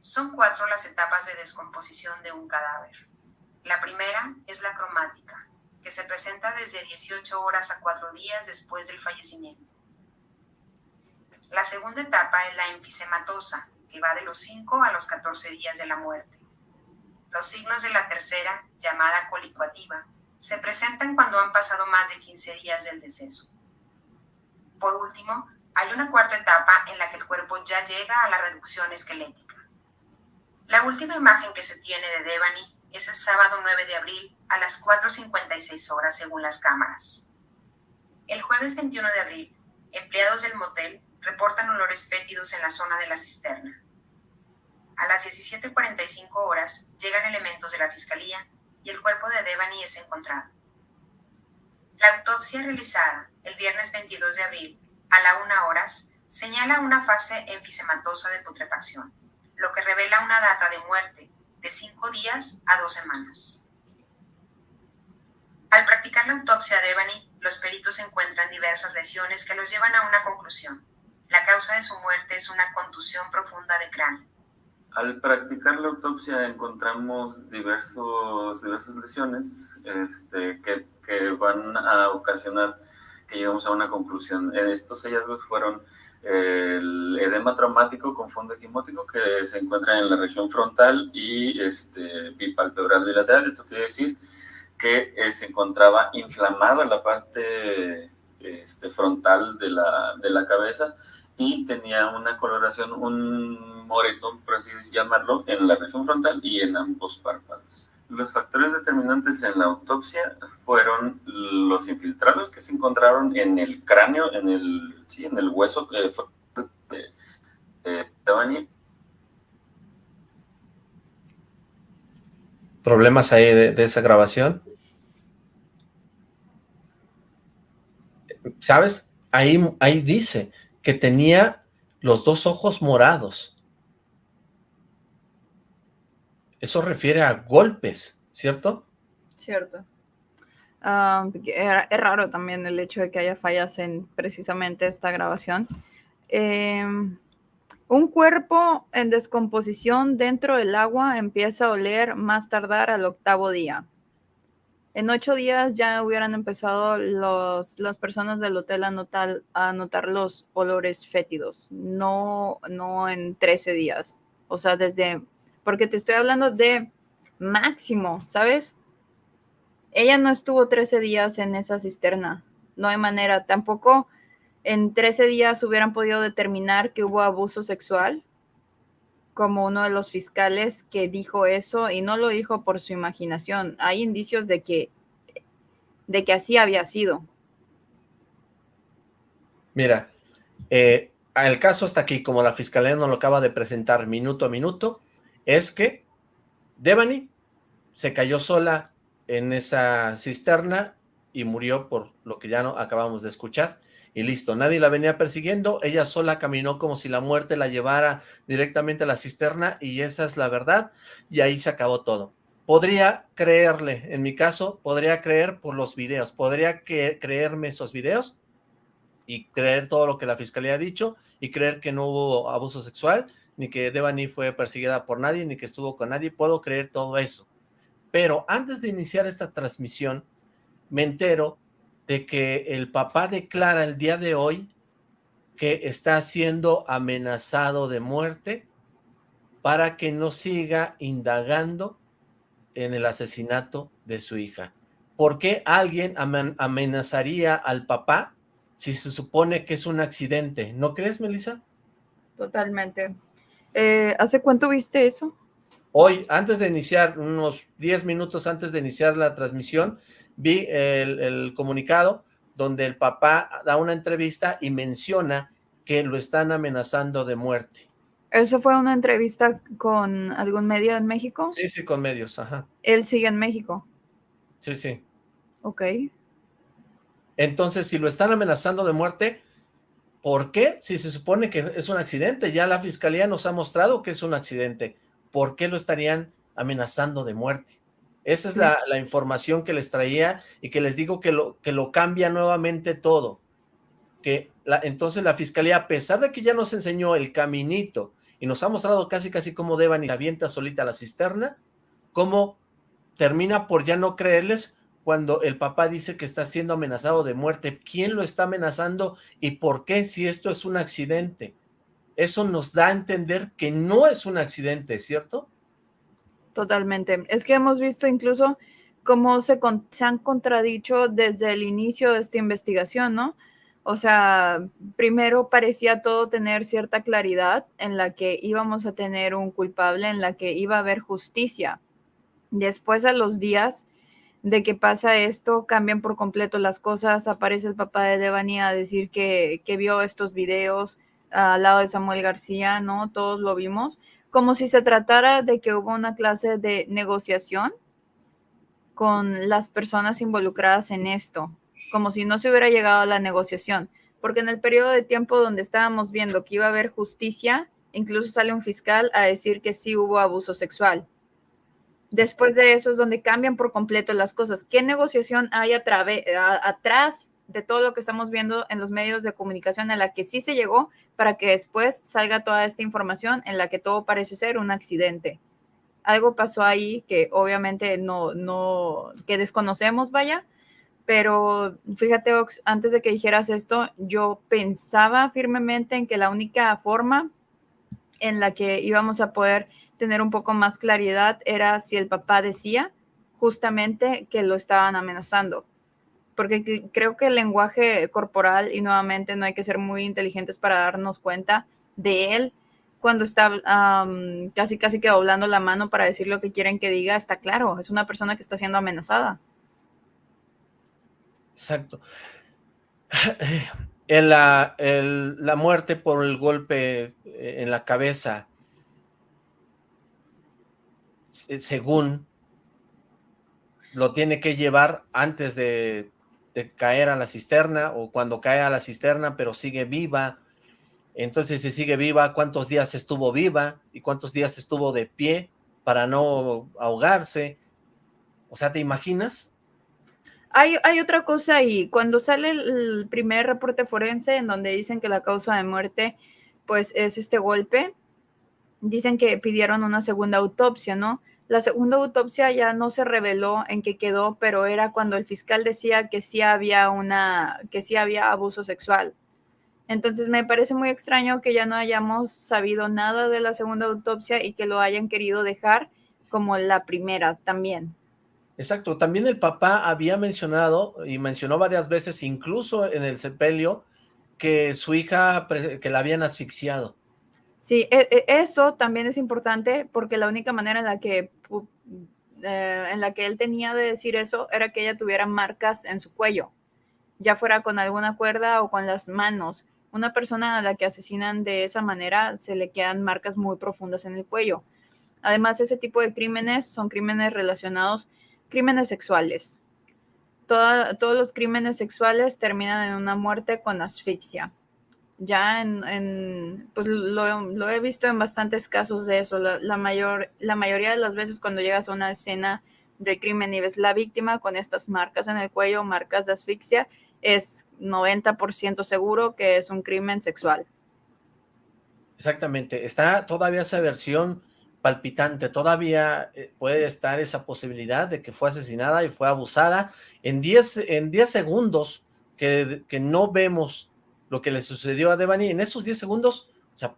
Son cuatro las etapas de descomposición de un cadáver. La primera es la cromática, que se presenta desde 18 horas a 4 días después del fallecimiento. La segunda etapa es la enfisematosa, que va de los 5 a los 14 días de la muerte. Los signos de la tercera, llamada colicuativa, se presentan cuando han pasado más de 15 días del deceso. Por último, hay una cuarta etapa en la que el cuerpo ya llega a la reducción esquelética. La última imagen que se tiene de Devani es el sábado 9 de abril a las 4.56 horas según las cámaras. El jueves 21 de abril, empleados del motel reportan olores fétidos en la zona de la cisterna. A las 17.45 horas llegan elementos de la fiscalía y el cuerpo de Devani es encontrado. La autopsia realizada el viernes 22 de abril a la 1 horas señala una fase enfisematosa de putrefacción, lo que revela una data de muerte de cinco días a dos semanas. Al practicar la autopsia de Ebony, los peritos encuentran diversas lesiones que los llevan a una conclusión. La causa de su muerte es una contusión profunda de cráneo. Al practicar la autopsia encontramos diversos, diversas lesiones este, que, que van a ocasionar que llegamos a una conclusión. Estos hallazgos fueron el edema traumático con fondo equimótico que se encuentra en la región frontal y este, bipalpebral bilateral. Esto quiere decir que eh, se encontraba inflamada la parte este, frontal de la, de la cabeza y tenía una coloración, un moretón, por así llamarlo, en la región frontal y en ambos párpados. Los factores determinantes en la autopsia fueron los infiltrados que se encontraron en el cráneo, en el, sí, en el hueso que fue de, de ¿Problemas ahí de, esa grabación? ¿Sabes? Ahí, ahí dice que tenía los dos ojos morados. Eso refiere a golpes, ¿cierto? Cierto. Ah, es raro también el hecho de que haya fallas en precisamente esta grabación. Em, un cuerpo en descomposición dentro del agua empieza a oler más tardar al octavo día. En ocho días ya hubieran empezado los, las personas del hotel a notar, a notar los olores fétidos, no, no en 13 días. O sea, desde porque te estoy hablando de máximo, ¿sabes? Ella no estuvo 13 días en esa cisterna, no hay manera, tampoco en 13 días hubieran podido determinar que hubo abuso sexual, como uno de los fiscales que dijo eso y no lo dijo por su imaginación. Hay indicios de que, de que así había sido. Mira, eh, el caso está aquí, como la fiscalía no lo acaba de presentar minuto a minuto, es que Devani se cayó sola en esa cisterna y murió por lo que ya no acabamos de escuchar. Y listo, nadie la venía persiguiendo, ella sola caminó como si la muerte la llevara directamente a la cisterna y esa es la verdad y ahí se acabó todo. Podría creerle, en mi caso, podría creer por los videos, podría creerme esos videos y creer todo lo que la fiscalía ha dicho y creer que no hubo abuso sexual ni que Devani fue perseguida por nadie, ni que estuvo con nadie, puedo creer todo eso. Pero antes de iniciar esta transmisión, me entero de que el papá declara el día de hoy que está siendo amenazado de muerte para que no siga indagando en el asesinato de su hija. ¿Por qué alguien amenazaría al papá si se supone que es un accidente? ¿No crees, Melissa? Totalmente. Eh, ¿Hace cuánto viste eso? Hoy, antes de iniciar, unos 10 minutos antes de iniciar la transmisión, vi el, comunicado donde el papá da una entrevista y menciona que lo están amenazando de muerte. ¿Eso fue una entrevista con algún medio en México? Sí, sí, con medios, ajá. ¿Él sigue en México? Sí, sí. Ok. Entonces, si lo están amenazando de muerte, ¿Por qué? Si se supone que es un accidente, ya la fiscalía nos ha mostrado que es un accidente. ¿Por qué lo estarían amenazando de muerte? Esa es la, información que les traía y que les digo que lo, que lo cambia nuevamente todo. Que la, entonces la fiscalía, a pesar de que ya nos enseñó el caminito y nos ha mostrado casi casi cómo Devan y avienta solita a la cisterna, cómo termina por ya no creerles cuando el papá dice que está siendo amenazado de muerte. ¿Quién lo está amenazando y por qué si esto es un accidente? Eso nos da a entender que no es un accidente, ¿cierto? Totalmente. Es que hemos visto incluso cómo se, han contradicho desde el inicio de esta investigación, ¿no? O sea, primero parecía todo tener cierta claridad en la que íbamos a tener un culpable, en la que iba a haber justicia. Después a los días de que pasa esto, cambian por completo las cosas, aparece el papá de Devani a decir que, vio estos videos al lado de Samuel García, ¿no? Todos lo vimos, como si se tratara de que hubo una clase de negociación con las personas involucradas en esto, como si no se hubiera llegado a la negociación, porque en el periodo de tiempo donde estábamos viendo que iba a haber justicia, incluso sale un fiscal a decir que sí hubo abuso sexual. Después de eso es donde cambian por completo las cosas. ¿Qué negociación hay atrás de todo lo que estamos viendo en los medios de comunicación a la que sí se llegó para que después salga toda esta información en la que todo parece ser un accidente. Algo pasó ahí que obviamente no, no, que desconocemos, vaya, pero fíjate, Ox, antes de que dijeras esto, yo pensaba firmemente en que la única forma en la que íbamos a poder tener un poco más claridad era si el papá decía justamente que lo estaban amenazando. Porque creo que el lenguaje corporal, y nuevamente no hay que ser muy inteligentes para darnos cuenta de él, cuando está casi casi que doblando la mano para decir lo que quieren que diga, está claro, es una persona que está siendo amenazada. Exacto. En la, la muerte por el golpe eh, en la cabeza, según lo tiene que llevar antes de, caer a la cisterna o cuando cae a la cisterna pero sigue viva. Entonces si sigue viva, ¿cuántos días estuvo viva? ¿Y cuántos días estuvo de pie para no ahogarse? O sea, ¿te imaginas? Hay, hay otra cosa ahí. Cuando sale el primer reporte forense en donde dicen que la causa de muerte pues es este golpe, dicen que pidieron una segunda autopsia, ¿no? La segunda autopsia ya no se reveló en qué quedó, pero era cuando el fiscal decía que sí había una, que sí había abuso sexual. Entonces me parece muy extraño que ya no hayamos sabido nada de la segunda autopsia y que lo hayan querido dejar como la primera también. Exacto, también el papá había mencionado, y mencionó varias veces, incluso en el sepelio, que su hija, que la habían asfixiado. Sí, e, e, eso también es importante porque la única manera en la que eh, en la que él tenía de decir eso era que ella tuviera marcas en su cuello, ya fuera con alguna cuerda o con las manos. Una persona a la que asesinan de esa manera se le quedan marcas muy profundas en el cuello. Además, ese tipo de crímenes son crímenes relacionados, crímenes sexuales. todos los crímenes sexuales terminan en una muerte con asfixia ya en, pues lo, he visto en bastantes casos de eso. La, mayor, la mayoría de las veces cuando llegas a una escena de crimen y ves la víctima con estas marcas en el cuello, marcas de asfixia, es 90% seguro que es un crimen sexual. Exactamente. Está todavía esa versión palpitante, todavía eh, puede estar esa posibilidad de que fue asesinada y fue abusada en 10 en 10 segundos que, que no vemos lo que le sucedió a Devani en esos 10 segundos, o sea,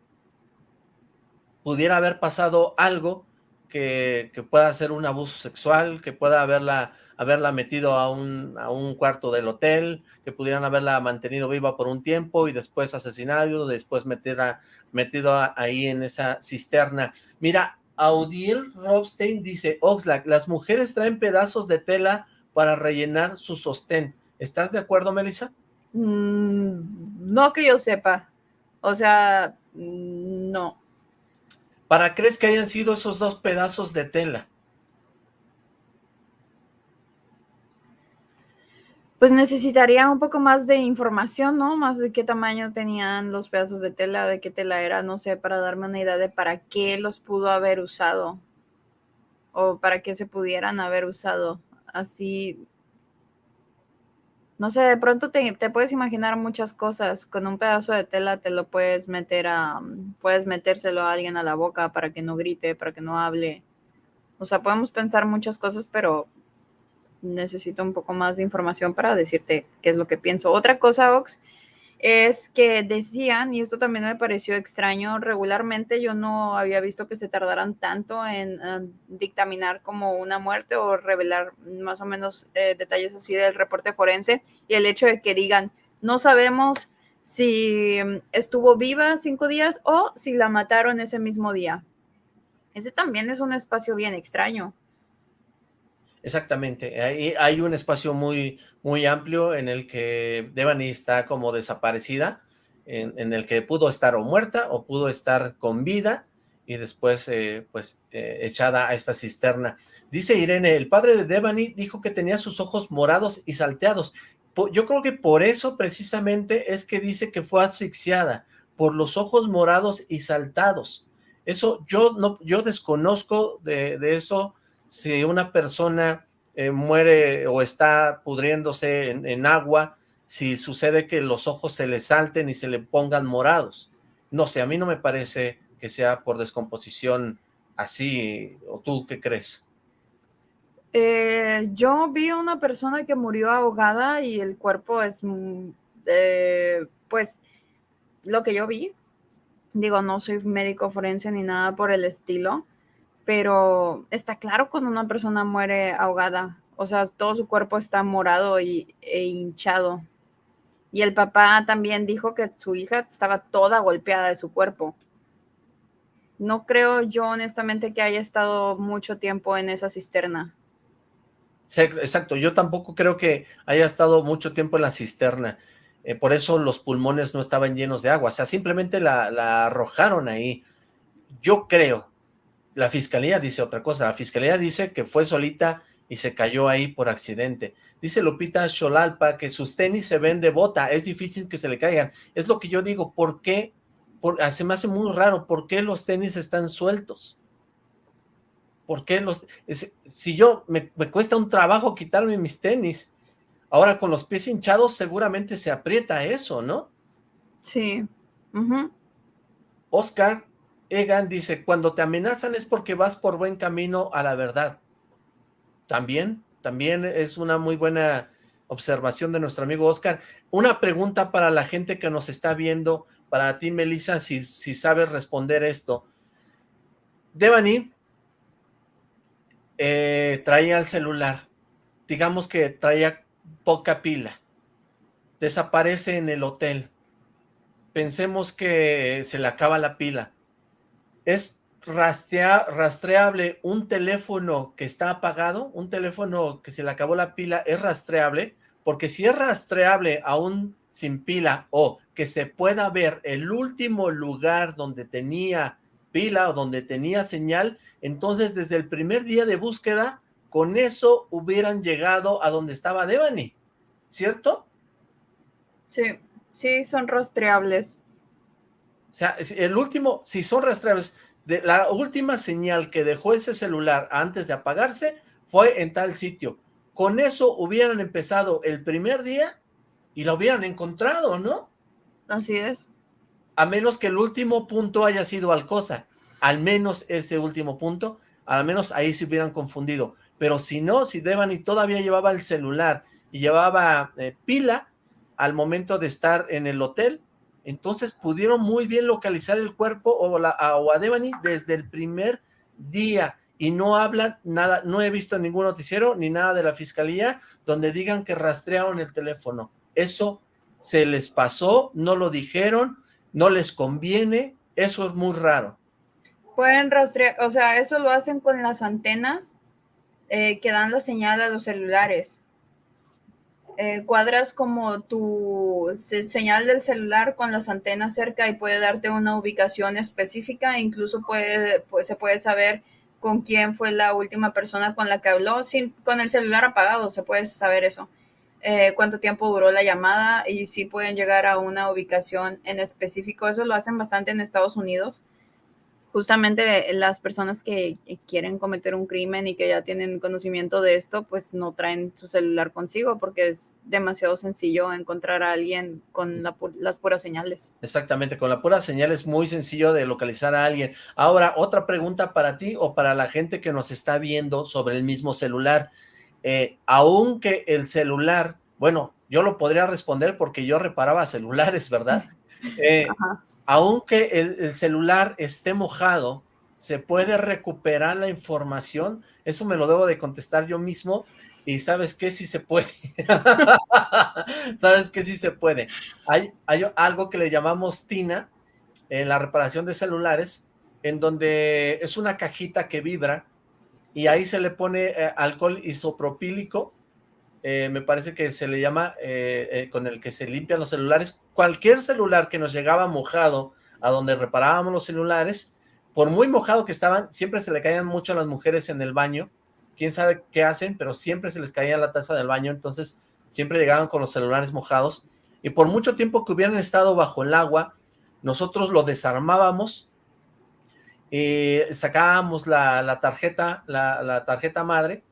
pudiera haber pasado algo que, pueda ser un abuso sexual, que pueda haberla, haberla metido a un, a un cuarto del hotel, que pudieran haberla mantenido viva por un tiempo y después asesinado, después meterla, metido ahí en esa cisterna. Mira, Audiel Robstein dice, Oxlack, las mujeres traen pedazos de tela para rellenar su sostén. ¿Estás de acuerdo, Melissa? Mm, no que yo sepa. O sea, mm, no. ¿Para crees que hayan sido esos dos pedazos de tela? Pues necesitaría un poco más de información, ¿no? Más de qué tamaño tenían los pedazos de tela, de qué tela era, no sé, para darme una idea de para qué los pudo haber usado o para qué se pudieran haber usado. Así, no sé, de pronto te, puedes imaginar muchas cosas. Con un pedazo de tela te lo puedes meter a, puedes metérselo a alguien a la boca para que no grite, para que no hable. O sea, podemos pensar muchas cosas, pero necesito un poco más de información para decirte qué es lo que pienso. Otra cosa, Ox, es que decían, y esto también me pareció extraño, regularmente yo no había visto que se tardaran tanto en dictaminar como una muerte o revelar más o menos eh, detalles así del reporte forense y el hecho de que digan, no sabemos si estuvo viva cinco días o si la mataron ese mismo día. Ese también es un espacio bien extraño. Exactamente, hay, hay un espacio muy, muy amplio en el que Devani está como desaparecida, en, el que pudo estar o muerta o pudo estar con vida y después eh, pues eh, echada a esta cisterna. Dice Irene, el padre de Devani dijo que tenía sus ojos morados y salteados. Yo creo que por eso precisamente es que dice que fue asfixiada, por los ojos morados y saltados. Eso yo no, yo desconozco de, de eso, si una persona eh, muere o está pudriéndose en, agua si sucede que los ojos se le salten y se le pongan morados. No sé, a mí no me parece que sea por descomposición así, ¿o tú qué crees? Eh, yo vi una persona que murió ahogada y el cuerpo es, mm, eh, pues, lo que yo vi. Digo, no soy médico forense ni nada por el estilo, pero está claro cuando una persona muere ahogada. O sea, todo su cuerpo está morado y, e hinchado. Y el papá también dijo que su hija estaba toda golpeada de su cuerpo. No creo yo honestamente que haya estado mucho tiempo en esa cisterna. Exacto, yo tampoco creo que haya estado mucho tiempo en la cisterna. Eh, por eso los pulmones no estaban llenos de agua. O sea, simplemente la, la arrojaron ahí. Yo creo, la fiscalía dice otra cosa. La fiscalía dice que fue solita y se cayó ahí por accidente. Dice Lupita Xolalpa que sus tenis se ven de bota, es difícil que se le caigan. Es lo que yo digo, ¿por qué? Por, ah, se me hace muy raro, ¿por qué los tenis están sueltos? ¿Por qué los...? si yo, me, cuesta un trabajo quitarme mis tenis, ahora con los pies hinchados seguramente se aprieta eso, ¿no? Sí. Oscar Egan dice, cuando te amenazan es porque vas por buen camino a la verdad. También, también es una muy buena observación de nuestro amigo Oscar. Una pregunta para la gente que nos está viendo, para ti, Melissa, si, si sabes responder esto. Devani eh, traía el celular, digamos que traía poca pila, desaparece en el hotel, pensemos que se le acaba la pila, ¿es rastreable un teléfono que está apagado, un teléfono que se le acabó la pila, es rastreable, porque si es rastreable aún sin pila o que se pueda ver el último lugar donde tenía pila o donde tenía señal, entonces desde el primer día de búsqueda, con eso hubieran llegado a donde estaba Devani, ¿cierto? Sí, sí, son rastreables. O sea, el último, si son rastreables, de la última señal que dejó ese celular antes de apagarse fue en tal sitio. Con eso hubieran empezado el primer día y lo hubieran encontrado, ¿no? Así es. A menos que el último punto haya sido Alcosa. Al menos ese último punto, al menos ahí se hubieran confundido. Pero si no, si Devani todavía llevaba el celular y llevaba eh, pila al momento de estar en el hotel, entonces pudieron muy bien localizar el cuerpo o, la, a, Devani desde el primer día y no hablan nada, no he visto ningún noticiero ni nada de la fiscalía donde digan que rastrearon el teléfono. Eso se les pasó, no lo dijeron, no les conviene, eso es muy raro. Pueden rastrear, o sea, eso lo hacen con las antenas eh, que dan la señal a los celulares. Eh, cuadras como tu señal del celular con las antenas cerca y puede darte una ubicación específica, incluso puede, pues, se puede saber con quién fue la última persona con la que habló, sin, con el celular apagado, se puede saber eso. Eh, cuánto tiempo duró la llamada y si pueden llegar a una ubicación en específico. Eso lo hacen bastante en Estados Unidos justamente las personas que quieren cometer un crimen y que ya tienen conocimiento de esto, pues no traen su celular consigo porque es demasiado sencillo encontrar a alguien con las puras señales. Exactamente, con la pura señal es muy sencillo de localizar a alguien. Ahora, otra pregunta para ti o para la gente que nos está viendo sobre el mismo celular. Eh, aunque el celular, bueno, yo lo podría responder porque yo reparaba celulares, ¿verdad? Eh, aunque el, celular esté mojado, ¿se puede recuperar la información? Eso me lo debo de contestar yo mismo y ¿sabes qué? Sí se puede. ¿Sabes qué? Sí se puede. Hay, algo que le llamamos TINA en la reparación de celulares, en donde es una cajita que vibra y ahí se le pone eh, alcohol isopropílico eh, me parece que se le llama, eh, eh, con el que se limpian los celulares. Cualquier celular que nos llegaba mojado a donde reparábamos los celulares, por muy mojado que estaban, siempre se le caían mucho a las mujeres en el baño. Quién sabe qué hacen, pero siempre se les caía la taza del baño, entonces siempre llegaban con los celulares mojados. Y por mucho tiempo que hubieran estado bajo el agua, nosotros lo desarmábamos, y sacábamos la, tarjeta, la tarjeta madre,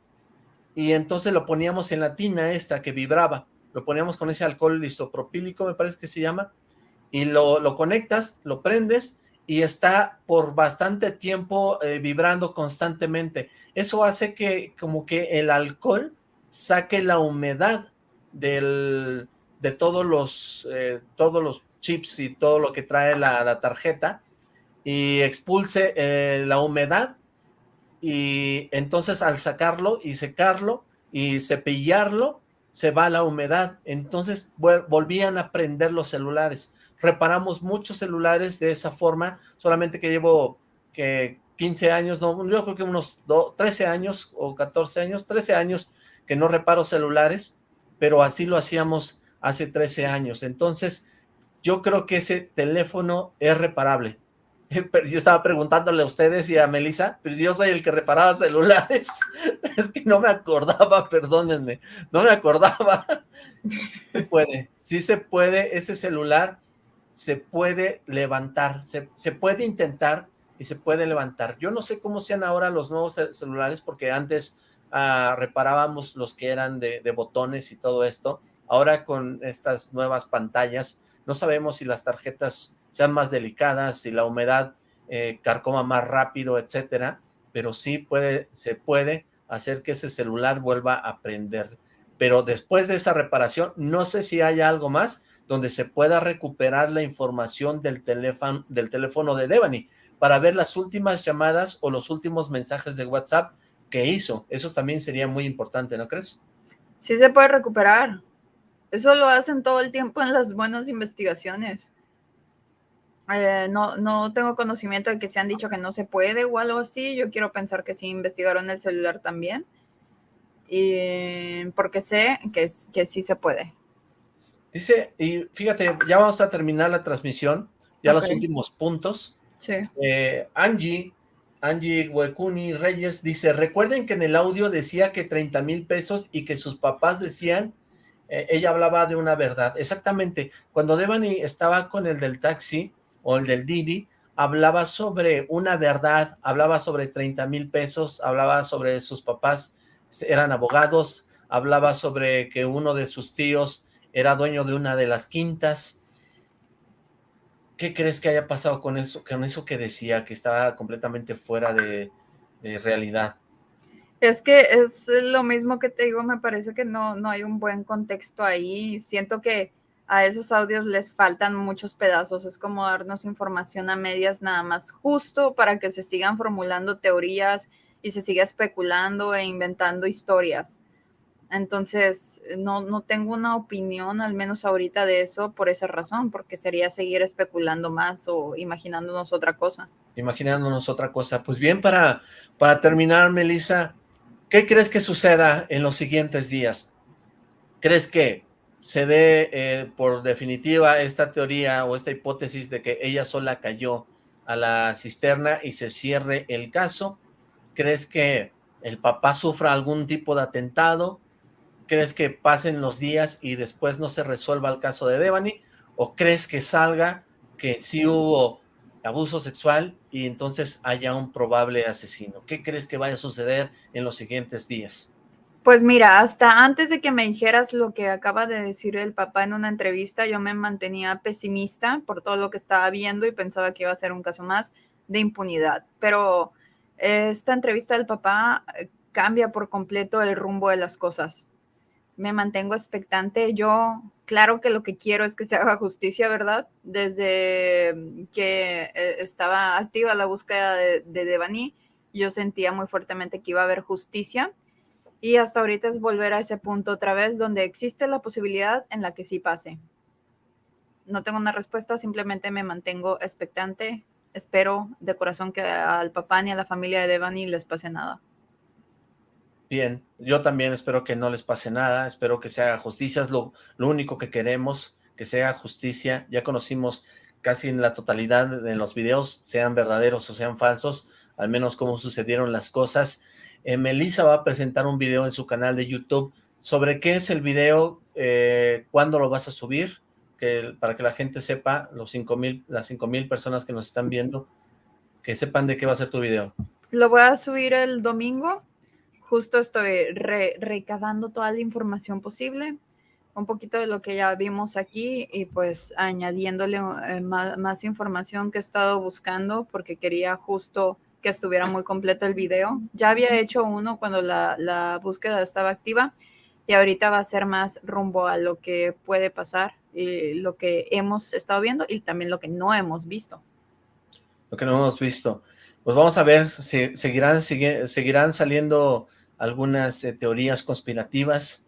y entonces lo poníamos en la tina esta que vibraba, lo poníamos con ese alcohol isopropílico, me parece que se llama, y lo, lo conectas, lo prendes, y está por bastante tiempo eh, vibrando constantemente. Eso hace que como que el alcohol saque la humedad del, de todos los, eh, todos los chips y todo lo que trae la, tarjeta y expulse eh, la humedad y entonces al sacarlo y secarlo y cepillarlo se va la humedad. Entonces volvían a prender los celulares reparamos muchos celulares de esa forma, solamente que llevo que 15 años, no, yo creo que unos 13 años o 14 años, 13 años que no reparo celulares, pero así lo hacíamos hace 13 años. Entonces, yo creo que ese teléfono es reparable. Yo estaba preguntándole a ustedes y a Melissa, pero yo soy el que reparaba celulares. Es que no me acordaba, perdónenme, no me acordaba. Sí se puede, sí se puede, ese celular se puede levantar, se, puede intentar y se puede levantar. Yo no sé cómo sean ahora los nuevos celulares, porque antes ah, reparábamos los que eran de, botones y todo esto. Ahora con estas nuevas pantallas, no sabemos si las tarjetas sean más delicadas, si la humedad eh, carcoma más rápido, etcétera, pero sí puede, se puede hacer que ese celular vuelva a prender. Pero después de esa reparación, no sé si hay algo más, donde se pueda recuperar la información del teléfono, del teléfono de Devani para ver las últimas llamadas o los últimos mensajes de WhatsApp que hizo. Eso también sería muy importante, ¿no crees? Sí se puede recuperar. Eso lo hacen todo el tiempo en las buenas investigaciones. Eh, no, no tengo conocimiento de que se han dicho que no se puede o algo así. Yo quiero pensar que sí investigaron el celular también. Y porque sé que, que sí se puede. Dice, y fíjate, ya vamos a terminar la transmisión, ya los últimos puntos. Sí. Eh, Angie, Angie Huecuni Reyes dice, recuerden que en el audio decía que 30 mil pesos y que sus papás decían, eh, ella hablaba de una verdad. Exactamente, cuando Devani estaba con el del taxi o el del Didi, hablaba sobre una verdad, hablaba sobre 30 mil pesos, hablaba sobre sus papás eran abogados, hablaba sobre que uno de sus tíos era dueño de una de las quintas. ¿Qué crees que haya pasado con eso, con eso que decía, que estaba completamente fuera de, realidad? Es que es lo mismo que te digo, me parece que no, no hay un buen contexto ahí. Siento que a esos audios les faltan muchos pedazos. Es como darnos información a medias nada más, justo para que se sigan formulando teorías y se siga especulando e inventando historias. Entonces, no, no tengo una opinión, al menos ahorita, de eso por esa razón, porque sería seguir especulando más o imaginándonos otra cosa. Imaginándonos otra cosa. Pues bien, para, para terminar, Melissa, ¿qué crees que suceda en los siguientes días? ¿Crees que se dé eh, por definitiva esta teoría o esta hipótesis de que ella sola cayó a la cisterna y se cierre el caso? ¿Crees que el papá sufra algún tipo de atentado? ¿Crees que pasen los días y después no se resuelva el caso de Devani? ¿O crees que salga que sí hubo abuso sexual y entonces haya un probable asesino? ¿Qué crees que vaya a suceder en los siguientes días? Pues mira, hasta antes de que me dijeras lo que acaba de decir el papá en una entrevista, yo me mantenía pesimista por todo lo que estaba viendo y pensaba que iba a ser un caso más de impunidad. Pero esta entrevista del papá eh, cambia por completo el rumbo de las cosas me mantengo expectante. Yo, claro que lo que quiero es que se haga justicia, ¿verdad? Desde que eh, estaba activa la búsqueda de, de Devani, yo sentía muy fuertemente que iba a haber justicia. Y hasta ahorita es volver a ese punto otra vez donde existe la posibilidad en la que sí pase. No tengo una respuesta, simplemente me mantengo expectante. Espero de corazón que al papá ni a la familia de Devani les pase nada. Bien, yo también espero que no les pase nada, espero que se haga justicia, es lo, único que queremos, que se haga justicia. Ya conocimos casi en la totalidad de los videos, sean verdaderos o sean falsos, al menos cómo sucedieron las cosas. Eh, Melissa va a presentar un video en su canal de YouTube sobre qué es el video, eh, cuándo lo vas a subir, para que la gente sepa, los cinco mil, las cinco mil personas que nos están viendo, que sepan de qué va a ser tu video. Lo voy a subir el domingo justo estoy recabando toda la información posible un poquito de lo que ya vimos aquí y pues añadiéndole eh, más, información que he estado buscando porque quería justo que estuviera muy completo el video. Ya había hecho uno cuando la, la búsqueda estaba activa y ahorita va a ser más rumbo a lo que puede pasar y lo que hemos estado viendo y también lo que no hemos visto. Lo que no hemos visto. Pues vamos a ver, si seguirán, seguirán saliendo algunas eh, teorías conspirativas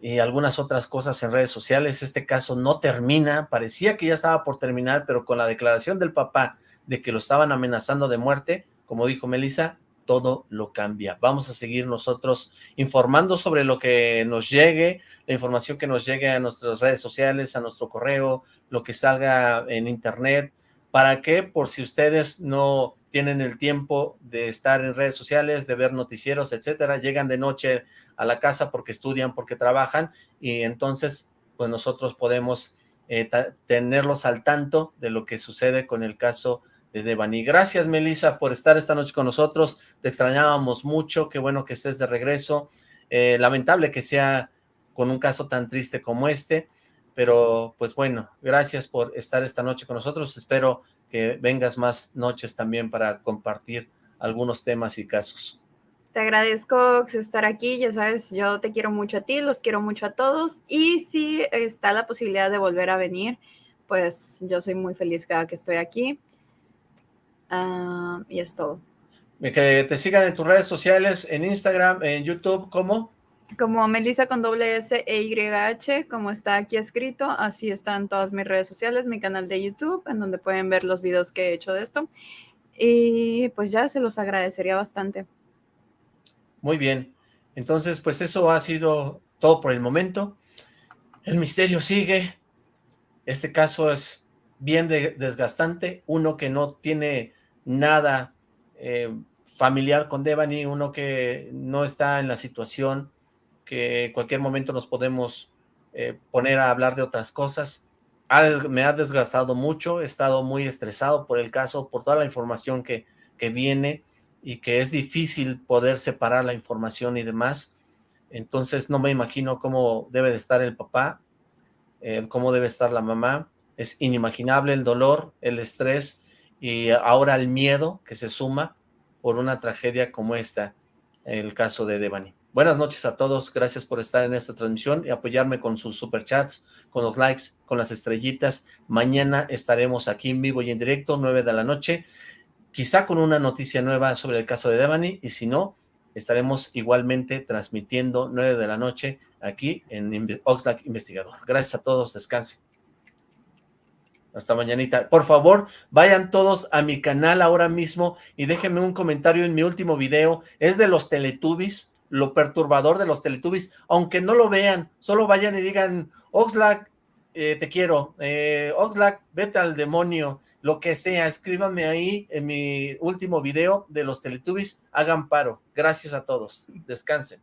y algunas otras cosas en redes sociales. Este caso no termina, parecía que ya estaba por terminar, pero con la declaración del papá de que lo estaban amenazando de muerte, como dijo Melissa, todo lo cambia. Vamos a seguir nosotros informando sobre lo que nos llegue, la información que nos llegue a nuestras redes sociales, a nuestro correo, lo que salga en internet, para que por si ustedes no tienen el tiempo de estar en redes sociales, de ver noticieros, etcétera, llegan de noche a la casa porque estudian, porque trabajan, y entonces pues nosotros podemos eh, tenerlos al tanto de lo que sucede con el caso de Devani. Gracias, Melissa, por estar esta noche con nosotros. Te extrañábamos mucho. Qué bueno que estés de regreso. Eh, lamentable que sea con un caso tan triste como este, pero pues bueno, gracias por estar esta noche con nosotros. Espero que vengas más noches también para compartir algunos temas y casos. Te agradezco estar aquí, ya sabes, yo te quiero mucho a ti, los quiero mucho a todos y si está la posibilidad de volver a venir, pues yo soy muy feliz cada que estoy aquí. Ah, y es todo. Que te sigan en tus redes sociales, en Instagram, en YouTube, ¿cómo? Como Melissa con doble S E Y H, como está aquí escrito, así están todas mis redes sociales, mi canal de YouTube, en donde pueden ver los videos que he hecho de esto. Y pues ya se los agradecería bastante. Muy bien. Entonces, pues eso ha sido todo por el momento. El misterio sigue. Este caso es bien desgastante. Uno que no tiene nada eh, familiar con Devani, uno que no está en la situación, que en cualquier momento nos podemos eh, poner a hablar de otras cosas. me ha desgastado mucho, he estado muy estresado por el caso, por toda la información que, que viene y que es difícil poder separar la información y demás. Entonces no me imagino cómo debe de estar el papá, eh, cómo debe estar la mamá. Es inimaginable el dolor, el estrés, y ahora el miedo que se suma por una tragedia como esta, el caso de Devani. Buenas noches a todos, gracias por estar en esta transmisión y apoyarme con sus superchats, con los likes, con las estrellitas. Mañana estaremos aquí en vivo y en directo, 9 de la noche, quizá con una noticia nueva sobre el caso de Devani, y si no, estaremos igualmente transmitiendo 9 de la noche aquí en Oxlack Investigador. Gracias a todos, descansen. Hasta mañanita. Por favor, vayan todos a mi canal ahora mismo y déjenme un comentario en mi último video. Es de los Teletubbies, lo perturbador de los Teletubbies. Aunque no lo vean, solo vayan y digan, Oxlack, eh, te quiero. Eh, Oxlack, vete al demonio. Lo que sea, escríbanme ahí en mi último video de los Teletubbies. Hagan paro. Gracias a todos. Descansen.